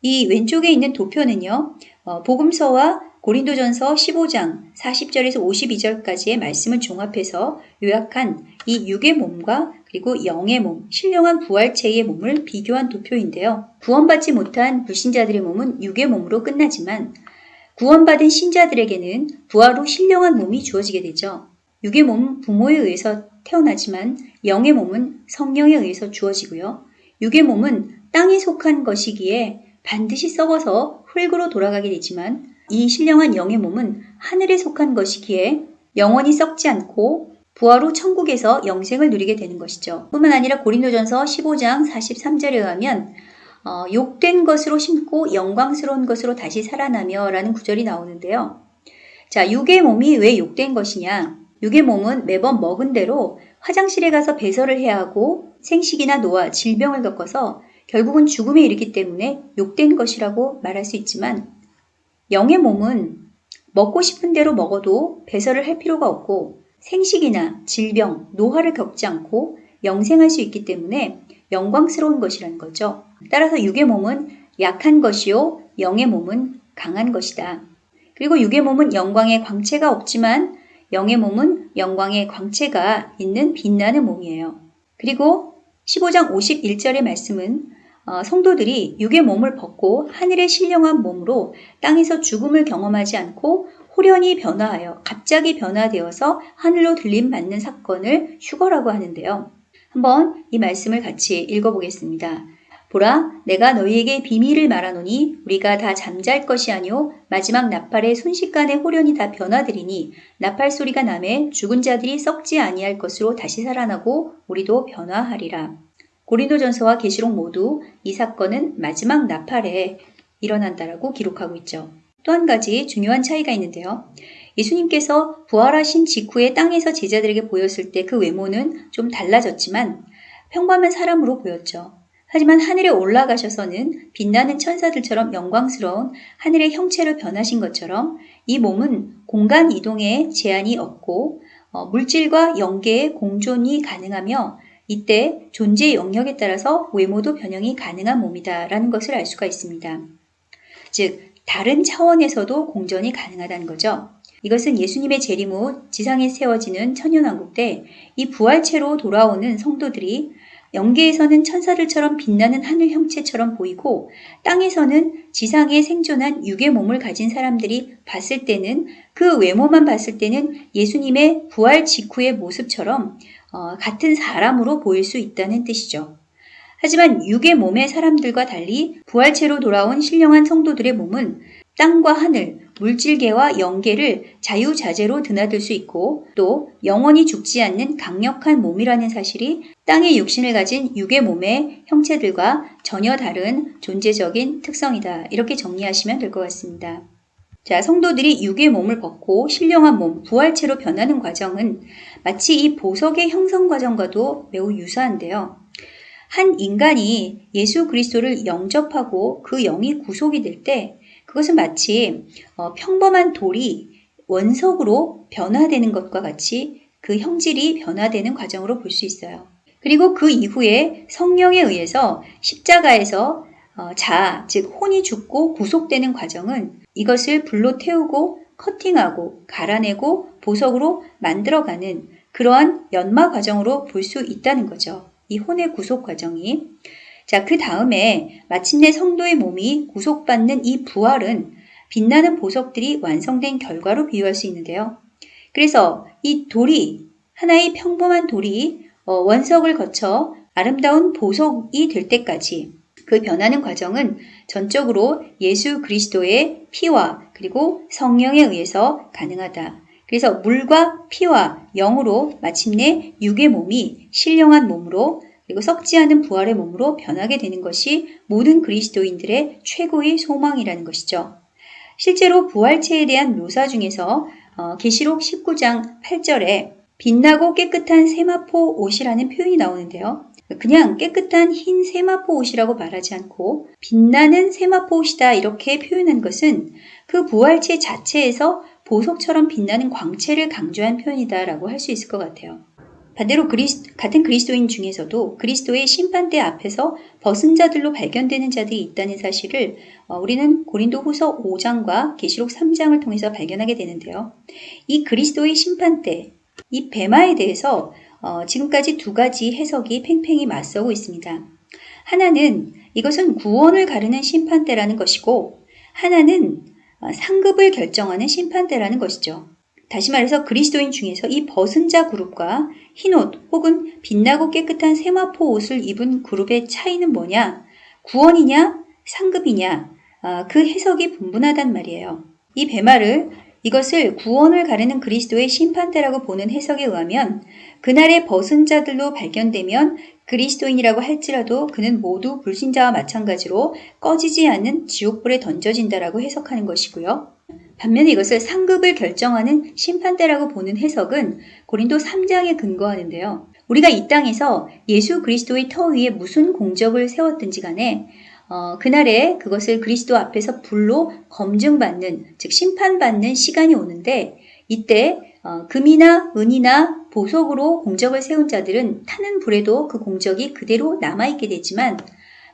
이 왼쪽에 있는 도표는요, 어, 복음서와 고린도전서 15장 40절에서 52절까지의 말씀을 종합해서 요약한 이 육의 몸과 그리고 영의 몸, 신령한 부활체의 몸을 비교한 도표인데요. 구원받지 못한 불신자들의 몸은 육의 몸으로 끝나지만 구원받은 신자들에게는 부활 후 신령한 몸이 주어지게 되죠. 육의 몸은 부모에 의해서 태어나지만 영의 몸은 성령에 의해서 주어지고요. 육의 몸은 땅에 속한 것이기에 반드시 썩어서 흙으로 돌아가게 되지만 이 신령한 영의 몸은 하늘에 속한 것이기에 영원히 썩지 않고 후 천국에서 영생을 누리게 되는 것이죠. 뿐만 아니라 고린도전서 15장 43절에 의하면 어, 욕된 것으로 심고 영광스러운 것으로 다시 살아나며 라는 구절이 나오는데요. 자, 육의 몸이 왜 욕된 것이냐? 육의 몸은 매번 먹은 대로 화장실에 가서 배설을 해야 하고 생식이나 노화, 질병을 겪어서 결국은 죽음에 이르기 때문에 욕된 것이라고 말할 수 있지만 영의 몸은 먹고 싶은 대로 먹어도 배설을 할 필요가 없고 생식이나 질병, 노화를 겪지 않고 영생할 수 있기 때문에 영광스러운 것이라는 거죠. 따라서 육의 몸은 약한 것이요, 영의 몸은 강한 것이다. 그리고 육의 몸은 영광의 광채가 없지만 영의 몸은 영광의 광채가 있는 빛나는 몸이에요. 그리고 15장 51절의 말씀은 어, 성도들이 육의 몸을 벗고 하늘의 신령한 몸으로 땅에서 죽음을 경험하지 않고 호련히 변화하여 갑자기 변화되어서 하늘로 들림 받는 사건을 휴거라고 하는데요. 한번 이 말씀을 같이 읽어보겠습니다. 보라, 내가 너희에게 비밀을 말하노니 우리가 다 잠잘 것이 아니오 마지막 나팔의 순식간에 호련히 다 변화되리니 나팔 소리가 남에 죽은 자들이 썩지 아니할 것으로 다시 살아나고 우리도 변화하리라. 고린도전서와 계시록 모두 이 사건은 마지막 나팔에 일어난다라고 기록하고 있죠. 또 한 가지 중요한 차이가 있는데요. 예수님께서 부활하신 직후에 땅에서 제자들에게 보였을 때 그 외모는 좀 달라졌지만 평범한 사람으로 보였죠. 하지만 하늘에 올라가셔서는 빛나는 천사들처럼 영광스러운 하늘의 형체로 변하신 것처럼 이 몸은 공간 이동에 제한이 없고 어, 물질과 영계의 공존이 가능하며 이때 존재의 영역에 따라서 외모도 변형이 가능한 몸이다라는 것을 알 수가 있습니다. 즉 다른 차원에서도 공전이 가능하다는 거죠. 이것은 예수님의 재림 후 지상에 세워지는 천년왕국 때 이 부활체로 돌아오는 성도들이 영계에서는 천사들처럼 빛나는 하늘 형체처럼 보이고 땅에서는 지상에 생존한 육의 몸을 가진 사람들이 봤을 때는 그 외모만 봤을 때는 예수님의 부활 직후의 모습처럼 어, 같은 사람으로 보일 수 있다는 뜻이죠. 하지만 육의 몸의 사람들과 달리 부활체로 돌아온 신령한 성도들의 몸은 땅과 하늘, 물질계와 영계를 자유자재로 드나들 수 있고 또 영원히 죽지 않는 강력한 몸이라는 사실이 땅의 육신을 가진 육의 몸의 형체들과 전혀 다른 존재적인 특성이다. 이렇게 정리하시면 될 것 같습니다. 자, 성도들이 육의 몸을 벗고 신령한 몸, 부활체로 변하는 과정은 마치 이 보석의 형성 과정과도 매우 유사한데요. 한 인간이 예수 그리스도를 영접하고 그 영이 구속이 될 때 그것은 마치 어, 평범한 돌이 원석으로 변화되는 것과 같이 그 형질이 변화되는 과정으로 볼 수 있어요. 그리고 그 이후에 성령에 의해서 십자가에서 어, 자, 즉 혼이 죽고 구속되는 과정은 이것을 불로 태우고 커팅하고 갈아내고 보석으로 만들어가는 그러한 연마 과정으로 볼 수 있다는 거죠. 이 혼의 구속 과정이. 자, 그 다음에 마침내 성도의 몸이 구속받는 이 부활은 빛나는 보석들이 완성된 결과로 비유할 수 있는데요. 그래서 이 돌이, 하나의 평범한 돌이 어, 원석을 거쳐 아름다운 보석이 될 때까지 그 변하는 과정은 전적으로 예수 그리스도의 피와 그리고 성령에 의해서 가능하다. 그래서 물과 피와 영으로 마침내 육의 몸이 신령한 몸으로 그리고 썩지 않은 부활의 몸으로 변하게 되는 것이 모든 그리스도인들의 최고의 소망이라는 것이죠. 실제로 부활체에 대한 묘사 중에서 어, 계시록 19장 8절에 빛나고 깨끗한 세마포 옷이라는 표현이 나오는데요. 그냥 깨끗한 흰 세마포 옷이라고 말하지 않고 빛나는 세마포 옷이다 이렇게 표현한 것은 그 부활체 자체에서 보석처럼 빛나는 광채를 강조한 표현이다라고 할 수 있을 것 같아요. 반대로 그리스, 같은 그리스도인 중에서도 그리스도의 심판대 앞에서 벗은 자들로 발견되는 자들이 있다는 사실을 어, 우리는 고린도 후서 5장과 계시록 3장을 통해서 발견하게 되는데요. 이 그리스도의 심판대, 이 배마에 대해서 어, 지금까지 두 가지 해석이 팽팽히 맞서고 있습니다. 하나는 이것은 구원을 가르는 심판대라는 것이고 하나는 어, 상급을 결정하는 심판대라는 것이죠. 다시 말해서 그리스도인 중에서 이 벗은 자 그룹과 흰옷 혹은 빛나고 깨끗한 세마포 옷을 입은 그룹의 차이는 뭐냐? 구원이냐? 상급이냐? 아, 그 해석이 분분하단 말이에요. 이 배말을 이것을 구원을 가르는 그리스도의 심판대라고 보는 해석에 의하면 그날의 벗은 자들로 발견되면 그리스도인이라고 할지라도 그는 모두 불신자와 마찬가지로 꺼지지 않는 지옥불에 던져진다라고 해석하는 것이고요. 반면에 이것을 상급을 결정하는 심판대라고 보는 해석은 고린도 3장에 근거하는데요. 우리가 이 땅에서 예수 그리스도의 터 위에 무슨 공적을 세웠든지 간에 어, 그날에 그것을 그리스도 앞에서 불로 검증받는, 즉 심판받는 시간이 오는데 이때 어, 금이나 은이나 보석으로 공적을 세운 자들은 타는 불에도 그 공적이 그대로 남아있게 되지만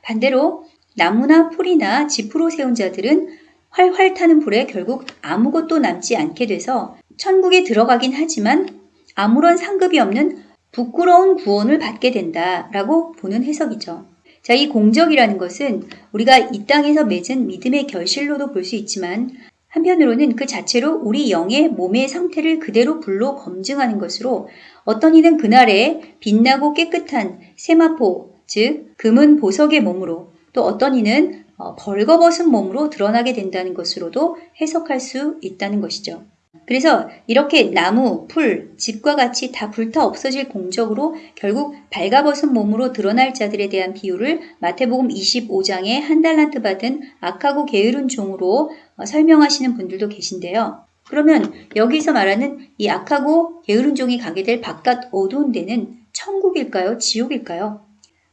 반대로 나무나 풀이나 지프로 세운 자들은 활활 타는 불에 결국 아무것도 남지 않게 돼서 천국에 들어가긴 하지만 아무런 상급이 없는 부끄러운 구원을 받게 된다라고 보는 해석이죠. 자, 이 공적이라는 것은 우리가 이 땅에서 맺은 믿음의 결실로도 볼 수 있지만 한편으로는 그 자체로 우리 영의 몸의 상태를 그대로 불로 검증하는 것으로 어떤 이는 그날에 빛나고 깨끗한 세마포, 즉 금은 보석의 몸으로 또 어떤 이는 어, 벌거벗은 몸으로 드러나게 된다는 것으로도 해석할 수 있다는 것이죠. 그래서 이렇게 나무, 풀, 집과 같이 다 불타 없어질 공적으로 결국 발가벗은 몸으로 드러날 자들에 대한 비유를 마태복음 25장에 한 달란트 받은 악하고 게으른 종으로 어, 설명하시는 분들도 계신데요. 그러면 여기서 말하는 이 악하고 게으른 종이 가게 될 바깥 어두운 데는 천국일까요? 지옥일까요?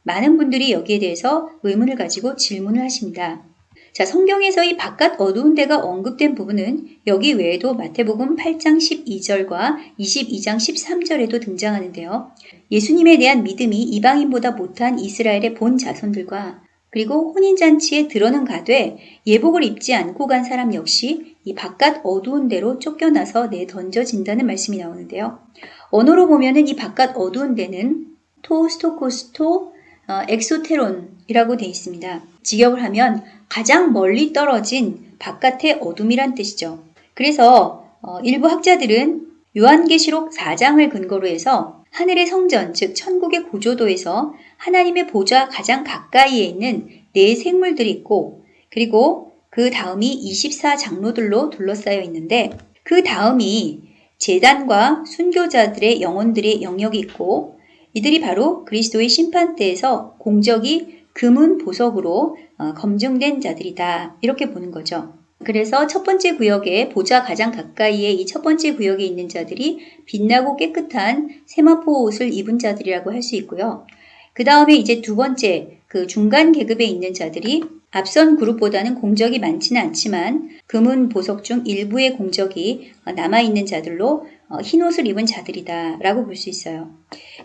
많은 분들이 여기에 대해서 의문을 가지고 질문을 하십니다. 자, 성경에서 이 바깥 어두운 데가 언급된 부분은 여기 외에도 마태복음 8장 12절과 22장 13절에도 등장하는데요. 예수님에 대한 믿음이 이방인보다 못한 이스라엘의 본 자손들과 그리고 혼인잔치에 들어는 가되 예복을 입지 않고 간 사람 역시 이 바깥 어두운 데로 쫓겨나서 내던져진다는 말씀이 나오는데요. 원어로 보면은 이 바깥 어두운 데는 τὸ σκότος τὸ 어, ἐξώτερον이라고 되어 있습니다. 직역을 하면 가장 멀리 떨어진 바깥의 어둠이란 뜻이죠. 그래서 어, 일부 학자들은 요한계시록 4장을 근거로 해서 하늘의 성전, 즉 천국의 구조도에서 하나님의 보좌 가장 가까이에 있는 네 생물들이 있고 그리고 그 다음이 24장로들로 둘러싸여 있는데 그 다음이 재단과 순교자들의 영혼들의 영역이 있고 이들이 바로 그리스도의 심판대에서 공적이 금은 보석으로 어, 검증된 자들이다. 이렇게 보는 거죠. 그래서 첫 번째 구역에 보좌 가장 가까이에 이 첫 번째 구역에 있는 자들이 빛나고 깨끗한 세마포 옷을 입은 자들이라고 할 수 있고요. 그 다음에 이제 두 번째 그 중간 계급에 있는 자들이 앞선 그룹보다는 공적이 많지는 않지만 금은 보석 중 일부의 공적이 남아있는 자들로 어, 흰 옷을 입은 자들이다 라고 볼 수 있어요.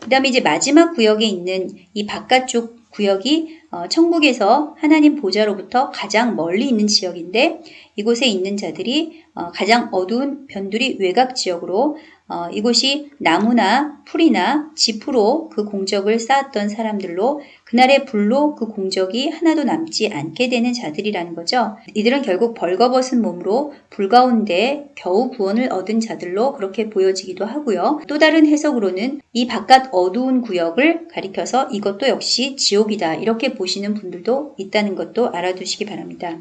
그 다음에 이제 마지막 구역에 있는 이 바깥쪽 구역이 어, 천국에서 하나님 보좌로부터 가장 멀리 있는 지역인데 이곳에 있는 자들이 어, 가장 어두운 변두리 외곽 지역으로 어, 이곳이 나무나 풀이나 지프로 그 공적을 쌓았던 사람들로 그날의 불로 그 공적이 하나도 남지 않게 되는 자들이라는 거죠. 이들은 결국 벌거벗은 몸으로 불 가운데 겨우 구원을 얻은 자들로 그렇게 보여지기도 하고요. 또 다른 해석으로는 이 바깥 어두운 구역을 가리켜서 이것도 역시 지옥이다 이렇게 보시는 분들도 있다는 것도 알아두시기 바랍니다.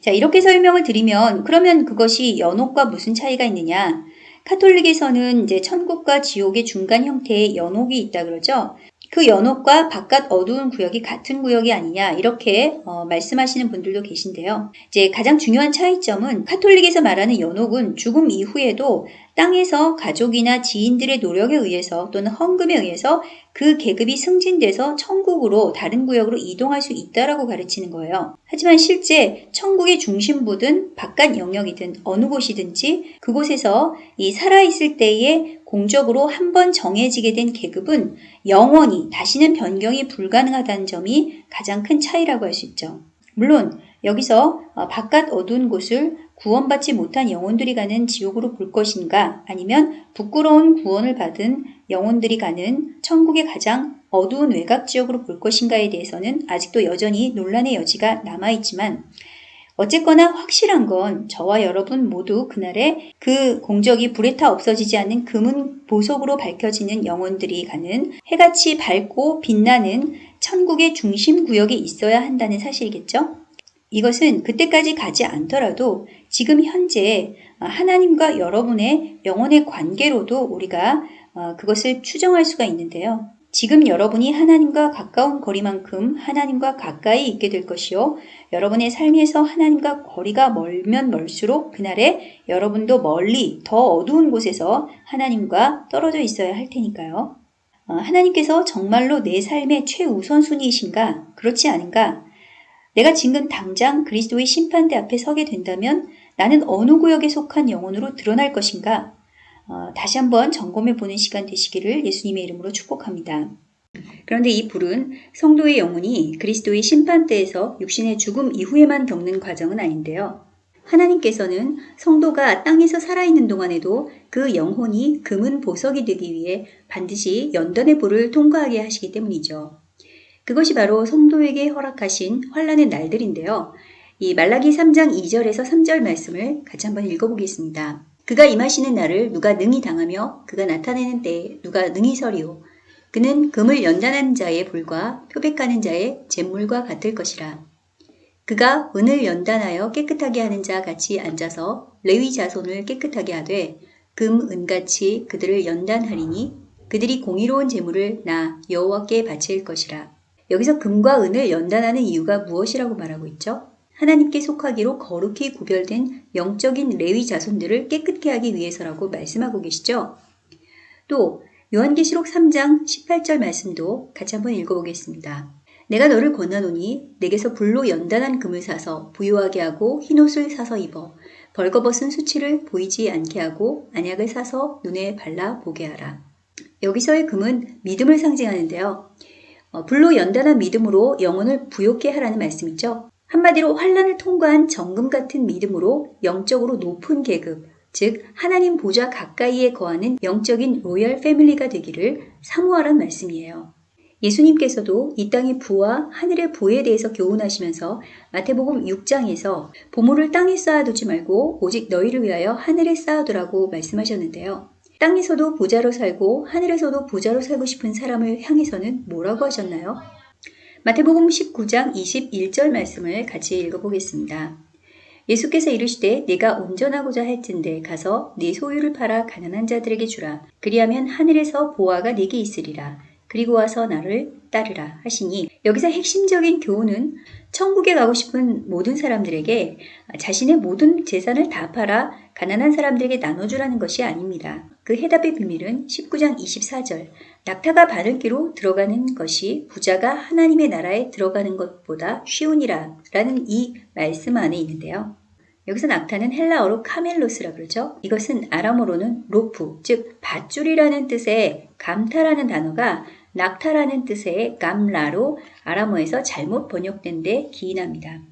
자, 이렇게 설명을 드리면 그러면 그것이 연옥과 무슨 차이가 있느냐? 카톨릭에서는 이제 천국과 지옥의 중간 형태의 연옥이 있다 그러죠. 그 연옥과 바깥 어두운 구역이 같은 구역이 아니냐 이렇게 어, 말씀하시는 분들도 계신데요. 이제 가장 중요한 차이점은 카톨릭에서 말하는 연옥은 죽음 이후에도 땅에서 가족이나 지인들의 노력에 의해서 또는 헌금에 의해서 그 계급이 승진돼서 천국으로 다른 구역으로 이동할 수 있다라고 가르치는 거예요. 하지만 실제 천국의 중심부든 바깥 영역이든 어느 곳이든지 그곳에서 이 살아있을 때에 공적으로 한 번 정해지게 된 계급은 영원히 다시는 변경이 불가능하다는 점이 가장 큰 차이라고 할 수 있죠. 물론 여기서 어, 바깥 어두운 곳을 구원받지 못한 영혼들이 가는 지옥으로 볼 것인가 아니면 부끄러운 구원을 받은 영혼들이 가는 천국의 가장 어두운 외곽 지역으로 볼 것인가에 대해서는 아직도 여전히 논란의 여지가 남아있지만 어쨌거나 확실한 건 저와 여러분 모두 그날에 그 공적이 불에 타 없어지지 않는 금은 보석으로 밝혀지는 영혼들이 가는 해같이 밝고 빛나는 천국의 중심 구역에 있어야 한다는 사실이겠죠? 이것은 그때까지 가지 않더라도 지금 현재 하나님과 여러분의 영혼의 관계로도 우리가 어, 그것을 추정할 수가 있는데요. 지금 여러분이 하나님과 가까운 거리만큼 하나님과 가까이 있게 될 것이요. 여러분의 삶에서 하나님과 거리가 멀면 멀수록 그날에 여러분도 멀리 더 어두운 곳에서 하나님과 떨어져 있어야 할 테니까요. 어, 하나님께서 정말로 내 삶의 최우선순위이신가? 그렇지 않은가? 내가 지금 당장 그리스도의 심판대 앞에 서게 된다면 나는 어느 구역에 속한 영혼으로 드러날 것인가? 어, 다시 한번 점검해 보는 시간 되시기를 예수님의 이름으로 축복합니다. 그런데 이 불은 성도의 영혼이 그리스도의 심판대에서 육신의 죽음 이후에만 겪는 과정은 아닌데요. 하나님께서는 성도가 땅에서 살아있는 동안에도 그 영혼이 금은 보석이 되기 위해 반드시 연단의 불을 통과하게 하시기 때문이죠. 그것이 바로 성도에게 허락하신 환란의 날들인데요. 이 말라기 3장 2절에서 3절 말씀을 같이 한번 읽어보겠습니다. 그가 임하시는 날을 누가 능히 당하며 그가 나타내는 때에 누가 능히 서리오. 그는 금을 연단하는 자의 불과 표백하는 자의 잿물과 같을 것이라. 그가 은을 연단하여 깨끗하게 하는 자 같이 앉아서 레위 자손을 깨끗하게 하되 금, 은같이 그들을 연단하리니 그들이 공의로운 재물을 나 여호와께 바칠 것이라. 여기서 금과 은을 연단하는 이유가 무엇이라고 말하고 있죠? 하나님께 속하기로 거룩히 구별된 영적인 레위 자손들을 깨끗게 하기 위해서라고 말씀하고 계시죠? 또 요한계시록 3장 18절 말씀도 같이 한번 읽어보겠습니다. 내가 너를 권하노니 내게서 불로 연단한 금을 사서 부유하게 하고 흰옷을 사서 입어 벌거벗은 수치를 보이지 않게 하고 안약을 사서 눈에 발라 보게 하라. 여기서의 금은 믿음을 상징하는데요. 어, 불로 연단한 믿음으로 영혼을 부욕해 하라는 말씀이죠. 한마디로 환란을 통과한 정금 같은 믿음으로 영적으로 높은 계급, 즉 하나님 보좌 가까이에 거하는 영적인 로열 패밀리가 되기를 사모하란 말씀이에요. 예수님께서도 이 땅의 부와 하늘의 부에 대해서 교훈하시면서 마태복음 6장에서 보물을 땅에 쌓아두지 말고 오직 너희를 위하여 하늘에 쌓아두라고 말씀하셨는데요. 땅에서도 부자로 살고 하늘에서도 부자로 살고 싶은 사람을 향해서는 뭐라고 하셨나요? 마태복음 19장 21절 말씀을 같이 읽어보겠습니다. 예수께서 이르시되 내가 온전하고자 할진대 가서 네 소유를 팔아 가난한 자들에게 주라. 그리하면 하늘에서 보아가 네게 있으리라. 그리고 와서 나를 따르라 하시니 여기서 핵심적인 교훈은 천국에 가고 싶은 모든 사람들에게 자신의 모든 재산을 다 팔아 가난한 사람들에게 나눠주라는 것이 아닙니다. 그 해답의 비밀은 19장 24절 낙타가 바늘기로 들어가는 것이 부자가 하나님의 나라에 들어가는 것보다 쉬우니라 라는 이 말씀 안에 있는데요. 여기서 낙타는 헬라어로 카멜로스라 그러죠. 이것은 아람어로는 로프, 즉 밧줄이라는 뜻의 감타라는 단어가 낙타라는 뜻의 감라로 아람어에서 잘못 번역된 데 기인합니다.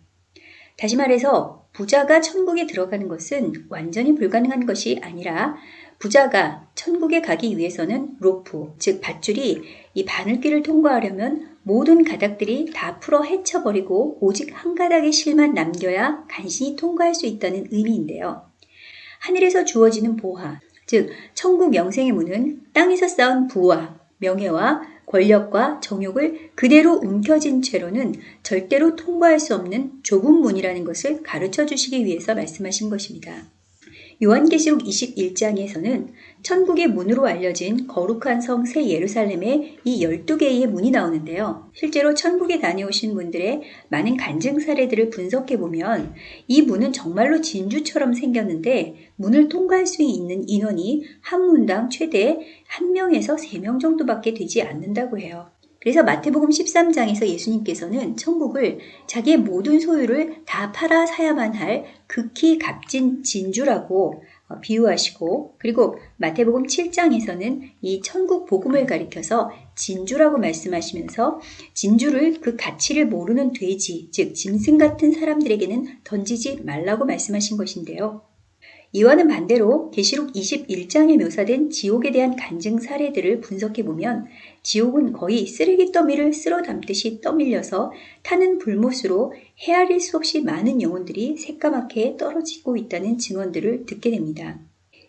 다시 말해서 부자가 천국에 들어가는 것은 완전히 불가능한 것이 아니라 부자가 천국에 가기 위해서는 로프, 즉 밧줄이 이 바늘길을 통과하려면 모든 가닥들이 다 풀어 헤쳐버리고 오직 한 가닥의 실만 남겨야 간신히 통과할 수 있다는 의미인데요. 하늘에서 주어지는 보화, 즉 천국 영생의 문은 땅에서 쌓은 부와 명예와 권력과 정욕을 그대로 움켜진 채로는 절대로 통과할 수 없는 좁은 문이라는 것을 가르쳐 주시기 위해서 말씀하신 것입니다. 요한계시록 21장에서는 천국의 문으로 알려진 거룩한 성 새 예루살렘의 이 12개의 문이 나오는데요. 실제로 천국에 다녀오신 분들의 많은 간증 사례들을 분석해 보면 이 문은 정말로 진주처럼 생겼는데 문을 통과할 수 있는 인원이 한 문당 최대 1명에서 3명 정도밖에 되지 않는다고 해요. 그래서 마태복음 13장에서 예수님께서는 천국을 자기의 모든 소유를 다 팔아 사야만 할 극히 값진 진주라고 어, 비유하시고 그리고 마태복음 7장에서는 이 천국 복음을 가리켜서 진주라고 말씀하시면서 진주를 그 가치를 모르는 돼지, 즉 짐승 같은 사람들에게는 던지지 말라고 말씀하신 것인데요. 이와는 반대로 계시록 21장에 묘사된 지옥에 대한 간증 사례들을 분석해 보면 지옥은 거의 쓰레기 더미를 쓸어 담듯이 떠밀려서 타는 불못으로 헤아릴 수 없이 많은 영혼들이 새까맣게 떨어지고 있다는 증언들을 듣게 됩니다.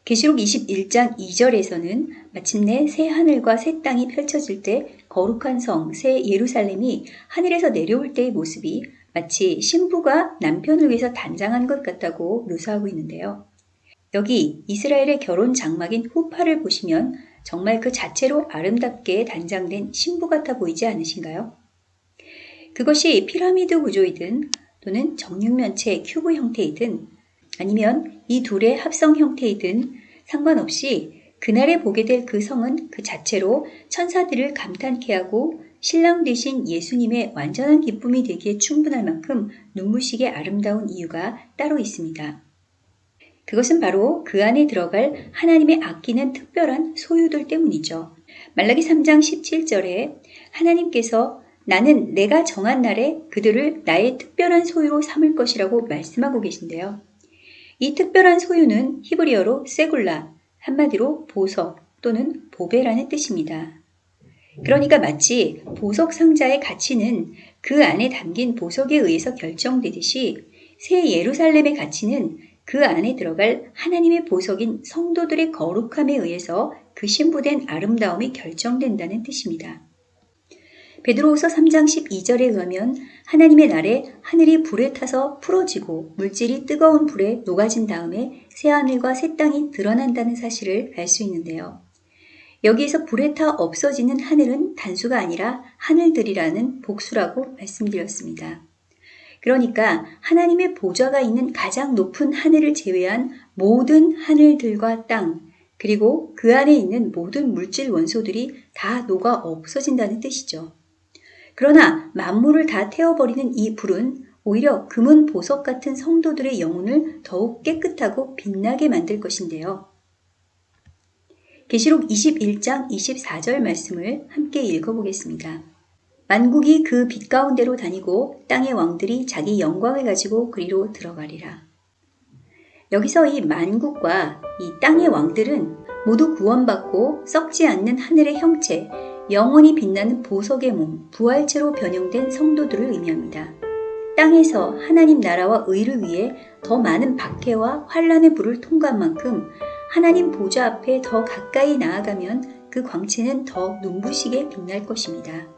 계시록 21장 2절에서는 마침내 새 하늘과 새 땅이 펼쳐질 때 거룩한 성, 새 예루살렘이 하늘에서 내려올 때의 모습이 마치 신부가 남편을 위해서 단장한 것 같다고 묘사하고 있는데요. 여기 이스라엘의 결혼 장막인 후파를 보시면 정말 그 자체로 아름답게 단장된 신부 같아 보이지 않으신가요? 그것이 피라미드 구조이든 또는 정육면체 큐브 형태이든 아니면 이 둘의 합성 형태이든 상관없이 그날에 보게 될 그 성은 그 자체로 천사들을 감탄케 하고 신랑 되신 예수님의 완전한 기쁨이 되기에 충분할 만큼 눈부시게 아름다운 이유가 따로 있습니다. 그것은 바로 그 안에 들어갈 하나님의 아끼는 특별한 소유들 때문이죠. 말라기 3장 17절에 하나님께서 나는 내가 정한 날에 그들을 나의 특별한 소유로 삼을 것이라고 말씀하고 계신데요. 이 특별한 소유는 히브리어로 세굴라, 한마디로 보석 또는 보배라는 뜻입니다. 그러니까 마치 보석 상자의 가치는 그 안에 담긴 보석에 의해서 결정되듯이 새 예루살렘의 가치는 그 안에 들어갈 하나님의 보석인 성도들의 거룩함에 의해서 그 신부된 아름다움이 결정된다는 뜻입니다. 베드로후서 3장 12절에 의하면 하나님의 날에 하늘이 불에 타서 풀어지고 물질이 뜨거운 불에 녹아진 다음에 새 하늘과 새 땅이 드러난다는 사실을 알 수 있는데요. 여기에서 불에 타 없어지는 하늘은 단수가 아니라 하늘들이라는 복수라고 말씀드렸습니다. 그러니까 하나님의 보좌가 있는 가장 높은 하늘을 제외한 모든 하늘들과 땅, 그리고 그 안에 있는 모든 물질 원소들이 다 녹아 없어진다는 뜻이죠. 그러나 만물을 다 태워버리는 이 불은 오히려 금은 보석 같은 성도들의 영혼을 더욱 깨끗하고 빛나게 만들 것인데요. 계시록 21장 24절 말씀을 함께 읽어보겠습니다. 만국이 그 빛 가운데로 다니고 땅의 왕들이 자기 영광을 가지고 그리로 들어가리라. 여기서 이 만국과 이 땅의 왕들은 모두 구원받고 썩지 않는 하늘의 형체, 영원히 빛나는 보석의 몸, 부활체로 변형된 성도들을 의미합니다. 땅에서 하나님 나라와 의를 위해 더 많은 박해와 환란의 불을 통과한 만큼 하나님 보좌 앞에 더 가까이 나아가면 그 광채는 더 눈부시게 빛날 것입니다.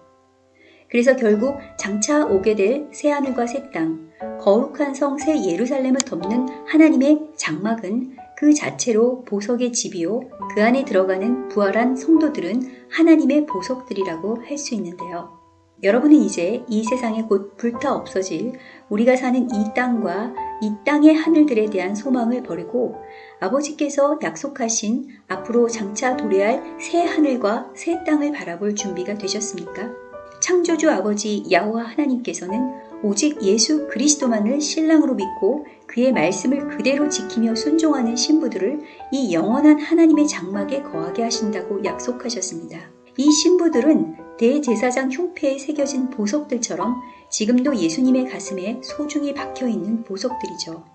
그래서 결국 장차 오게 될 새하늘과 새 땅, 거룩한 성 새 예루살렘을 덮는 하나님의 장막은 그 자체로 보석의 집이요. 그 안에 들어가는 부활한 성도들은 하나님의 보석들이라고 할 수 있는데요. 여러분은 이제 이 세상에 곧 불타 없어질 우리가 사는 이 땅과 이 땅의 하늘들에 대한 소망을 버리고 아버지께서 약속하신 앞으로 장차 도래할 새 하늘과 새 땅을 바라볼 준비가 되셨습니까? 창조주 아버지 야호와 하나님께서는 오직 예수 그리스도만을 신랑으로 믿고 그의 말씀을 그대로 지키며 순종하는 신부들을 이 영원한 하나님의 장막에 거하게 하신다고 약속하셨습니다. 이 신부들은 대제사장 흉패에 새겨진 보석들처럼 지금도 예수님의 가슴에 소중히 박혀 있는 보석들이죠.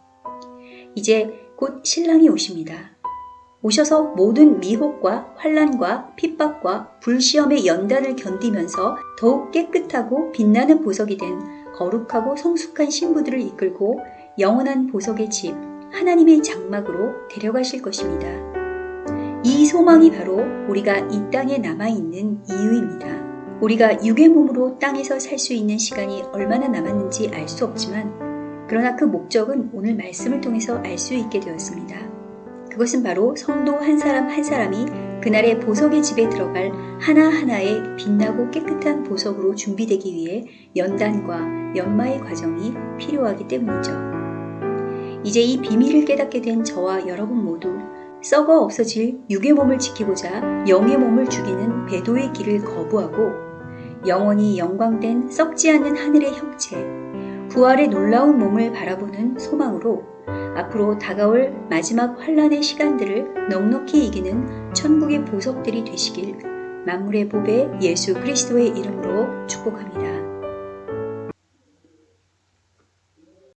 이제 곧 신랑이 오십니다. 오셔서 모든 미혹과 환란과 핍박과 불시험의 연단을 견디면서 더욱 깨끗하고 빛나는 보석이 된 거룩하고 성숙한 신부들을 이끌고 영원한 보석의 집 하나님의 장막으로 데려가실 것입니다. 이 소망이 바로 우리가 이 땅에 남아 있는 이유입니다. 우리가 육의 몸으로 땅에서 살 수 있는 시간이 얼마나 남았는지 알 수 없지만 그러나 그 목적은 오늘 말씀을 통해서 알 수 있게 되었습니다. 그것은 바로 성도 한 사람 한 사람이 그날의 보석의 집에 들어갈 하나하나의 빛나고 깨끗한 보석으로 준비되기 위해 연단과 연마의 과정이 필요하기 때문이죠. 이제 이 비밀을 깨닫게 된 저와 여러분 모두 썩어 없어질 육의 몸을 지키고자 영의 몸을 죽이는 배도의 길을 거부하고 영원히 영광된 썩지 않는 하늘의 형체, 부활의 놀라운 몸을 바라보는 소망으로 앞으로 다가올 마지막 환란의 시간들을 넉넉히 이기는 천국의 보석들이 되시길 만물의 보배 예수 그리스도의 이름으로 축복합니다.